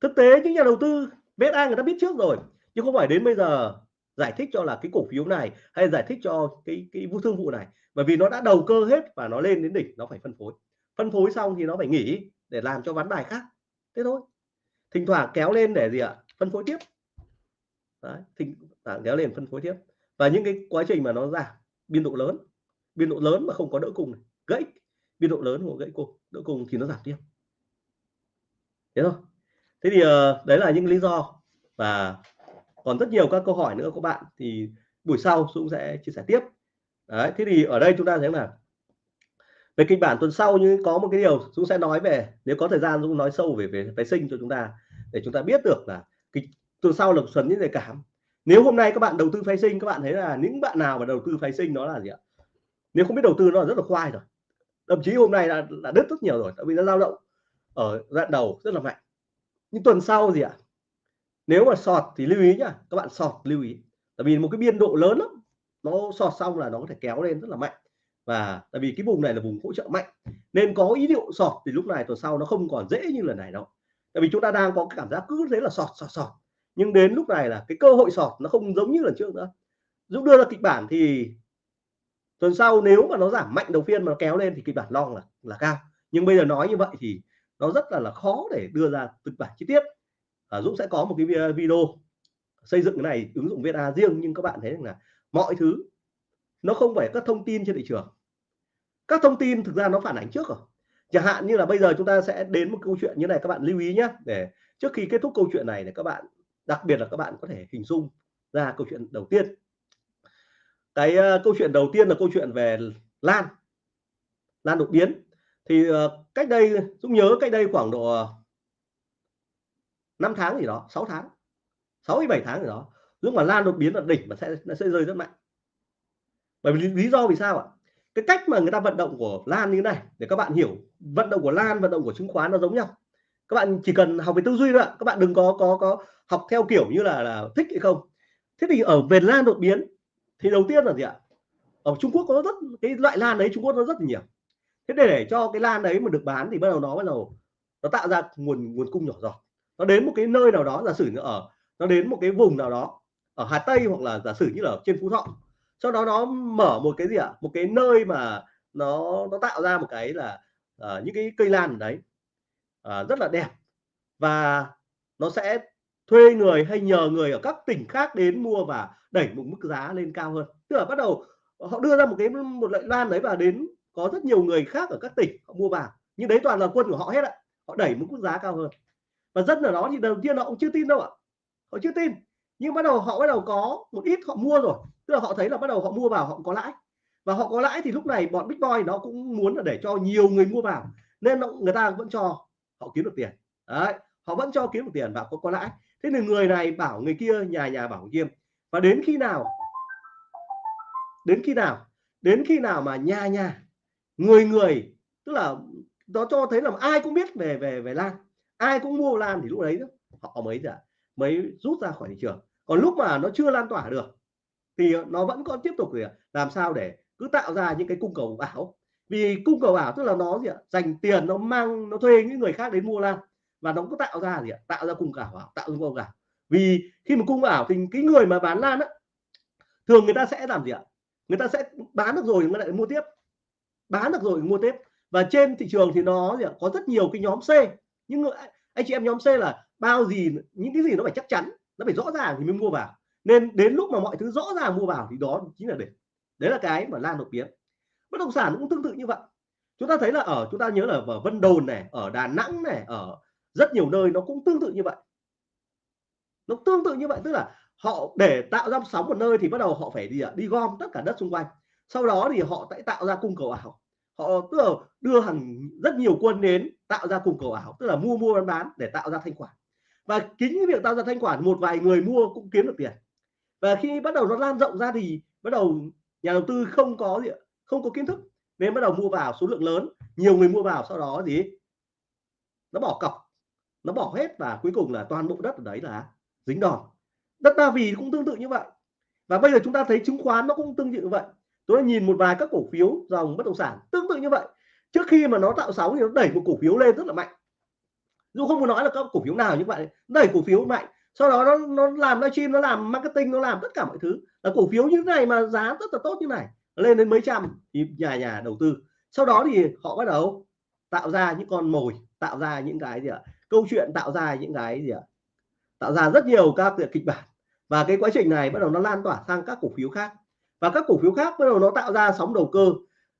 Thực tế những nhà đầu tư VSA người ta biết trước rồi, chứ không phải đến bây giờ giải thích cho là cái cổ phiếu này hay giải thích cho cái cái vũ thương vụ này. Bởi vì nó đã đầu cơ hết và nó lên đến đỉnh, nó phải phân phối. Phân phối xong thì nó phải nghỉ để làm cho ván bài khác. Thế thôi thỉnh thoảng kéo lên để gì ạ? Phân phối tiếp. Đấy, thỉnh thoảng kéo lên phân phối tiếp. Và những cái quá trình mà nó giảm biên độ lớn biên độ lớn mà không có đỡ cùng này gãy biên độ lớn của gãy cùng đỡ cùng thì nó giảm tiếp. Thế thôi. Thế thì ờ, đấy là những lý do và còn rất nhiều các câu hỏi nữa của bạn thì buổi sau Dũng sẽ chia sẻ tiếp. Đấy thế thì ở đây chúng ta thấy là về kịch bản tuần sau như có một cái điều Dũng sẽ nói về nếu có thời gian Dũng nói sâu về về phái sinh cho chúng ta để chúng ta biết được là cái tuần sau là xuân những đề cảm. Nếu hôm nay các bạn đầu tư phái sinh các bạn thấy là những bạn nào mà đầu tư phái sinh nó là gì ạ? Nếu không biết đầu tư nó là rất là khoai rồi. Thậm chí hôm nay là, là đứt rất nhiều rồi tại vì nó dao động ở đoạn đầu rất là mạnh. Nhưng tuần sau gì ạ nếu mà sọt thì lưu ý nhá các bạn sọt lưu ý. Tại vì một cái biên độ lớn lắm nó sọt xong là nó có thể kéo lên rất là mạnh. Và tại vì cái vùng này là vùng hỗ trợ mạnh nên có ý liệu sọt thì lúc này tuần sau nó không còn dễ như lần này đâu tại vì chúng ta đang có cái cảm giác cứ thế là sọt sọt sọt. Nhưng đến lúc này là cái cơ hội sọt nó không giống như lần trước nữa. Dũng đưa ra kịch bản thì tuần sau nếu mà nó giảm mạnh đầu phiên mà nó kéo lên thì kịch bản long là là cao. Nhưng bây giờ nói như vậy thì nó rất là là khó để đưa ra kịch bản chi tiết. À, Dũng sẽ có một cái video xây dựng cái này ứng dụng VSA riêng. Nhưng các bạn thấy rằng là mọi thứ nó không phải các thông tin trên thị trường. Các thông tin thực ra nó phản ánh trước rồi chẳng hạn như là bây giờ chúng ta sẽ đến một câu chuyện như này các bạn lưu ý nhé để trước khi kết thúc câu chuyện này để các bạn đặc biệt là các bạn có thể hình dung ra câu chuyện đầu tiên. Cái uh, câu chuyện đầu tiên là câu chuyện về lan lan đột biến. Thì uh, cách đây Dũng nhớ cách đây khoảng độ ờ, 5 tháng gì đó 6 tháng 6 7 tháng gì đó lúc mà lan đột biến là đỉnh mà sẽ nó sẽ rơi rất mạnh. Bởi vì lý do vì sao ạ? Cái cách mà người ta vận động của lan như thế này để các bạn hiểu vận động của lan vận động của chứng khoán nó giống nhau. Các bạn chỉ cần học về tư duy thôi ạ các bạn đừng có có có học theo kiểu như là là thích hay không. Thế thì ở về lan đột biến thì đầu tiên là gì ạ? Ở Trung Quốc có rất cái loại lan đấy Trung Quốc nó rất là nhiều. Thế để, để cho cái lan đấy mà được bán thì bắt đầu nó bắt đầu nó tạo ra nguồn nguồn cung nhỏ giọt. Nó đến một cái nơi nào đó giả sử như ở nó đến một cái vùng nào đó ở Hà Tây hoặc là giả sử như là ở trên Phú Thọ sau đó nó mở một cái gì ạ? Một cái nơi mà nó nó tạo ra một cái là uh, những cái cây lan ở đấy. Uh, rất là đẹp. Và nó sẽ thuê người hay nhờ người ở các tỉnh khác đến mua và đẩy một mức giá lên cao hơn. Tức là bắt đầu họ đưa ra một cái một loại lan đấy và đến có rất nhiều người khác ở các tỉnh họ mua vào. Nhưng đấy toàn là quân của họ hết ạ. Họ đẩy một mức giá cao hơn. Và dân ở đó thì đầu tiên họ cũng chưa tin đâu ạ. Họ chưa tin nhưng bắt đầu họ bắt đầu có một ít họ mua rồi. Tức là họ thấy là bắt đầu họ mua vào, họ có lãi. Và họ có lãi thì lúc này bọn big boy nó cũng muốn là để cho nhiều người mua vào. Nên người ta vẫn cho họ kiếm được tiền. Đấy, họ vẫn cho kiếm được tiền và có có lãi. Thế thì người này bảo người kia, nhà nhà bảo người kia và đến khi nào? Đến khi nào? Đến khi nào mà nhà nhà, người người, tức là nó cho thấy là ai cũng biết về về về lan. Ai cũng mua lan thì lúc đấy họ mới giờ mới rút ra khỏi thị trường còn lúc mà nó chưa lan tỏa được, thì nó vẫn còn tiếp tục làm sao để cứ tạo ra những cái cung cầu ảo. Vì cung cầu ảo tức là nó gì ạ? Dành tiền, nó mang, nó thuê những người khác đến mua lan. Và nó cũng tạo ra gì ạ? Tạo ra cung cầu ảo, tạo ra cung cầu ảo. Vì khi mà cung ảo thì cái người mà bán lan á, thường người ta sẽ làm gì ạ? Người ta sẽ bán được rồi người lại mua tiếp. Bán được rồi mua tiếp. Và trên thị trường thì nó gì ạ? có rất nhiều cái nhóm C. Nhưng anh chị em nhóm C là bao gì, những cái gì nó phải chắc chắn nó phải rõ ràng thì mới mua vào. Nên đến lúc mà mọi thứ rõ ràng mua vào thì đó chính là đỉnh đấy là cái mà lan đột biến bất động sản cũng tương tự như vậy. Chúng ta thấy là ở, chúng ta nhớ là ở Vân Đồn này, ở Đà Nẵng này, ở rất nhiều nơi nó cũng tương tự như vậy. Nó tương tự như vậy, tức là họ để tạo ra sóng một nơi thì bắt đầu họ phải đi đi gom tất cả đất xung quanh. Sau đó thì họ sẽ tạo ra cung cầu ảo. Họ, tức là đưa hàng, rất nhiều quân đến tạo ra cung cầu ảo, tức là mua mua, bán bán để tạo ra thanh khoản và chính cái việc tạo ra thanh khoản, một vài người mua cũng kiếm được tiền. Và khi bắt đầu nó lan rộng ra thì bắt đầu nhà đầu tư không có gì không có kiến thức. Nên bắt đầu mua vào, số lượng lớn, nhiều người mua vào, sau đó gì? Nó bỏ cọc, nó bỏ hết và cuối cùng là toàn bộ đất ở đấy là dính đòn. Đất Ba Vì cũng tương tự như vậy. Và bây giờ chúng ta thấy chứng khoán nó cũng tương tự như vậy. Tôi nhìn một vài các cổ phiếu dòng bất động sản tương tự như vậy. Trước khi mà nó tạo sóng thì nó đẩy một cổ phiếu lên rất là mạnh dù không muốn nói là các cổ phiếu nào nhưng vậy đẩy cổ phiếu mạnh. Sau đó nó nó làm livestream nó làm marketing nó làm tất cả mọi thứ. Là cổ phiếu như thế này mà giá rất là tốt như này lên đến mấy trăm thì nhà nhà đầu tư. Sau đó thì họ bắt đầu tạo ra những con mồi tạo ra những cái gì ạ? Câu chuyện tạo ra những cái gì ạ? Tạo ra rất nhiều các kịch bản. Và cái quá trình này bắt đầu nó lan tỏa sang các cổ phiếu khác. Và các cổ phiếu khác bắt đầu nó tạo ra sóng đầu cơ.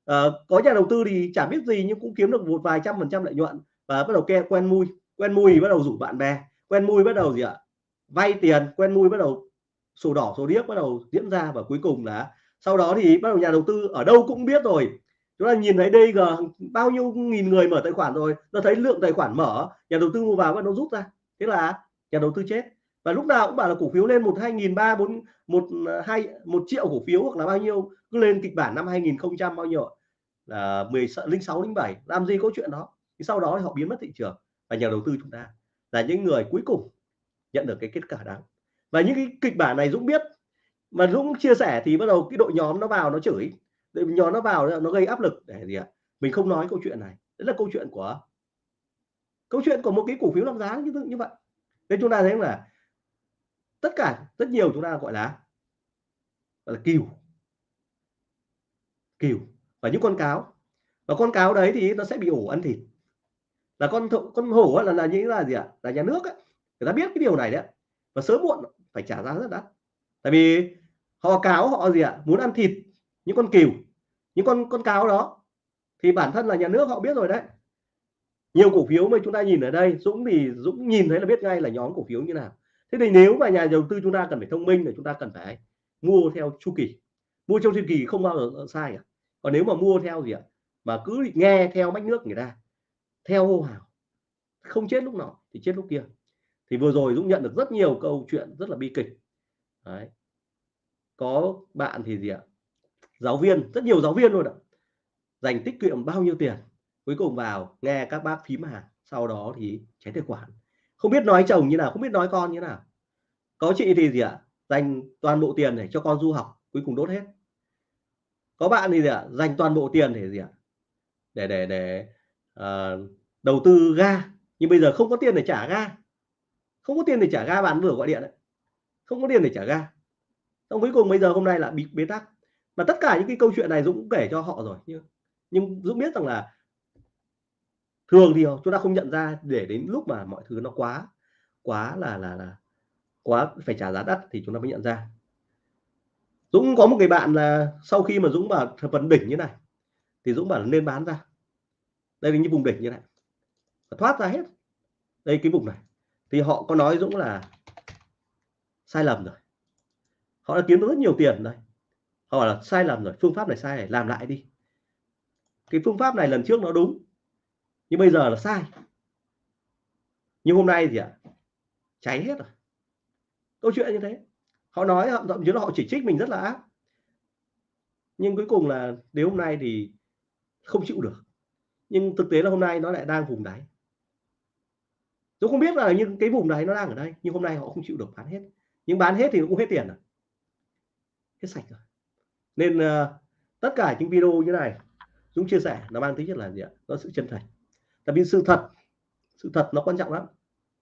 À, có nhà đầu tư thì chả biết gì nhưng cũng kiếm được một vài trăm phần trăm lợi nhuận và bắt đầu quen quen mui quen mùi bắt đầu rủ bạn bè. Quen mùi bắt đầu gì ạ? Vay tiền. Quen mùi bắt đầu sổ đỏ, sổ điếc bắt đầu diễn ra và cuối cùng là sau đó thì bắt đầu nhà đầu tư ở đâu cũng biết rồi. Chúng ta nhìn thấy đây giờ bao nhiêu nghìn người mở tài khoản rồi. Nó thấy lượng tài khoản mở, nhà đầu tư mua vào bắt đầu rút ra. Thế là nhà đầu tư chết. Và lúc nào cũng bảo là cổ phiếu lên một hai nghìn ba, bốn, một, hai, một triệu cổ phiếu hoặc là bao nhiêu. Cứ lên kịch bản năm 2000 bao nhiêu là mười linh sáu, linh bảy. Làm gì có chuyện đó? Thì sau đó thì họ biến mất thị trường và nhà đầu tư chúng ta là những người cuối cùng nhận được cái kết quả đáng và những cái kịch bản này Dũng biết, mà Dũng chia sẻ thì bắt đầu cái đội nhóm nó vào nó chửi, đội nhóm nó vào nó gây áp lực để gì ạ? Mình không nói câu chuyện này. Đấy là câu chuyện của, câu chuyện của một cái cổ phiếu làm giá như như vậy. Nên chúng ta thấy là tất cả, rất nhiều chúng ta gọi là gọi là kiều kiều và những con cáo. Và con cáo đấy thì nó sẽ bị ổ ăn thịt là con con hổ là là những là gì ạ? Là nhà nước ấy. người ta biết cái điều này đấy và sớm muộn phải trả giá rất đắt. Tại vì họ cáo họ gì ạ? Muốn ăn thịt những con cừu, những con con cáo đó. Thì bản thân là nhà nước họ biết rồi đấy. Nhiều cổ phiếu mà chúng ta nhìn ở đây, Dũng thì Dũng nhìn thấy là biết ngay là nhóm cổ phiếu như nào. Thế thì nếu mà nhà đầu tư chúng ta cần phải thông minh thì chúng ta cần phải mua theo chu kỳ. Mua trong chu kỳ không bao giờ sai cả. Còn nếu mà mua theo gì ạ? Mà cứ nghe theo mách nước người ta theo hô hào. Không chết lúc nào thì chết lúc kia. Thì vừa rồi Dũng nhận được rất nhiều câu chuyện rất là bi kịch. Đấy. có bạn thì gì ạ? Giáo viên, rất nhiều giáo viên luôn ạ. Dành tiết kiệm bao nhiêu tiền? Cuối cùng vào nghe các bác phím hàng, sau đó thì cháy tài khoản không biết nói chồng như nào, không biết nói con như nào. Có chị thì gì ạ? Dành toàn bộ tiền để cho con du học, cuối cùng đốt hết. Có bạn thì gì ạ? Dành toàn bộ tiền để gì ạ? Để để để Ờ, đầu tư ga. Nhưng bây giờ không có tiền để trả ga. Không có tiền để trả ga, bạn vừa gọi điện đấy không có tiền để trả ga. Xong cuối cùng bây giờ hôm nay là bị, bế tắc. Mà tất cả những cái câu chuyện này Dũng cũng kể cho họ rồi nhưng nhưng Dũng biết rằng là thường thì chúng ta không nhận ra để đến lúc mà mọi thứ nó quá quá là là là, quá phải trả giá đắt thì chúng ta mới nhận ra. Dũng có một người bạn là sau khi mà Dũng bảo phần đỉnh như này, thì Dũng bảo là nên bán ra đây là những vùng đỉnh như này. Thoát ra hết. Đây cái vùng này. Thì họ có nói Dũng là sai lầm rồi. Họ đã kiếm được rất nhiều tiền đây họ bảo là sai lầm rồi, phương pháp này sai này làm lại đi. Cái phương pháp này lần trước nó đúng, nhưng bây giờ là sai. Nhưng hôm nay gì ạ? Cháy hết rồi. Câu chuyện như thế. Họ nói thậm chí là họ chỉ trích mình rất là ác. Nhưng cuối cùng là đến hôm nay thì không chịu được nhưng thực tế là hôm nay nó lại đang vùng đáy. Tôi không biết là những cái vùng đấy nó đang ở đây nhưng hôm nay họ không chịu được bán hết. Nhưng bán hết thì cũng hết tiền rồi. Hết sạch rồi. Nên uh, tất cả những video như này Dũng chia sẻ nó mang tính chất là gì ạ? Nó sự chân thành. Tại vì sự thật sự thật nó quan trọng lắm.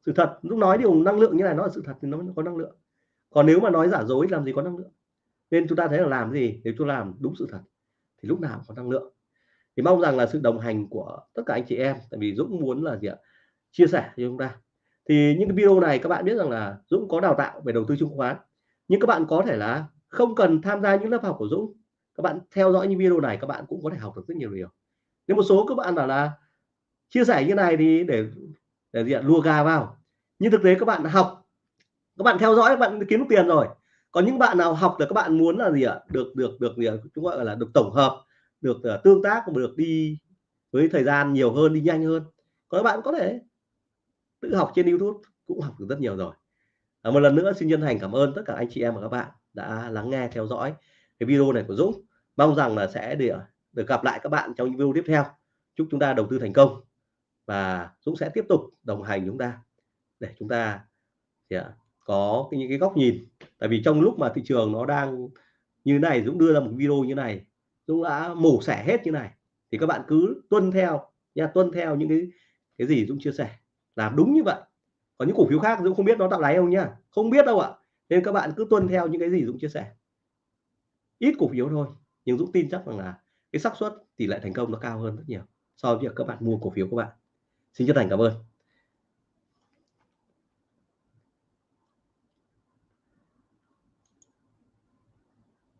Sự thật lúc nói điều năng lượng như này nó là sự thật thì nó có năng lượng. Còn nếu mà nói giả dối làm gì có năng lượng? Nên chúng ta thấy là làm gì? Nếu chúng làm đúng sự thật thì lúc nào có năng lượng thì mong rằng là sự đồng hành của tất cả anh chị em, tại vì Dũng muốn là gì ạ? Chia sẻ cho chúng ta. Thì những cái video này các bạn biết rằng là Dũng có đào tạo về đầu tư chứng khoán. Nhưng các bạn có thể là không cần tham gia những lớp học của Dũng. Các bạn theo dõi những video này các bạn cũng có thể học được rất nhiều điều. Nếu một số các bạn bảo là chia sẻ như này thì để để gì ạ? Lùa gà vào. Nhưng thực tế các bạn học, các bạn theo dõi, các bạn kiếm được tiền rồi. Còn những bạn nào học là các bạn muốn là gì ạ? Được được được gì ạ? chúng gọi là được tổng hợp được uh, tương tác được đi với thời gian nhiều hơn đi nhanh hơn. Có các bạn có thể tự học trên YouTube cũng học được rất nhiều rồi. À, một lần nữa xin chân thành cảm ơn tất cả anh chị em và các bạn đã lắng nghe theo dõi cái video này của Dũng. Mong rằng là sẽ được được gặp lại các bạn trong những video tiếp theo. Chúc chúng ta đầu tư thành công và Dũng sẽ tiếp tục đồng hành chúng ta để chúng ta yeah, có những cái góc nhìn. Tại vì trong lúc mà thị trường nó đang như này Dũng đưa ra một video như này Dũng đã mổ xẻ hết như này. Thì các bạn cứ tuân theo nha, tuân theo những cái cái gì Dũng chia sẻ. Làm đúng như vậy. Còn những cổ phiếu khác Dũng không biết nó tạo đáy không nhá không biết đâu ạ. Nên các bạn cứ tuân theo những cái gì Dũng chia sẻ. Ít cổ phiếu thôi, nhưng Dũng tin chắc rằng là cái xác suất tỷ lệ thành công nó cao hơn rất nhiều so với việc các bạn mua cổ phiếu các bạn. Xin chân thành cảm ơn.